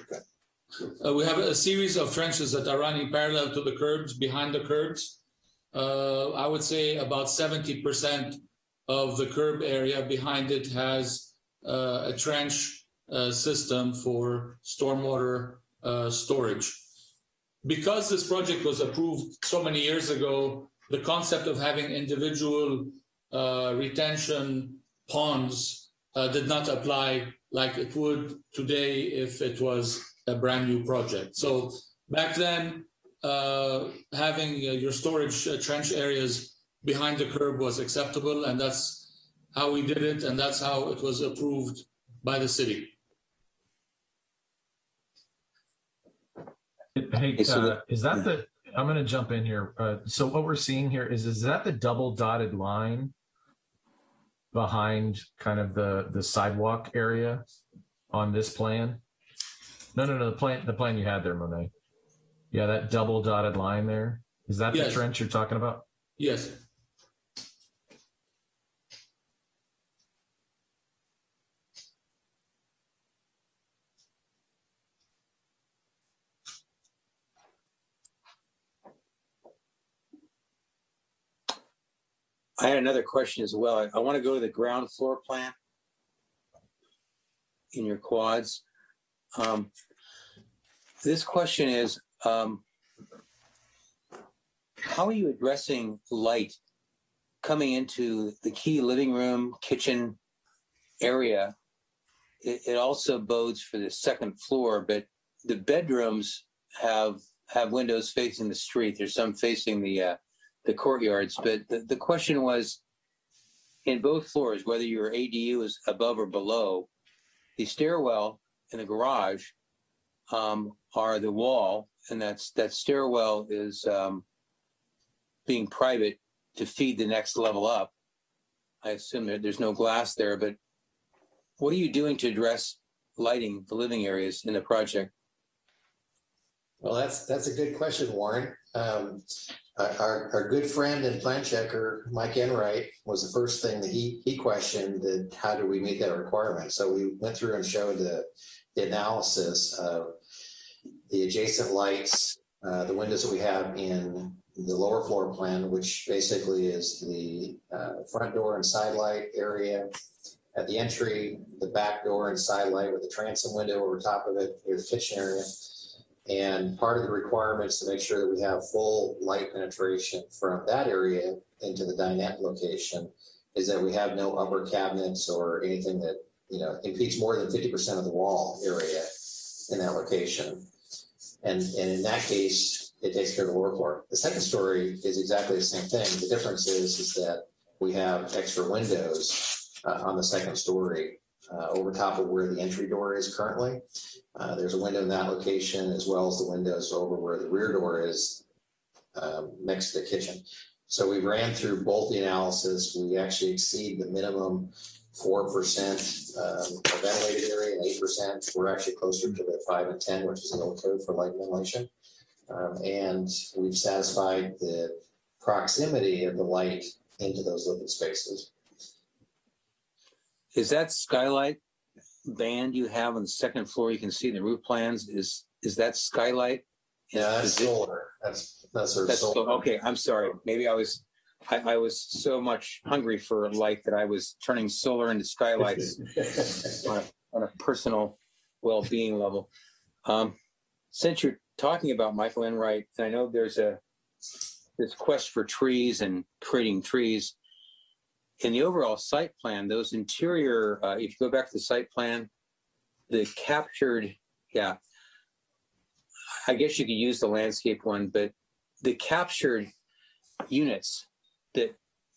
Uh, we have a series of trenches that are running parallel to the curbs, behind the curbs. Uh, I would say about 70% of the curb area behind it has uh, a trench uh, system for stormwater uh, storage. Because this project was approved so many years ago, the concept of having individual uh, retention ponds uh, did not apply like it would today if it was a brand new project. So back then, uh, having uh, your storage uh, trench areas behind the curb was acceptable, and that's how we did it, and that's how it was approved by the city. Hey, uh, is that the, I'm going to jump in here. Uh, so what we're seeing here is, is that the double dotted line behind kind of the, the sidewalk area on this plan? No, no, no, the plan, the plan you had there, Monet. Yeah, that double dotted line there. Is that the trench you're talking about? Yes. I had another question as well. I, I want to go to the ground floor plan in your quads. Um, this question is, um, how are you addressing light coming into the key living room, kitchen area? It, it also bodes for the second floor, but the bedrooms have have windows facing the street. There's some facing the uh, the courtyards. But the, the question was in both floors, whether your ADU is above or below, the stairwell in the garage um, are the wall, and that's that stairwell is um, being private to feed the next level up. I assume that there's no glass there, but what are you doing to address lighting the living areas in the project? Well, that's, that's a good question, Warren. Um, our, our, good friend and plan checker, Mike Enright, was the first thing that he, he questioned that how do we meet that requirement? So we went through and showed the, the analysis of the adjacent lights, uh, the windows that we have in the lower floor plan, which basically is the uh, front door and side light area at the entry, the back door and side light with the transom window over top of it, near the kitchen area. And part of the requirements to make sure that we have full light penetration from that area into the dinette location is that we have no upper cabinets or anything that, you know, impedes more than 50% of the wall area in that location. And, and in that case, it takes care of the lower floor. The second story is exactly the same thing. The difference is, is that we have extra windows uh, on the second story uh, over top of where the entry door is currently. Uh, there's a window in that location as well as the windows over where the rear door is um, next to the kitchen. So we ran through both the analysis. We actually exceed the minimum 4% um, ventilated area and 8%. We're actually closer to the 5 and 10, which is the old code for light ventilation. Um, and we've satisfied the proximity of the light into those living spaces. Is that skylight band you have on the second floor? You can see in the roof plans. Is is that skylight? Yeah, that's Is it- solar. That's that's our That's solar. okay. I'm sorry. Maybe I was I, I was so much hungry for light that I was turning solar into skylights <laughs> on, a, on a personal well-being level. Um, since you're talking about Michael Enright, and I know there's a this quest for trees and creating trees. In the overall site plan, those interior, uh, if you go back to the site plan, the captured, yeah, I guess you could use the landscape one, but the captured units that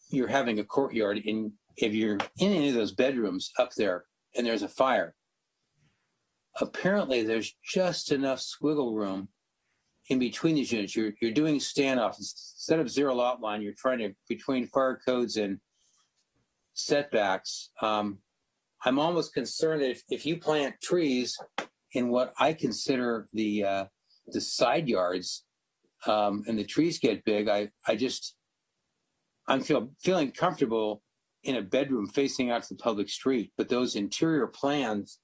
you're having a courtyard in, if you're in any of those bedrooms up there and there's a fire, apparently there's just enough squiggle room in between these units. You're, you're doing standoff instead of zero lot line. You're trying to between fire codes and setbacks. Um, I'm almost concerned that if, if you plant trees in what I consider the uh, the side yards, um, and the trees get big, I I just I'm feel feeling comfortable in a bedroom facing out to the public street. But those interior plans,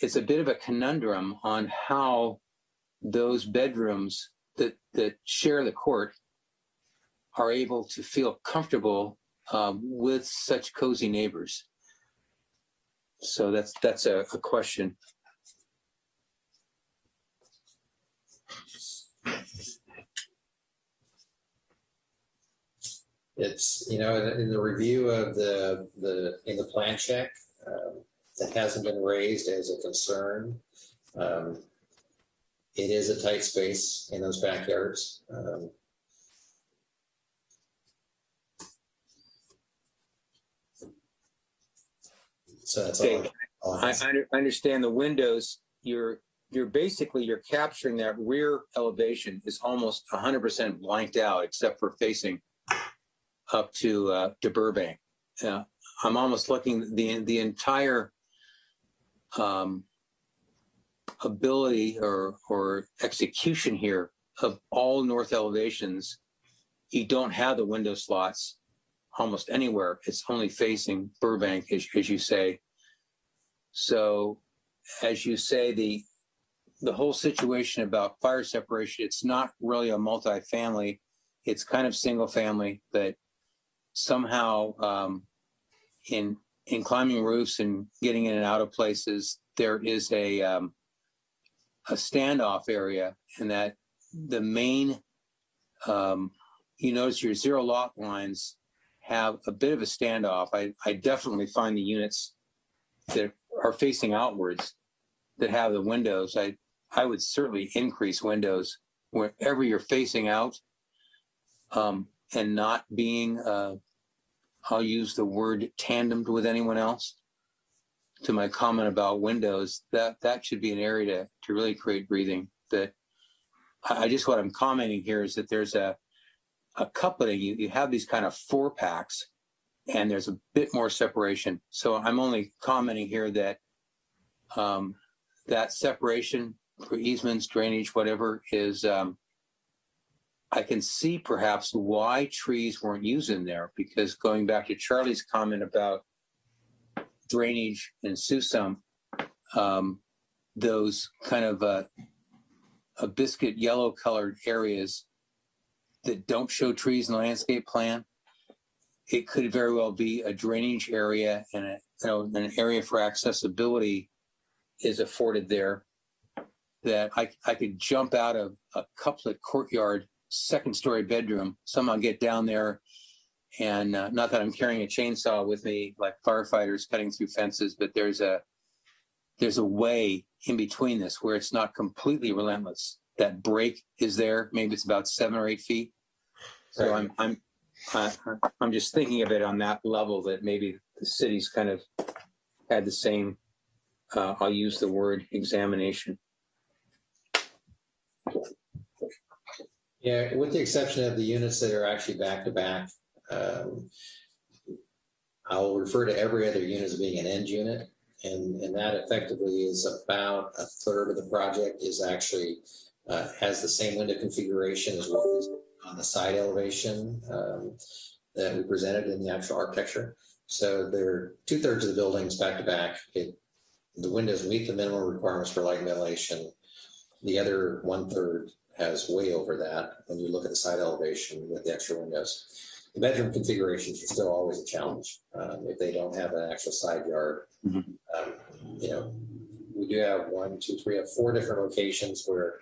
it's a bit of a conundrum on how those bedrooms that that share the court are able to feel comfortable um, with such cozy neighbors. So that's that's a, a question. It's, you know, in the review of the, the, in the plan check, um, that hasn't been raised as a concern. Um, It is a tight space in those backyards. Um, So that's all. Okay. I, I I understand the windows, you're, you're basically, you're capturing that rear elevation is almost hundred percent blanked out except for facing up to, uh, to Burbank. Yeah, I'm almost looking, the, the entire, um, ability or, or execution here of all north elevations, you don't have the window slots almost anywhere. It's only facing Burbank, as, as you say. So, as you say, the the whole situation about fire separation, it's not really a multifamily. It's kind of single family, but somehow um, in in climbing roofs and getting in and out of places, there is a um, a standoff area, and that the main um, you notice your zero lot lines have a bit of a standoff. I, I definitely find the units that are facing outwards that have the windows. I I would certainly increase windows wherever you're facing out, um, and not being. Uh, I'll use the word tandemed with anyone else. To my comment about windows, that that should be an area to to really create breathing. That I I just what I'm commenting here is that there's a a coupling. You you have these kind of four packs and there's a bit more separation. So I'm only commenting here that um, that separation for easements, drainage, whatever, is um, I can see perhaps why trees weren't used in there because going back to Charlie's comment about drainage and SUSMP, um, those kind of uh, a biscuit yellow colored areas that don't show trees in the landscape plan, it could very well be a drainage area and a, you know, an area for accessibility is afforded there that I, I could jump out of a couplet courtyard, second story bedroom, somehow get down there. And uh, not that I'm carrying a chainsaw with me like firefighters cutting through fences, but there's a there's a way in between this where it's not completely relentless. That break is there. Maybe it's about seven or eight feet. So I'm I'm I, I'm just thinking of it on that level that maybe the city's kind of had the same. Uh, I'll use the word examination. Yeah, with the exception of the units that are actually back to back, um, I'll refer to every other unit as being an end unit. And, and that effectively is about a third of the project is actually uh, has the same window configuration as what is on the side elevation um, that we presented in the actual architecture. So there two thirds of the buildings back to back. It, the windows meet the minimum requirements for light ventilation. The other one third has way over that when you look at the side elevation with the extra windows. The bedroom configurations are still always a challenge um, if they don't have an actual side yard. Um, you know, we do have one, two, three, have four different locations where,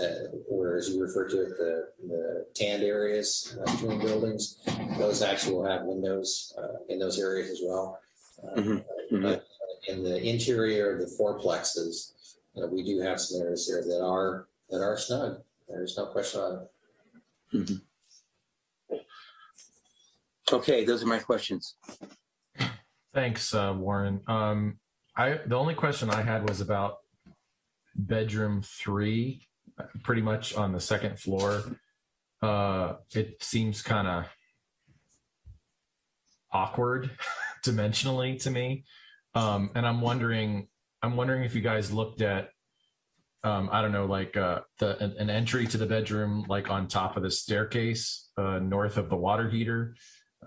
uh, where as you refer to it, the, the tanned areas uh, between buildings, those actually will have windows uh, in those areas as well. Um, But in the interior of the fourplexes, uh, we do have some areas there that are that are snug. There's no question on it. Okay, those are my questions. Thanks, uh, Warren. Um, I the only question I had was about bedroom three, pretty much on the second floor. Uh, it seems kind of awkward <laughs> dimensionally to me, um, and I'm wondering, I'm wondering if you guys looked at, um, I don't know, like uh, the an, an entry to the bedroom, like on top of the staircase, uh, north of the water heater.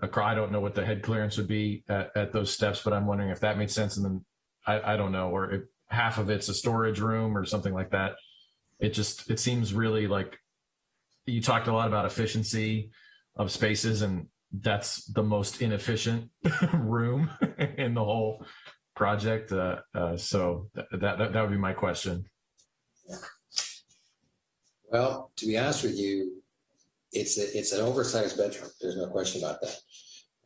Acro- I don't know what the head clearance would be at, at those steps, but I'm wondering if that made sense. And then I, I don't know, or if half of it's a storage room or something like that. It just it seems really like you talked a lot about efficiency of spaces, and that's the most inefficient <laughs> room <laughs> in the whole project. Uh, uh, so th- that, that would be my question. Well, to be honest with you, it's a, it's an oversized bedroom. There's no question about that.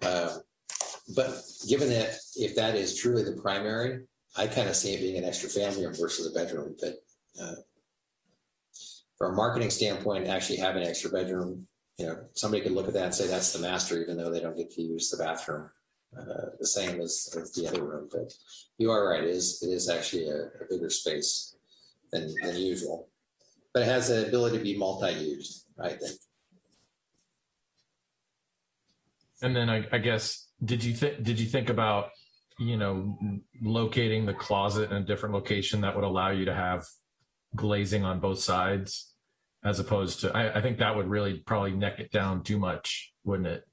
Um, but given that if that is truly the primary, I kind of see it being an extra family room versus a bedroom. But uh, from a marketing standpoint, actually having an extra bedroom, you know, somebody could look at that and say that's the master, even though they don't get to use the bathroom. Uh, the same as, as the other room, but you are right. It is it is actually a, a bigger space than, than usual, but it has the ability to be multi-used. I think. And then I, I guess did you think did you think about you know locating the closet in a different location that would allow you to have glazing on both sides as opposed to I, I think that would really probably neck it down too much, wouldn't it?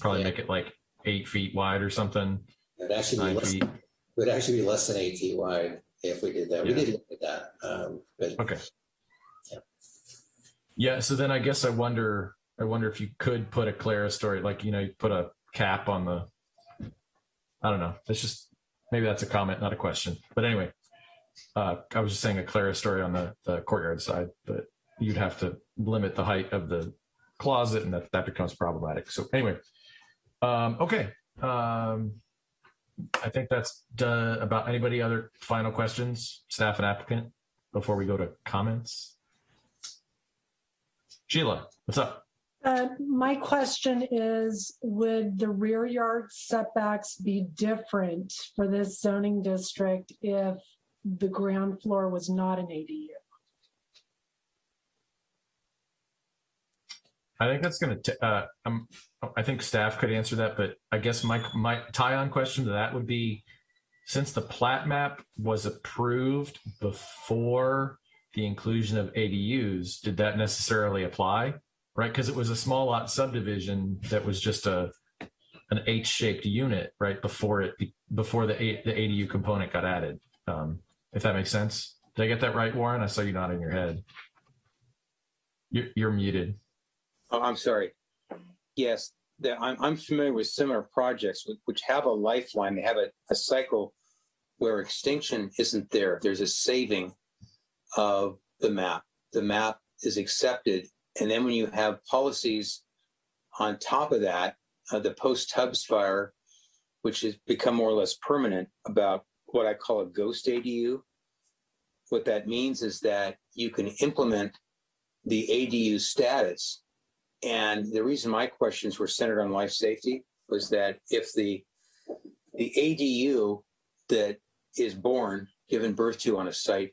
Probably make it like eight feet wide or something. It'd actually be less, feet. it would actually be less than eight feet wide if we did that. We Yeah. did look at that. Um, but Okay. Yeah. Yeah, So then I guess I wonder, I wonder if you could put a clerestory, like, you know, you put a cap on the, I don't know. It's just, maybe that's a comment, not a question. But anyway, uh, I was just saying a clerestory on the, the courtyard side, but you'd have to limit the height of the closet and that, that becomes problematic. So anyway, um, okay. Um, I think that's done about anybody other final questions, staff and applicant, before we go to comments. Sheila, what's up? Uh, my question is, would the rear yard setbacks be different for this zoning district if the ground floor was not an ADU? I think that's going to, uh, um, I think staff could answer that, but I guess my, my tie on question to that would be, since the plat map was approved before the inclusion of ADUs, did that necessarily apply? right? Because it was a small lot subdivision that was just a an H-shaped unit, right? Before it before the the ADU component got added. Um, if that makes sense. Did I get that right, Warren? I saw you nodding your head. You're, you're muted. Oh, I'm sorry. Yes, the, I'm, I'm familiar with similar projects which, which have a lifeline. They have a, a cycle where extinction isn't there. There's a saving of the map. The map is accepted. And then when you have policies on top of that, uh, the post Tubbs fire, which has become more or less permanent about what I call a ghost ADU. What that means is that you can implement the ADU status. And the reason my questions were centered on life safety was that if the the ADU that is born, given birth to on a site,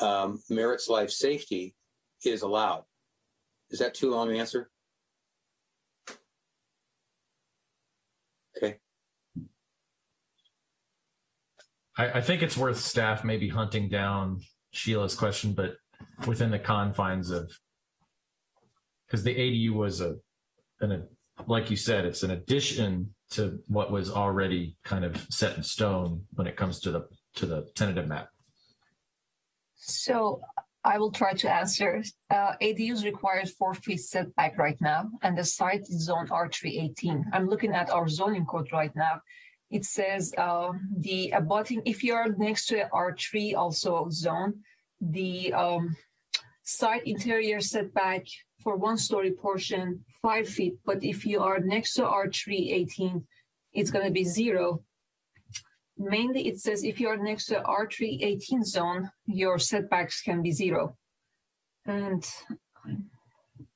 um, merits life safety is allowed. Is that too long an answer? Okay. I, I think it's worth staff maybe hunting down Sheila's question, but within the confines of because the ADU was a an like you said, it's an addition to what was already kind of set in stone when it comes to the to the tentative map. So I will try to answer. Uh, ADUs requires four feet setback right now, and the site is zone R318. I'm looking at our zoning code right now. It says uh, the abutting, if you are next to R3 also zone, the um, site interior setback for one story portion, five feet. But if you are next to R318, it's going to be zero. Mainly, it says if you are next to R318 zone, your setbacks can be zero. And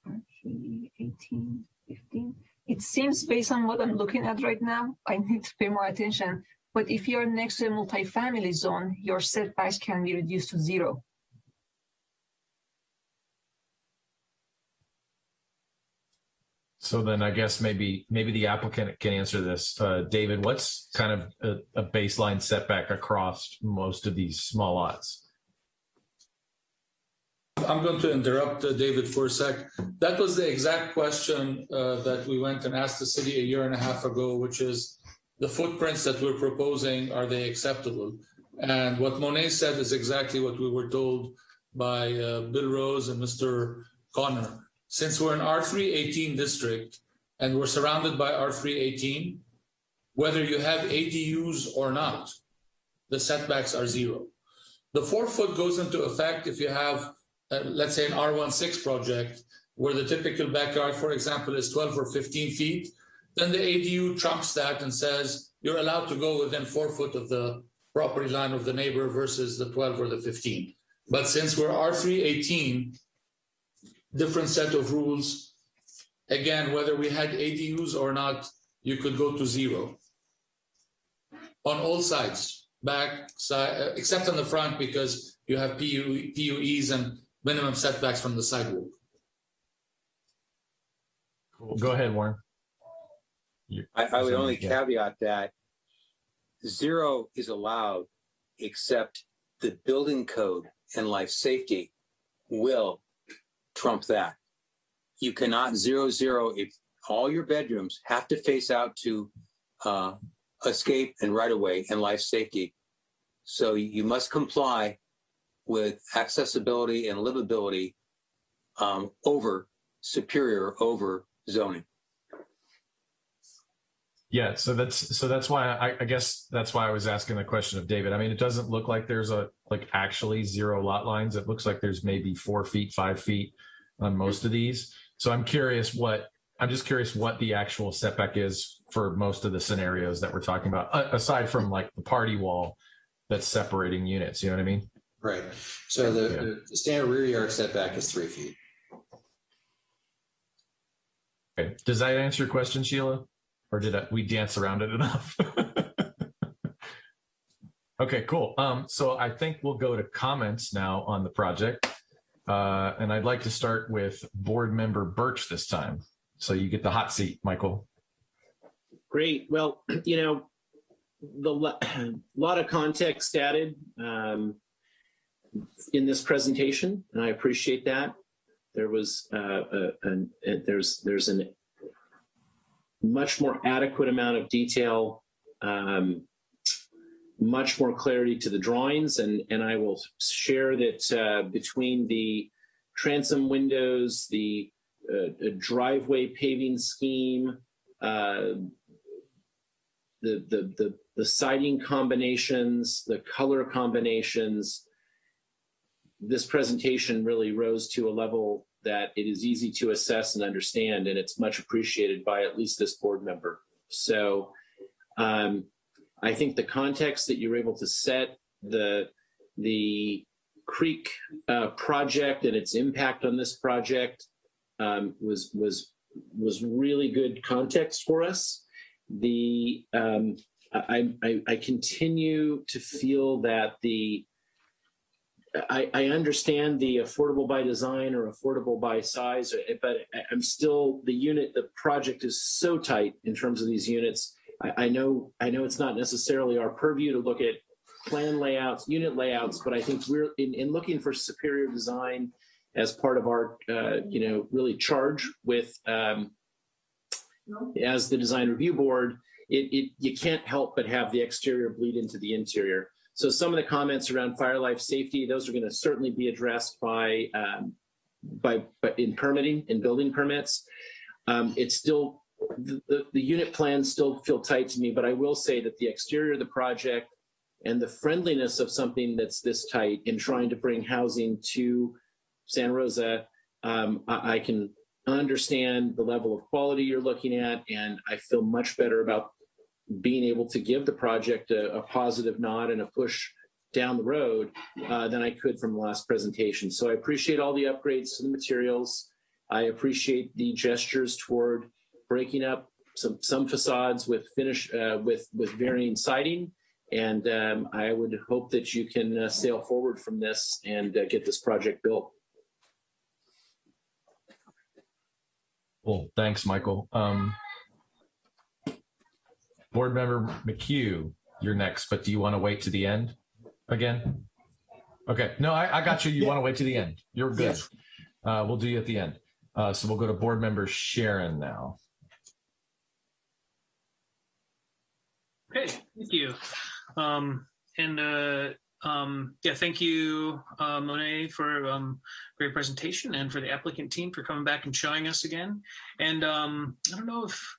R318, 15. It seems based on what I'm looking at right now, I need to pay more attention. But if you're next to a multifamily zone, your setbacks can be reduced to zero. So then I guess maybe maybe the applicant can answer this. Uh, David, what's kind of a, a, baseline setback across most of these small lots? I'm going to interrupt uh, David for a sec. That was the exact question uh, that we went and asked the city a year and a half ago, which is the footprints that we're proposing, are they acceptable? And what Monet said is exactly what we were told by uh, Bill Rose and Mr. Connor since we're an R318 district and we're surrounded by R318, whether you have ADUs or not, the setbacks are zero. The four foot goes into effect if you have, uh, let's say, an R16 project where the typical backyard, for example, is 12 or 15 feet. Then the ADU trumps that and says you're allowed to go within four foot of the property line of the neighbor versus the 12 or the 15. But since we're R318, different set of rules. Again, whether we had ADUs or not, you could go to zero on all sides, back side, uh, except on the front because you have PU, PUEs and minimum setbacks from the sidewalk. Cool. Go ahead, Warren. I, I would only caveat that zero is allowed except the building code and life safety will trump that. You cannot zero zero if all your bedrooms have to face out to uh, escape and right away and life safety. So you must comply with accessibility and livability um, over superior over zoning. Yeah, so that's so that's why I, I, guess that's why I was asking the question of David. I mean, it doesn't look like there's a like actually zero lot lines. It looks like there's maybe four feet, five feet on most of these. So I'm curious what I'm just curious what the actual setback is for most of the scenarios that we're talking about, aside from like the party wall that's separating units. You know what I mean? Right. So the, yeah. the standard rear yard setback is three feet. Okay. Does that answer your question, Sheila? Or did I, we dance around it enough? <laughs> okay, cool. Um, so I think we'll go to comments now on the project. Uh, and I'd like to start with board member Birch this time. So you get the hot seat, Michael. Great. Well, <clears throat> you know, the <clears throat> lot of context added um, in this presentation, and I appreciate that. There was uh, a, a, there's there's an much more adequate amount of detail, um, much more clarity to the drawings, and and I will share that uh, between the transom windows, the uh, driveway paving scheme, uh, the, the the the siding combinations, the color combinations. This presentation really rose to a level that it is easy to assess and understand, and it's much appreciated by at least this board member. So um, I think the context that you were able to set, the, the Creek uh, project and its impact on this project um, was, was, was really good context for us. The um, I, I, I continue to feel that the I, I understand the affordable by design or affordable by size, but I'm still the unit. The project is so tight in terms of these units. I, I know I know it's not necessarily our purview to look at plan layouts, unit layouts, but I think we're in, in looking for superior design as part of our uh, you know really charge with um, as the design review board it, it you can't help but have the exterior bleed into the interior. So some of the comments around fire life safety, those are going to certainly be addressed by um, by, in permitting and building permits. Um, it's still the, the, the unit plans still feel tight to me, but I will say that the exterior of the project and the friendliness of something that's this tight in trying to bring housing to Santa Rosa, um, I, I, can understand the level of quality you're looking at, and I feel much better about being able to give the project a, a positive nod and a push down the road uh, than I could from the last presentation. So I appreciate all the upgrades to the materials. I appreciate the gestures toward breaking up some some facades with finish uh, with with varying siding, and um, I would hope that you can uh, sail forward from this and uh, get this project built. Well, thanks, Michael. Um, Board Member McHugh, you're next, but do you want to wait to the end again? Okay, no, I, I got you. You yeah. want to wait to the end. You're good. Yes. Uh, we'll do you at the end. Uh, so we'll go to Board Member Sharon now. Okay, thank you. Um, and uh, um, yeah, thank you, uh, Monet, for um, great presentation and for the applicant team for coming back and showing us again. And um, I don't know if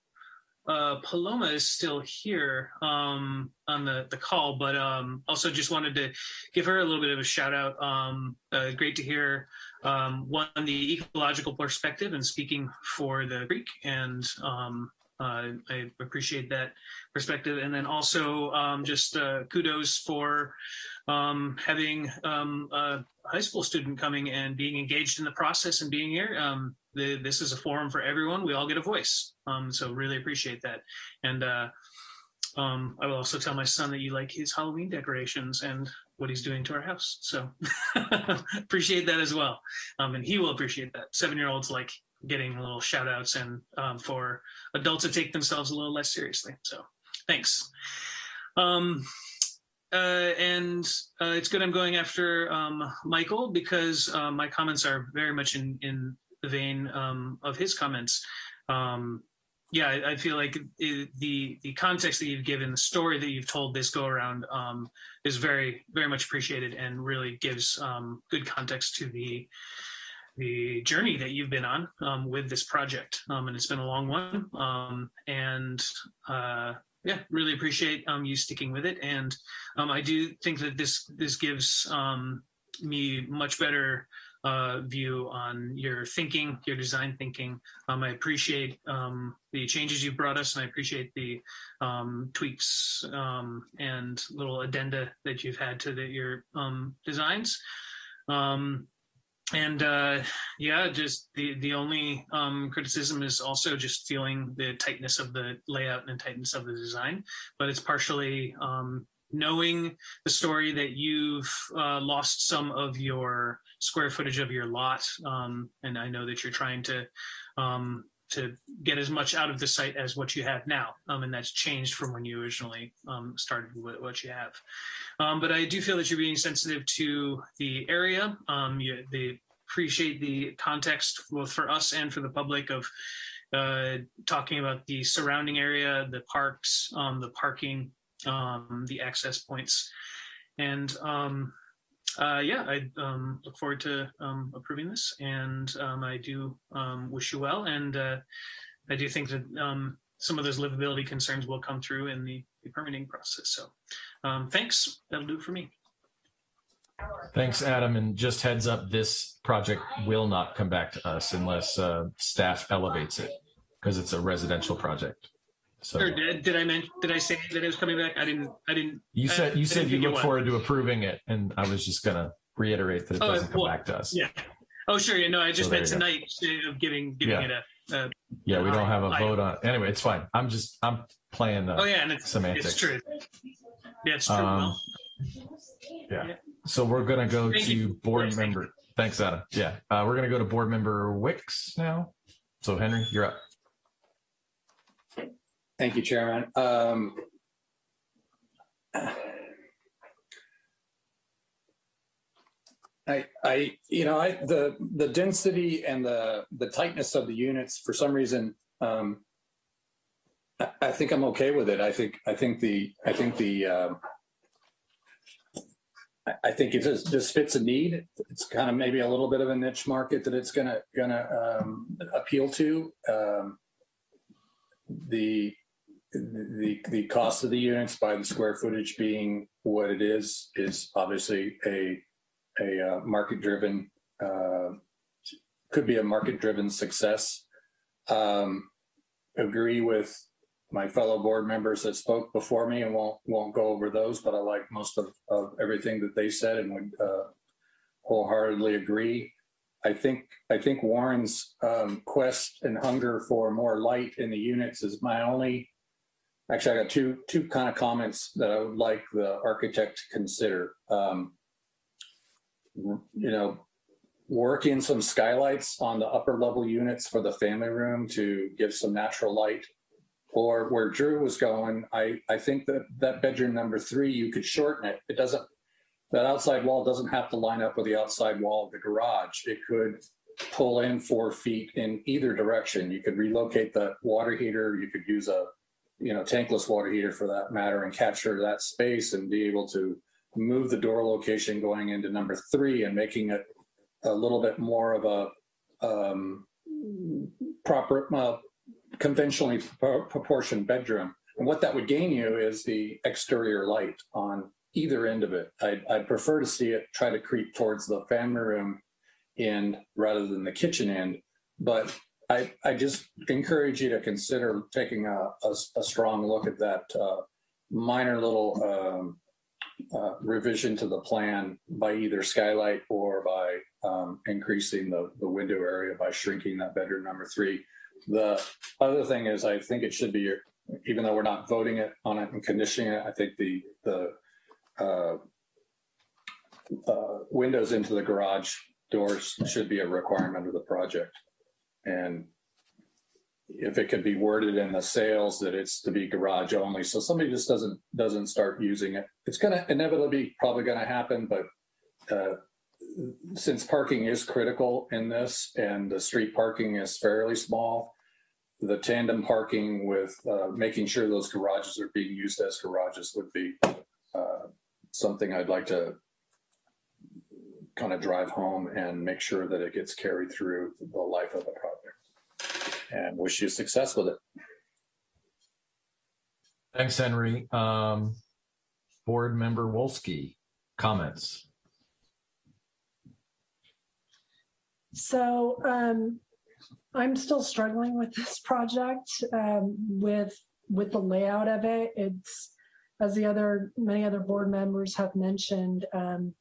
uh, Paloma is still here um, on the, the call, but um, also just wanted to give her a little bit of a shout out. Um, uh, great to hear um, one the ecological perspective and speaking for the Greek and um, uh, I appreciate that perspective. And then also um, just uh, kudos for having a high school student coming and being engaged in the process and being here the, this is a forum for everyone. We all get a voice. Um, so really appreciate that. And uh, um, I will also tell my son that you like his Halloween decorations and what he's doing to our house. So <laughs> appreciate that as well. Um, and he will appreciate that. Seven-year-olds like getting little shout outs and um, for adults to take themselves a little less seriously. So thanks. Um, uh, and uh, it's good I'm going after um, Michael because uh, my comments are very much in, in the vein um, of his comments. Um, yeah, I, I feel like it, the the context that you've given, the story that you've told this go around is very very much appreciated and really gives good context to the the journey that you've been on um, with this project. Um, and it's been a long one. Um, and uh, yeah, really appreciate um, you sticking with it. And um, I do think that this this gives um, me much better uh, view on your thinking, your design thinking. I appreciate the changes you brought us, and I appreciate the tweaks and little addenda that you've had to the, your designs. Um, and uh, yeah, just the the only um, criticism is also just feeling the tightness of the layout and tightness of the design, but it's partially um, knowing the story that you've uh, lost some of your square footage of your lot, um, and I know that you're trying to um, to get as much out of the site as what you have now, um, and that's changed from when you originally um, started with what you have. Um, but I do feel that you're being sensitive to the area, um, you, the appreciate the context both for us and for the public of uh, talking about the surrounding area, the parks, um, the parking, um, the access points, and uh, yeah, I um, look forward to um, approving this, and um, I do um, wish you well, and uh, I do think that um, some of those livability concerns will come through in the, the permitting process. So, um, thanks. That'll do it for me. Thanks, Adam. And just heads up, this project will not come back to us unless uh, staff elevates it because it's a residential project. So did, did I mention? Did I say that it was coming back? I didn't. I didn't. you said you said you look forward to approving it, and I was just gonna reiterate that it Oh, doesn't come well, back to us. Yeah. Oh, sure. Yeah. No, I just So meant tonight of giving giving Yeah. it a. a Yeah, we don't have a vote on. Anyway, it's fine. I'm just I'm playing the oh yeah, and it's semantics. it's true. Yeah, it's true. Um, well, Yeah. So we're gonna go Thank to you. board Yes, member. Thanks, Adam. Yeah, uh, we're gonna go to board member Wicks now. So Henry, you're up. Thank you, Chairman. Um, I, I, you know, I, the, the density and the, the tightness of the units, for some reason, um, I, I think I'm okay with it. I think, I think the, I think the, um, I, I think it just, this fits a need. It's kind of maybe a little bit of a niche market that it's gonna, gonna, um, appeal to. Um, the, the, the cost of the units by the square footage being what it is, is obviously a, a uh, market-driven, uh, could be a market-driven success. Um, Agree with my fellow board members that spoke before me and won't, won't go over those, but I like most of, of everything that they said and would uh, wholeheartedly agree. I think, I think Warren's um, quest and hunger for more light in the units is my only, actually, I got two, two kind of comments that I would like the architect to consider. Um, you know, work in some skylights on the upper level units for the family room to give some natural light. Or where Drew was going, I, I think that that bedroom number three, you could shorten it. It doesn't, that outside wall doesn't have to line up with the outside wall of the garage. It could pull in four feet in either direction. You could relocate the water heater. You could use a, you know, tankless water heater for that matter and capture that space and be able to move the door location going into number three and making it a little bit more of a um, proper, uh, conventionally proportioned bedroom. And what that would gain you is the exterior light on either end of it. I'd, I'd prefer to see it try to creep towards the family room end rather than the kitchen end. But I, I just encourage you to consider taking a, a, a strong look at that uh, minor little um, uh, revision to the plan by either skylight or by um, increasing the, the window area by shrinking that bedroom number three. The other thing is, I think it should be, even though we're not voting it on it and conditioning it, I think the the uh, uh, windows into the garage doors should be a requirement of the project. And if it could be worded in the sales that it's to be garage only, so somebody just doesn't doesn't start using it. It's going to inevitably probably going to happen, but uh, since parking is critical in this and the street parking is fairly small, the tandem parking with uh, making sure those garages are being used as garages would be uh, something I'd like to kind of drive home and make sure that it gets carried through the life of the project. And wish you success with it. Thanks, Henry. Um, board member Wolski, comments. So um, I'm still struggling with this project um, with with the layout of it. It's as the other many other board members have mentioned. Um,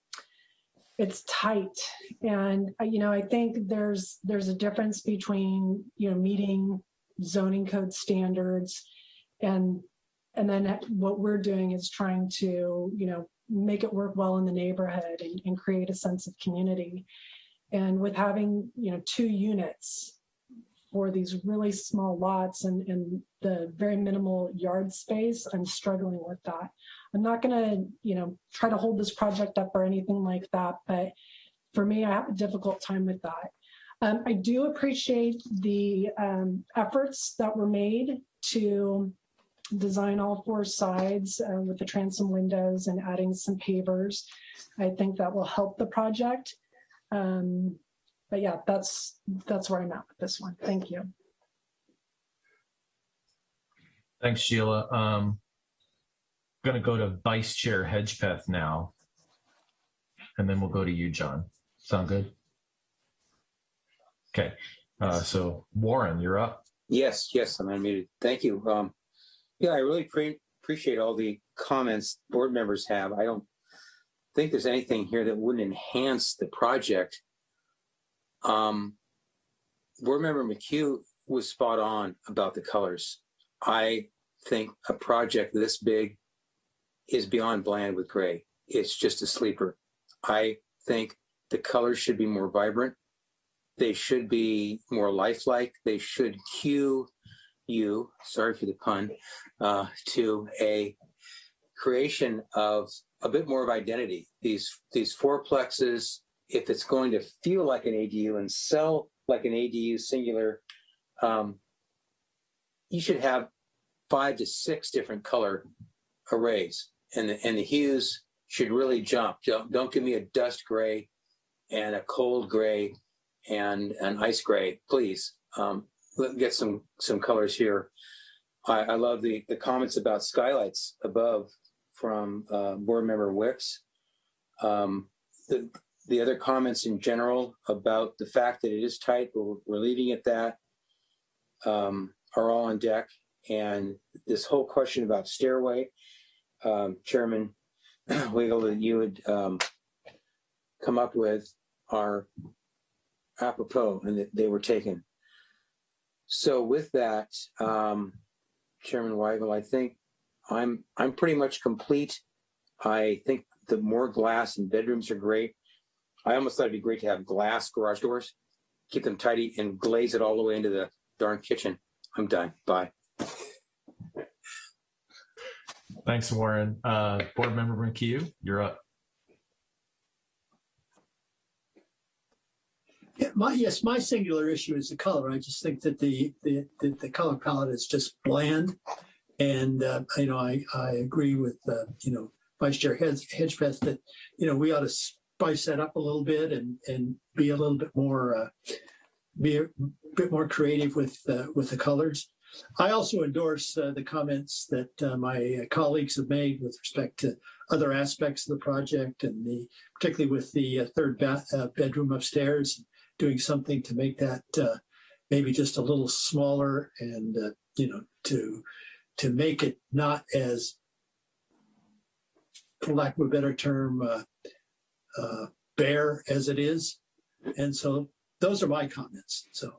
it's tight, and uh, you know I think there's there's a difference between you know meeting zoning code standards and and then what we're doing is trying to you know make it work well in the neighborhood and, and create a sense of community and with having, you know, two units for these really small lots and, and the very minimal yard space, I'm struggling with that. I'm not going to, you know, try to hold this project up or anything like that, but for me, I have a difficult time with that. Um, I do appreciate the um, efforts that were made to design all four sides uh, with the transom windows and adding some pavers. I think that will help the project. Um, but yeah, that's that's where I'm at with this one. Thank you. Thanks, Sheila. Um, going to go to Vice Chair Hedgepeth now, and then we'll go to you, John. Sound good? Okay. Uh, so Warren, you're up. Yes, yes, I'm unmuted. Thank you. Um, yeah, I really pre- appreciate all the comments board members have. I don't think there's anything here that wouldn't enhance the project. Um, board member McHugh was spot on about the colors. I think a project this big is beyond bland with gray. It's just a sleeper. I think the colors should be more vibrant. They should be more lifelike. They should cue you, sorry for the pun, uh, to a creation of a bit more of identity. These these fourplexes, if it's going to feel like an ADU and sell like an ADU singular, um, you should have five to six different color arrays, and the, and the hues should really jump. Don't, don't give me a dust gray and a cold gray and an ice gray, please. Um, let get some some colors here. I, I love the the comments about skylights above from uh, board member Wicks. Um, the the other comments in general about the fact that it is tight, but we're, we're leaving it that um, are all on deck. And this whole question about stairway, um, Chairman <clears throat> Weigel, that you would um, come up with are apropos and that they were taken. So with that, um, Chairman Weigel, I think I'm I'm pretty much complete. I think the more glass in bedrooms are great. I almost thought it'd be great to have glass garage doors, keep them tidy, and glaze it all the way into the darn kitchen. I'm done. Bye. Thanks, Warren. Uh, Board Member McHugh, you're up. Yeah, my, yes, my singular issue is the color. I just think that the, the, the, the color palette is just bland. And, uh, you know, I, I agree with, uh, you know, Vice Chair Hedge, Hedgepeth that, you know, we ought to spice that up a little bit and, and be a little bit more, uh, be a bit more creative with, uh, with the colors. I also endorse uh, the comments that uh, my colleagues have made with respect to other aspects of the project and the, particularly with the uh, third uh, bedroom upstairs, doing something to make that uh, maybe just a little smaller and, uh, you know, to, to make it not as, for lack of a better term, bare as it is. And so those are my comments. So.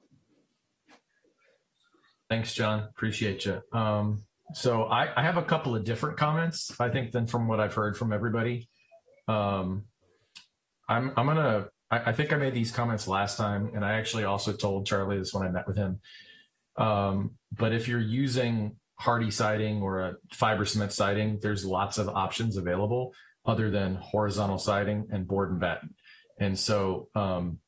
Thanks, John. Appreciate you. Um, so I, I, have a couple of different comments, I think, than from what I've heard from everybody. Um, I'm, I'm gonna. I, I, think I made these comments last time, and I actually also told Charlie this when I met with him. Um, but if you're using Hardie siding or a fiber cement siding, there's lots of options available other than horizontal siding and board and batten. And so um,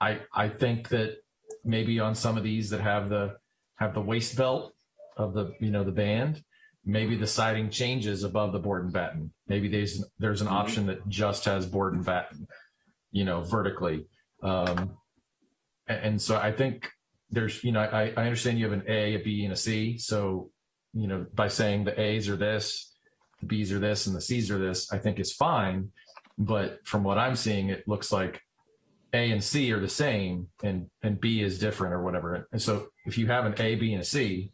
I I think that maybe on some of these that have the have the waist belt of the you know the band maybe the siding changes above the board and batten. Maybe there's there's an option that just has board and batten you know vertically. Um and, and so i think there's you know I, I understand you have an a a b and a c. So you know by saying the a's are this the b's are this and the c's are this i think is fine. But from what i'm seeing it looks like a and C are the same and, and B is different or whatever. And so if you have an A, B, and a C,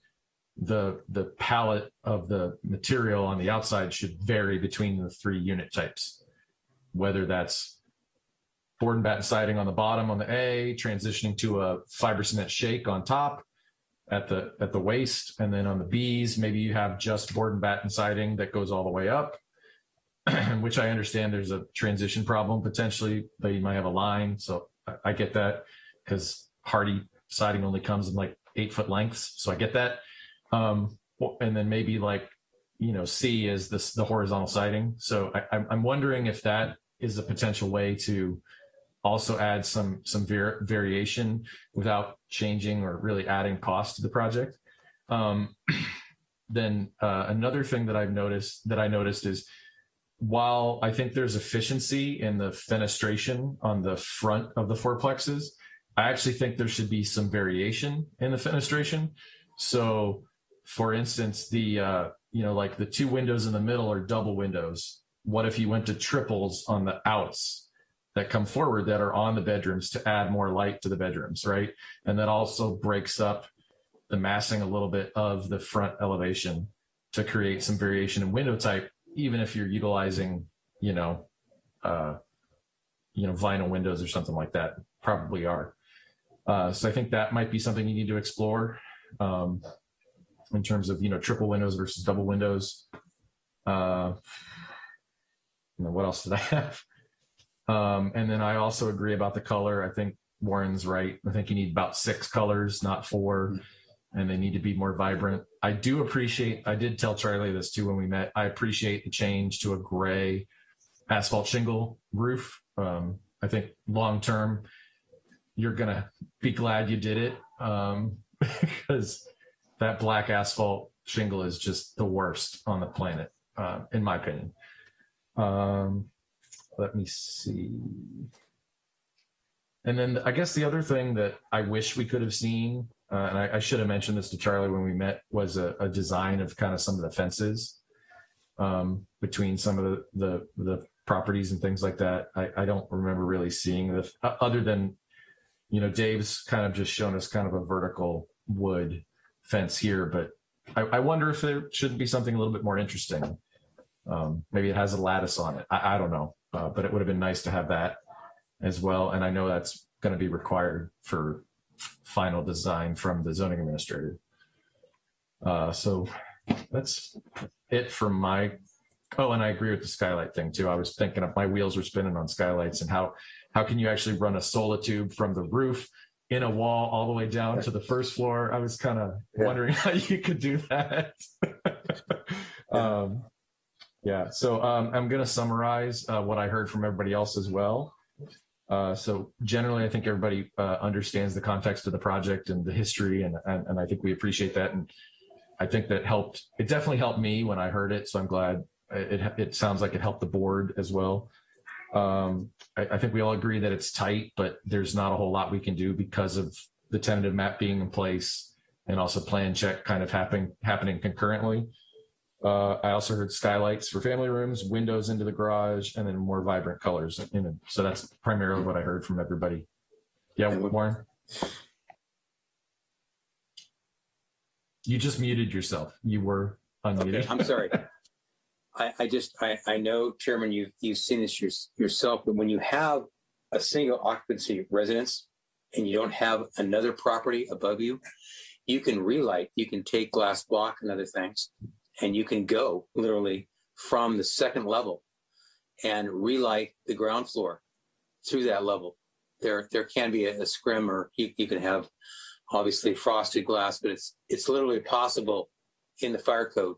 the, the palette of the material on the outside should vary between the three unit types, whether that's board and batten siding on the bottom on the A, transitioning to a fiber cement shake on top at the, at the waist. And then on the Bs, maybe you have just board and batten siding that goes all the way up <clears throat> which I understand there's a transition problem potentially, but you might have a line. So I, get that because Hardie siding only comes in like eight foot lengths. So I get that. Um, and then maybe like, you know, C is this, the horizontal siding. So I, I'm wondering if that is a potential way to also add some some var- variation without changing or really adding cost to the project. Um, <clears throat> then uh, another thing that I've noticed that I noticed is while I think there's efficiency in the fenestration on the front of the fourplexes, I actually think there should be some variation in the fenestration. So, for instance, the uh, you know like the two windows in the middle are double windows. What if you went to triples on the outs that come forward that are on the bedrooms to add more light to the bedrooms, right? And that also breaks up the massing a little bit of the front elevation to create some variation in window type, even if you're utilizing, you know, uh, you know, vinyl windows or something like that. Probably are. Uh, so I think that might be something you need to explore um, in terms of you know triple windows versus double windows. Uh, you know, what else did I have? Um, and then I also agree about the color. I think Warren's right. I think you need about six colors, not four, and they need to be more vibrant. I do appreciate, I did tell Charlie this too when we met. I appreciate the change to a gray asphalt shingle roof. Um, I think long term, you're going to be glad you did it um, <laughs> because that black asphalt shingle is just the worst on the planet, uh, in my opinion. Um, let me see. And then I guess the other thing that I wish we could have seen, uh, and I, I, should have mentioned this to Charlie when we met, was a, a design of kind of some of the fences um, between some of the, the, the properties and things like that. I, I don't remember really seeing the uh, other than, you know, Dave's kind of just shown us kind of a vertical wood fence here, but I, I wonder if there shouldn't be something a little bit more interesting. Um, maybe it has a lattice on it. I, I don't know, uh, but it would have been nice to have that as well. And I know that's going to be required for final design from the zoning administrator. Uh, so that's it from my. Oh, and I agree with the skylight thing too. I was thinking of my wheels were spinning on skylights and how how can you actually run a solar tube from the roof in a wall all the way down to the first floor? I was kind of yeah. wondering how you could do that. <laughs> um, yeah, so um, I'm going to summarize uh, what I heard from everybody else as well. Uh, so generally, I think everybody uh, understands the context of the project and the history, and, and, and I think we appreciate that. And I think that helped. It definitely helped me when I heard it. So I'm glad it it sounds like it helped the board as well. Um, I, I think we all agree that it's tight, but there's not a whole lot we can do because of the tentative map being in place and also plan check kind of happening happening concurrently. Uh, I also heard skylights for family rooms, windows into the garage, and then more vibrant colors. In it. So that's primarily what I heard from everybody. Yeah, Warren? You just muted yourself. You were unmuted. Okay, I'm sorry. <laughs> I, I just, I, I know, Chairman, you, you've seen this your, yourself, but when you have a single occupancy residence and you don't have another property above you, you can relight, you can take glass block and other things and you can go literally from the second level and relight the ground floor through that level. There, there can be a, a scrim, or you, you can have obviously frosted glass, but it's it's literally possible in the fire code,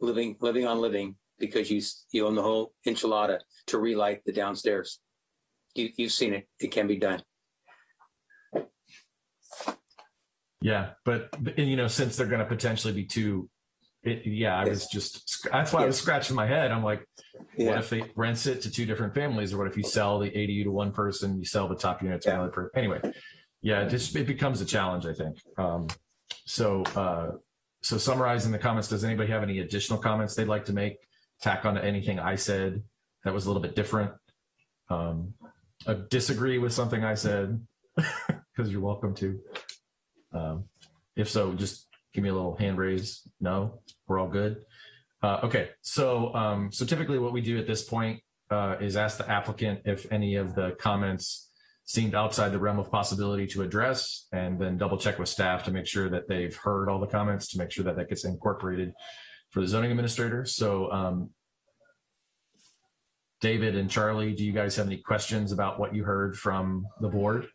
living living on living because you you own the whole enchilada to relight the downstairs. You, you've seen it; it can be done. Yeah, but you know, since they're going to potentially be two it, yeah, I was just that's why I was scratching my head. I'm like, yeah. what if they rents it to two different families, or what if you sell the ADU to one person, you sell the top unit to yeah. another person? Anyway, yeah, it just it becomes a challenge, I think. Um, so, uh, so summarizing the comments, does anybody have any additional comments they'd like to make? Tack on to anything I said that was a little bit different. Um, uh, disagree with something I said <laughs> because you're welcome to. Um, if so, just give me a little hand raise. No, we're all good. Uh, okay, so um, so typically what we do at this point uh, is ask the applicant if any of the comments seemed outside the realm of possibility to address, and then double check with staff to make sure that they've heard all the comments to make sure that that gets incorporated for the zoning administrator. So um, David and Charlie, do you guys have any questions about what you heard from the board?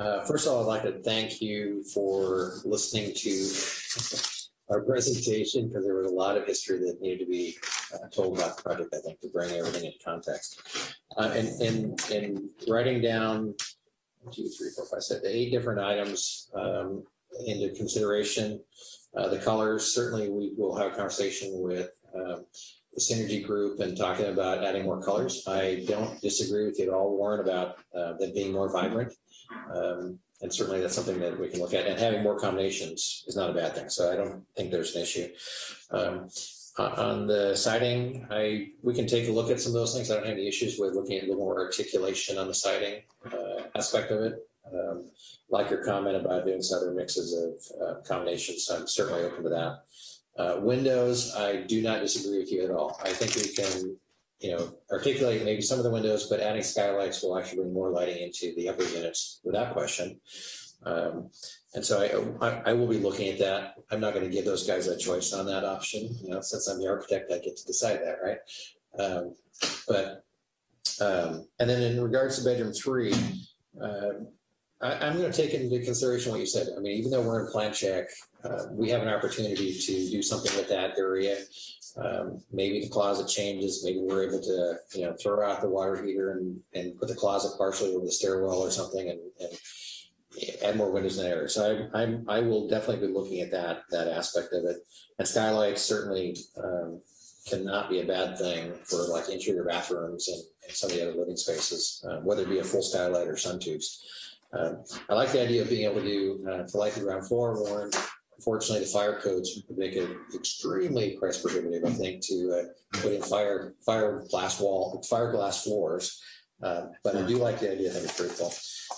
Uh, first of all, I'd like to thank you for listening to our presentation because there was a lot of history that needed to be uh, told about the project, I think, to bring everything into context. Uh, and, and, and writing down two, three, four, five, eight different items um, into consideration. Uh, the colors, certainly we will have a conversation with um, the synergy group and talking about adding more colors. I don't disagree with you at all, Warren, about uh, them being more vibrant. Um, and certainly that's something that we can look at. And having more combinations is not a bad thing. So I don't think there's an issue. Um, on the siding, I we can take a look at some of those things. I don't have any issues with looking at a little more articulation on the siding uh, aspect of it. Um, like your comment about doing some other mixes of uh, combinations, so I'm certainly open to that. Uh, windows, I do not disagree with you at all. I think we can, you know, articulate maybe some of the windows, but adding skylights will actually bring more lighting into the upper units without question. Um, and so I, I, I will be looking at that. I'm not going to give those guys a choice on that option. You know, since I'm the architect, I get to decide that, right? Um, but um, and then in regards to bedroom three, uh, I, I'm going to take into consideration what you said. I mean, even though we're in plan check, uh, we have an opportunity to do something with that area. Um, maybe the closet changes. Maybe we're able to, you know, throw out the water heater and, and put the closet partially over the stairwell or something, and, and add more windows in there. So I, I'm, I will definitely be looking at that that aspect of it. And skylights certainly um, cannot be a bad thing for like interior bathrooms and, and some of the other living spaces, uh, whether it be a full skylight or sun tubes. Um, I like the idea of being able to do uh, for light the ground floor, Warren. Unfortunately, the fire codes make it extremely price prohibitive, I think, to uh, put in fire fire glass wall, fire glass floors. Uh, but I do like the idea. of having cool.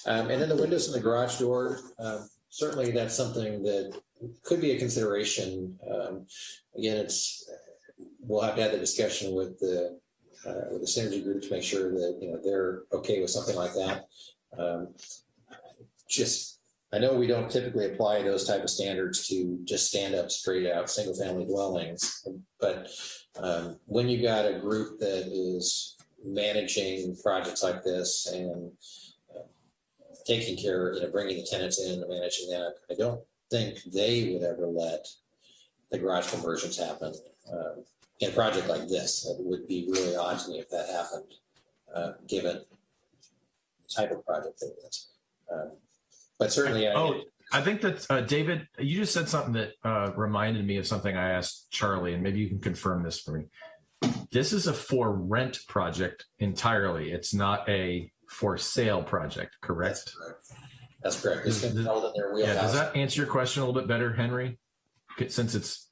Um, and then the windows in the garage door, um, certainly that's something that could be a consideration. Um, again, it's we'll have to have the discussion with the uh, with the synergy group to make sure that you know they're okay with something like that. Um, just I know we don't typically apply those type of standards to just stand up straight out single family dwellings, but um, when you got a group that is managing projects like this and uh, taking care, you know, bringing the tenants in and managing that, I don't think they would ever let the garage conversions happen um, in a project like this. It would be really odd to me if that happened, uh, given the type of project that it is. Um, but certainly, I, Oh, I think that uh, David, you just said something that uh, reminded me of something I asked Charlie, and maybe you can confirm this for me. This is a for rent project entirely. It's not a for sale project, correct? That's correct. It's Does- been held in their Yeah, does that answer your question a little bit better, Henry? Since it's,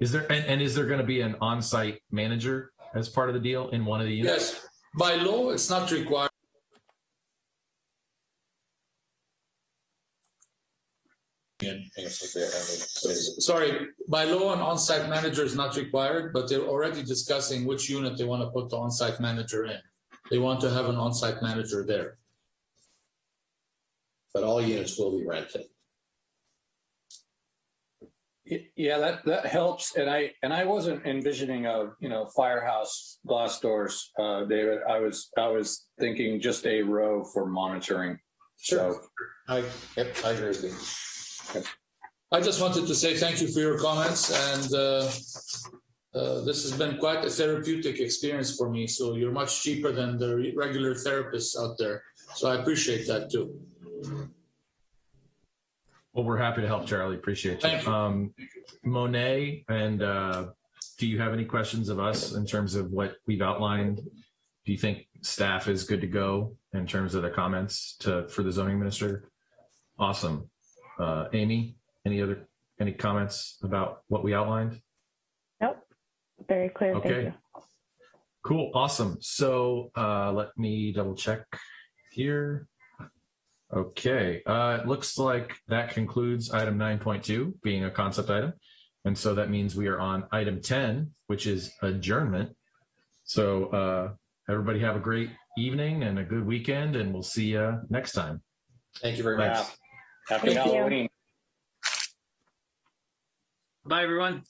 is there, and, and is there going to be an on-site manager as part of the deal in one of the units? Yes, by law, it's not required. Sorry, by law, an on-site manager is not required, but they're already discussing which unit they want to put the on-site manager in. They want to have an on-site manager there. But all units will be rented. Yeah, that, that helps. And I, and I wasn't envisioning a, you know, firehouse glass doors, uh, David. I was, I was thinking just a row for monitoring. So I, yep, I agree with you. I just wanted to say thank you for your comments and uh, uh, this has been quite a therapeutic experience for me. So you're much cheaper than the re- regular therapists out there. So I appreciate that too. Well, we're happy to help, Charlie. Appreciate you. You. Um, Monet, and uh, do you have any questions of us in terms of what we've outlined? Do you think staff is good to go in terms of the comments to for the zoning minister? Awesome. Uh, Amy, any other any comments about what we outlined? Nope. Very clear. Thank Okay. you. Cool. Awesome. So uh, let me double check here. Okay. Uh, it looks like that concludes item 9.2 being a concept item. And so that means we are on item 10, which is adjournment. So uh, everybody have a great evening and a good weekend, and we'll see you next time. Thank you very Thanks. Much. happy Thank you. Halloween. Bye, everyone.